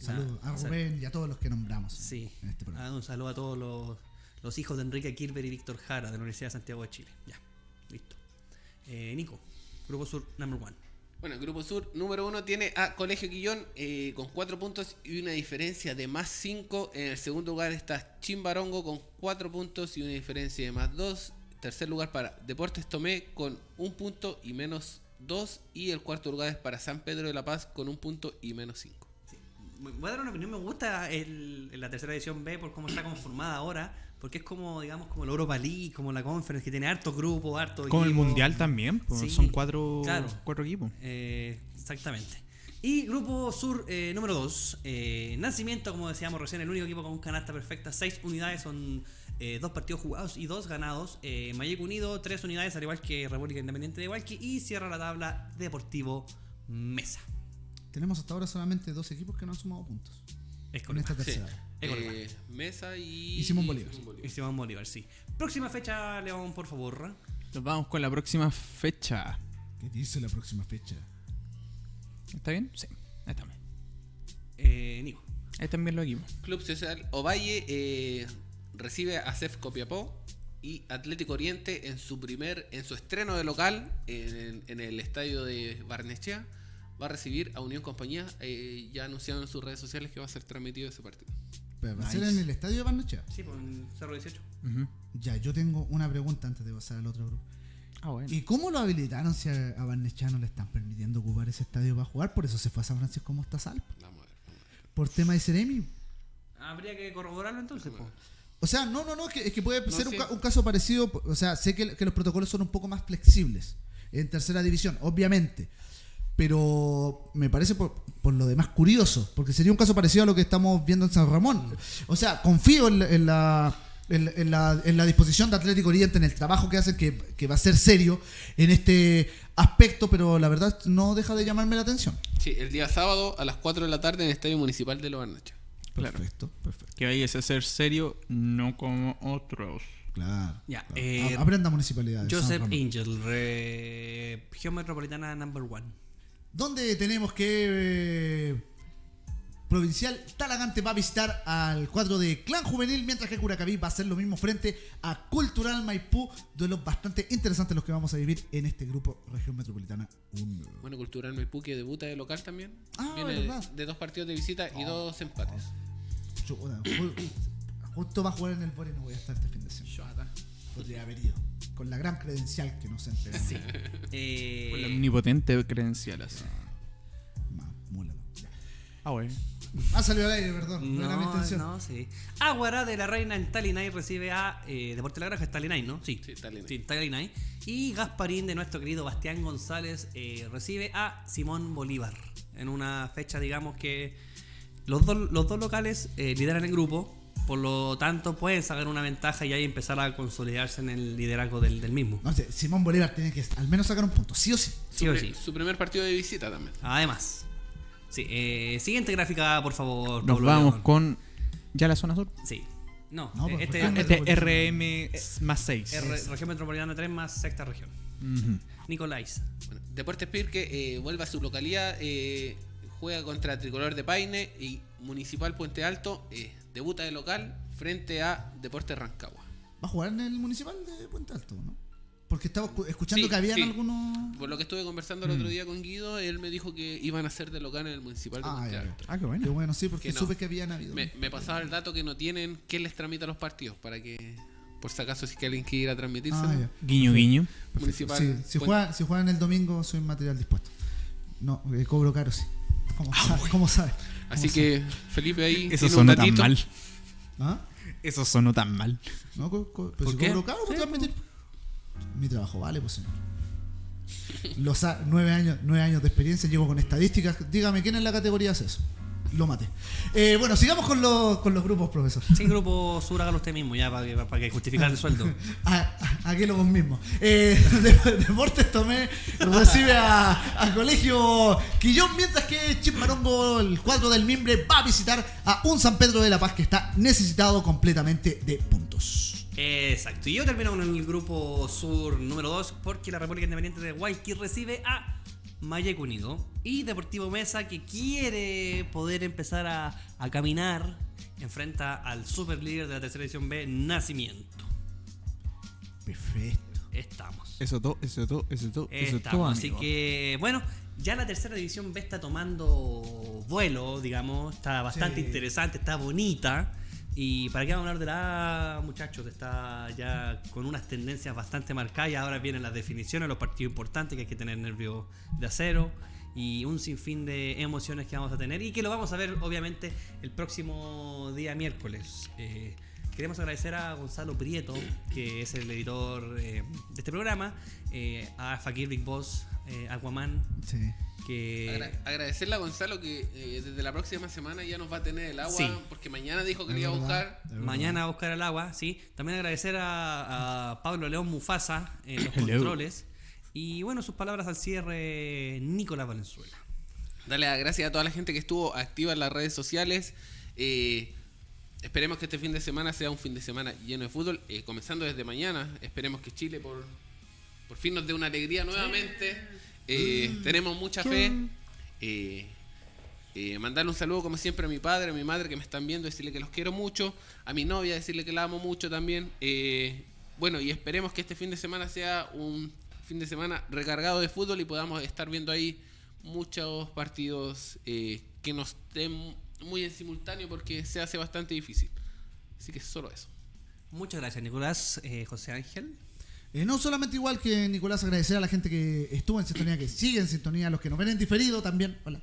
Saludos a Rubén y a todos los que nombramos Sí. en este programa. Ah, un saludo a todos los, los hijos de Enrique Kirber y Víctor Jara de la Universidad de Santiago de Chile. Ya, listo. Eh, Nico, Grupo Sur number one. Bueno, el grupo sur número uno tiene a Colegio Quillón eh, con 4 puntos y una diferencia de más 5. En el segundo lugar está Chimbarongo con 4 puntos y una diferencia de más 2. Tercer lugar para Deportes Tomé con un punto y menos 2. Y el cuarto lugar es para San Pedro de la Paz con un punto y menos 5. Voy a dar una opinión, me gusta el, la tercera edición B por cómo está conformada ahora, porque es como, digamos, como la Europa League, como la Conference, que tiene hartos grupos, hartos Como el mundial también, pues, Sí, son cuatro, claro. cuatro equipos. Eh, exactamente. Y Grupo Sur eh, número 2, Nacimiento, como decíamos recién, el único equipo con canasta perfecta, 6 unidades, son eh, dos partidos jugados y dos ganados. Eh, Mayeco Unido, 3 unidades, al igual que República Independiente de Hualqui, y cierra la tabla Deportivo Mesa. Tenemos hasta ahora solamente dos equipos que no han sumado puntos. Es Con esta tercera. Es correcto. Eh, Mesa y, Y Simón Bolívar. Y Simón Bolívar, sí. Próxima fecha, León, por favor. Nos vamos con la próxima fecha. ¿Qué dice la próxima fecha? ¿Está bien? Sí, ahí estamos. Eh, Nico. Ahí están bien los equipos. Club Social Ovalle eh, recibe a CEF Copiapó y Atlético Oriente en su primer, en su estreno de local en, en el estadio de Barnechea va a recibir a Unión Compañía. eh, ya anunciaron en sus redes sociales que va a ser transmitido ese partido. Pero ¿Va a ser en el estadio de Barnechea? Sí, pues en Cerro 18. Ujú. Ya, yo tengo una pregunta antes de pasar al otro grupo. Ah, bueno. ¿Y cómo lo habilitaron si a, a Barnechea no le están permitiendo ocupar ese estadio para jugar? Por eso se fue a San Francisco Mostazal. Vamos a ver. vamos a ver. Por tema de Ceremi. Habría que corroborarlo entonces, pues. O sea, no, no, no, es que, es que puede No, ser un, ca- un caso parecido. O sea, sé que, que los protocolos son un poco más flexibles en tercera división, obviamente. Pero me parece por, por lo demás curioso, porque sería un caso parecido a lo que estamos viendo en San Ramón. O sea, confío en, la- en la, en, en la, en la disposición de Atlético Oriente, en el trabajo que hacen, que, que va a ser serio en este aspecto, pero la verdad no deja de llamarme la atención. Sí, el día sábado a las 4 de la tarde en el Estadio Municipal de Los. Claro. Perfecto, perfecto. Que vayas a ser serio, no como otros. Claro. Ya, claro. eh, Aprenda municipalidad. Joseph. Angel, re- región metropolitana number one. Donde tenemos que eh, provincial. Talagante va a visitar al cuadro de Clan Juvenil, mientras que Curacaví va a hacer lo mismo frente a Cultural Maipú. Duelos bastante interesantes los que vamos a vivir en este grupo Región Metropolitana 1. Bueno, Cultural Maipú que debuta de local también. Ah, Viene verdad. de dos partidos de visita y dos empates. Justo va a jugar en el Bori, no voy a estar este fin de semana. Podría haber ido. Con la gran credencial que nos entregan. Sí. Eh, Con la omnipotente credencial así. Ah, bueno. Ah, salió al aire, perdón. No, era mi intención. no, sí. Aguara de la Reina en Talinay recibe a eh, Deporte La Granja, es Talinay, ¿no? Sí, Sí, Talinay. Sí, Talinay. Y Gasparín de nuestro querido Bastián González eh, recibe a Simón Bolívar. En una fecha, digamos que los dos, los dos locales eh, lideran el grupo. Por lo tanto, pueden sacar una ventaja y ahí empezar a consolidarse en el liderazgo del, del mismo. No sé, Simón Bolívar tiene que al menos sacar un punto, sí o sí. Sí o Su sí. Su primer partido de visita también. Además. Sí, eh, siguiente gráfica, por favor. Nos Pablo vamos León. con. ¿Ya la zona sur? Sí. No, No, eh, pues, este, región este RM más 6. R- región metropolitana 3 más sexta región. Nicolás. Bueno, Deportes Pirque eh, vuelve a su localidad, eh, juega contra Tricolor de Paine y Municipal Puente Alto eh, debuta de local frente a Deportes Rancagua. Va a jugar en el municipal de Puente Alto, ¿no? Porque estaba escu- escuchando Sí, que habían sí. algunos. Por lo que estuve conversando el otro día con Guido, él me dijo que iban a ser de local en el Municipal de Ah, Puente ya, Alto. Ah, qué bueno. Qué bueno, sí, porque Que no. supe que habían habido. Me, me pasaba el dato que no tienen quién les tramita los partidos para que, por si acaso, si es que alguien quiere ir a transmitirse. Ah. Guiño, guiño. Municipal. Sí, si, juegan, si juegan el domingo, soy material dispuesto. No, eh, cobro caro, sí. ¿Cómo sabe? ¿Cómo sabe? Así ¿Cómo que Felipe ahí. Eso tiene un sonó tan mal. ¿Ah? Eso sonó tan mal. No, co- co- pues ¿Por si qué? cobro caro, pues Sí. Mi trabajo vale, pues señor. Los a- nueve años, nueve años de experiencia, llevo con estadísticas. Dígame, ¿quién en la categoría hace eso? Lo maté. Eh, bueno, sigamos con los, con los grupos, profesor. Sí, grupo sur, hágalo usted mismo, ya para que, para que justificar el sueldo. A, a- aquí lo vos mismo. Eh, de- Deportes Tomé recibe a, a Colegio Quillón, mientras que Chimbarongo, el cuadro del Mimbre, va a visitar a un San Pedro de la Paz que está necesitado completamente de puntos. Exacto. Y yo termino con el grupo sur número 2 porque la República Independiente de Guayquil recibe a Mayeco Unido y Deportivo Mesa que quiere poder empezar a, a caminar enfrenta al super líder de la tercera edición B, Nacimiento. Perfecto. Estamos. Eso todo, eso todo, eso todo, eso todo. Así que, bueno, ya la tercera división B está tomando vuelo, digamos, está bastante Sí. interesante, está bonita. Y para qué vamos a hablar de la A, muchachos, está ya con unas tendencias bastante marcadas. y Ahora vienen las definiciones, los partidos importantes que hay que tener nervios de acero y un sinfín de emociones que vamos a tener y que lo vamos a ver obviamente el próximo día miércoles. Eh, queremos agradecer a Gonzalo Prieto, que es el editor eh, de este programa, eh, a Fakir Big Boss, eh, Aquaman, Sí. que... Agra- agradecerle a Gonzalo que eh, desde la próxima semana ya nos va a tener el agua, Sí. porque mañana dijo que le iba a buscar. Mañana a buscar el agua, sí. También agradecer a, a Pablo León Mufasa en los controles. Y bueno, sus palabras al cierre, Nicolás Valenzuela. Dale las gracias a toda la gente que estuvo activa en las redes sociales. Eh, esperemos que este fin de semana sea un fin de semana lleno de fútbol, eh, comenzando desde mañana. Esperemos que Chile por, por fin nos dé una alegría nuevamente. Eh, tenemos mucha fe. Eh, eh, mandarle un saludo como siempre a mi padre, a mi madre que me están viendo, decirle que los quiero mucho, a mi novia decirle que la amo mucho también. Bueno, y esperemos que este fin de semana sea un fin de semana recargado de fútbol y podamos estar viendo ahí muchos partidos que nos den muy en simultáneo porque se hace bastante difícil. Así que solo eso. Muchas gracias, Nicolás. Eh, José Ángel. Eh, no solamente igual que Nicolás, agradecer a la gente que estuvo en sintonía, que sigue en sintonía, a los que nos ven en diferido también. Hola.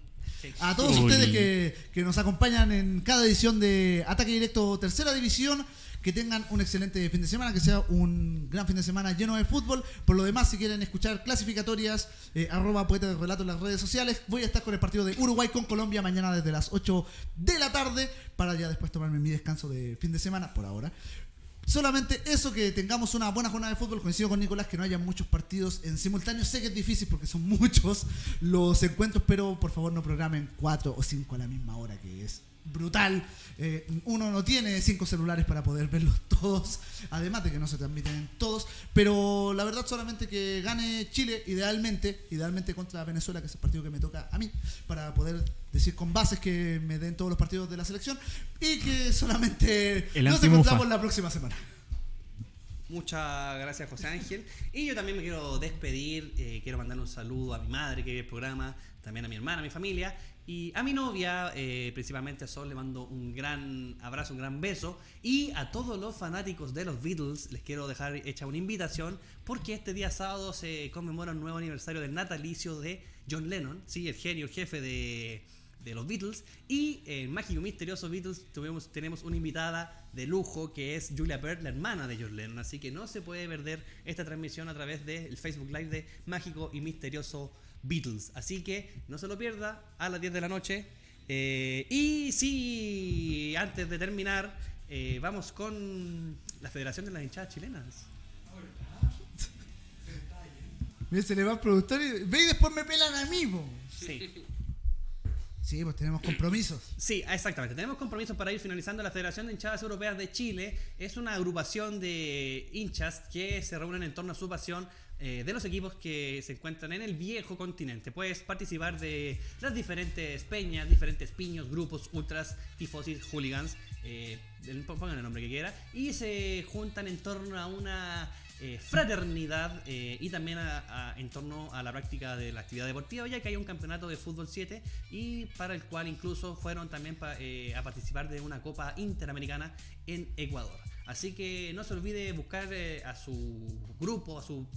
A todos Oli. ustedes que, que nos acompañan en cada edición de Ataque Directo Tercera División. Que tengan un excelente fin de semana, que sea un gran fin de semana lleno de fútbol. Por lo demás, si quieren escuchar clasificatorias, eh, arroba poeta de relato en las redes sociales, voy a estar con el partido de Uruguay con Colombia mañana desde las 8 de la tarde para ya después tomarme mi descanso de fin de semana por ahora. Solamente eso, que tengamos una buena jornada de fútbol. Coincido con Nicolás que no haya muchos partidos en simultáneo. Sé que es difícil porque son muchos los encuentros, pero por favor no programen cuatro o cinco a la misma hora, que es brutal. Eh, uno no tiene cinco celulares para poder verlos todos, además de que no se transmiten todos, pero la verdad solamente que gane Chile, idealmente, idealmente contra Venezuela, que es el partido que me toca a mí, para poder decir con bases que me den todos los partidos de la selección y que solamente El nos encontramos la próxima semana. Muchas gracias, José Ángel. Y yo también me quiero despedir. eh, quiero mandar un saludo a mi madre que ve el programa, también a mi hermana, a mi familia. Y a mi novia, eh, principalmente a Sol, le mando un gran abrazo, un gran beso. Y a todos los fanáticos de los Beatles, les quiero dejar hecha una invitación porque este día sábado se conmemora un nuevo aniversario del natalicio de John Lennon, ¿sí? el genio, el jefe de, de los Beatles. Y en Mágico Misterioso Beatles tuvimos, tenemos una invitada de lujo que es Julia Bird, la hermana de John Lennon. Así que no se puede perder esta transmisión a través del Facebook Live de Mágico y Misterioso Beatles. Así que no se lo pierda a las 10 de la noche. Eh, y sí, antes de terminar, eh, vamos con la Federación de las Hinchadas Chilenas. Mira, se le va al productor y ve y después me pelan a mí, po. Sí. Sí, pues tenemos compromisos. Sí, exactamente. Tenemos compromisos para ir finalizando. La Federación de Hinchadas Europeas de Chile es una agrupación de hinchas que se reúnen en torno a su pasión eh, de los equipos que se encuentran en el viejo continente. Puedes participar de las diferentes peñas, diferentes piños, grupos, ultras, tifosis, hooligans, eh, pongan el nombre que quiera, y se juntan en torno a una eh, fraternidad eh, y también en torno a la práctica de la actividad deportiva, ya que hay un campeonato de fútbol 7 y para el cual incluso fueron también eh, a participar de una Copa Interamericana en Ecuador. Así que no se olvide buscar a su grupo, a su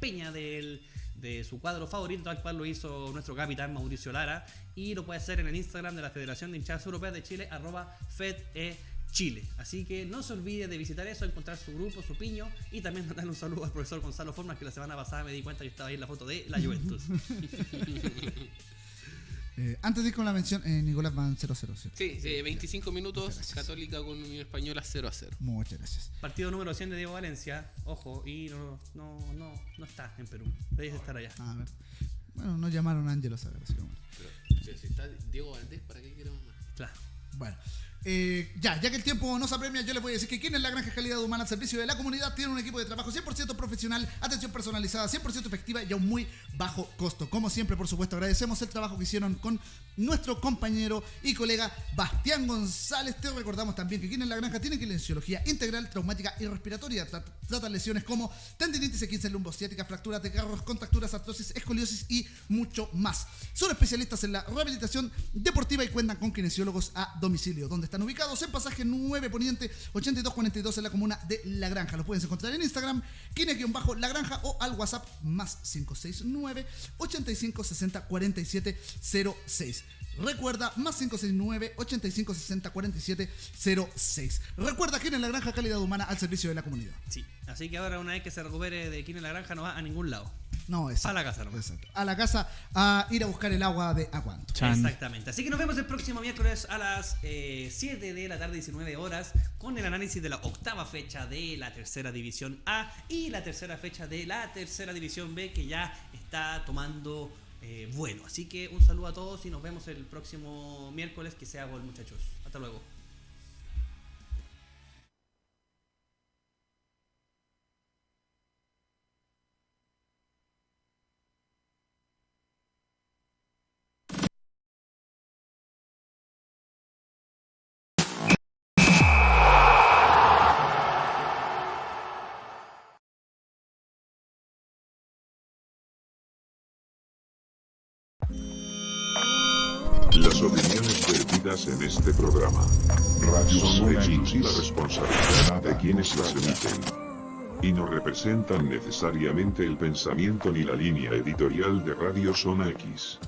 peña del, de su cuadro favorito, tal cual lo hizo nuestro capitán Mauricio Lara, y lo puede hacer en el Instagram de la Federación de Hinchadas Europeas de Chile, arroba FedE Chile. Así que no se olvide de visitar eso, encontrar su grupo, su piño y también mandarle un saludo al profesor Gonzalo Formas que la semana pasada me di cuenta que estaba ahí en la foto de la Juventus. Eh, antes de ir con la mención, eh, Nicolás van 0-0. ¿cierto? Sí, eh, 25 minutos. Católica con Unión Española 0 a 0. Muchas gracias. Partido número 100 de Diego Valencia, ojo, y no, no, no, no está en Perú, debe estar allá. A ver. Bueno, nos llamaron a Ángelo Sagar, así que bueno. Pero si está Diego Valdés, ¿para qué queremos más? Claro. Bueno, eh, ya, ya que el tiempo nos apremia, yo les voy a decir que quien en la Granja Calidad Humana al servicio de la comunidad tiene un equipo de trabajo 100% profesional, atención personalizada, 100% efectiva y a un muy bajo costo. Como siempre, por supuesto, agradecemos el trabajo que hicieron con nuestro compañero y colega Bastián González. Te recordamos también que quien en la Granja tiene kinesiología integral, traumática y respiratoria. Tra- Trata lesiones como tendinitis, 15 lumbociática, fracturas de carros, contracturas, artrosis, escoliosis y mucho más. Son especialistas en la rehabilitación deportiva y cuentan con kinesiólogos a domicilio, donde están ubicados en pasaje 9 Poniente 8242 en la comuna de La Granja. Los puedes encontrar en Instagram, kine-la granja o al WhatsApp más 569 8560 4706. Recuerda, más 569 8560 4706. Recuerda que en la granja calidad humana al servicio de la comunidad. Sí, así que ahora una vez que se recupere de Quine la Granja no va a ningún lado. No, es A la casa nomás. Exacto. A la casa a ir a buscar el agua de Aguanto. Chan. Exactamente. Así que nos vemos el próximo miércoles a las eh, 7 de la tarde, 19 horas, con el análisis de la octava fecha de la tercera división A y la tercera fecha de la tercera división B, que ya está tomando eh, vuelo. Así que un saludo a todos y nos vemos el próximo miércoles. Que sea gol, muchachos. Hasta luego. En este programa. Son de exclusiva responsabilidad de quienes las emiten. Y no representan necesariamente el pensamiento ni la línea editorial de Radio Zona X.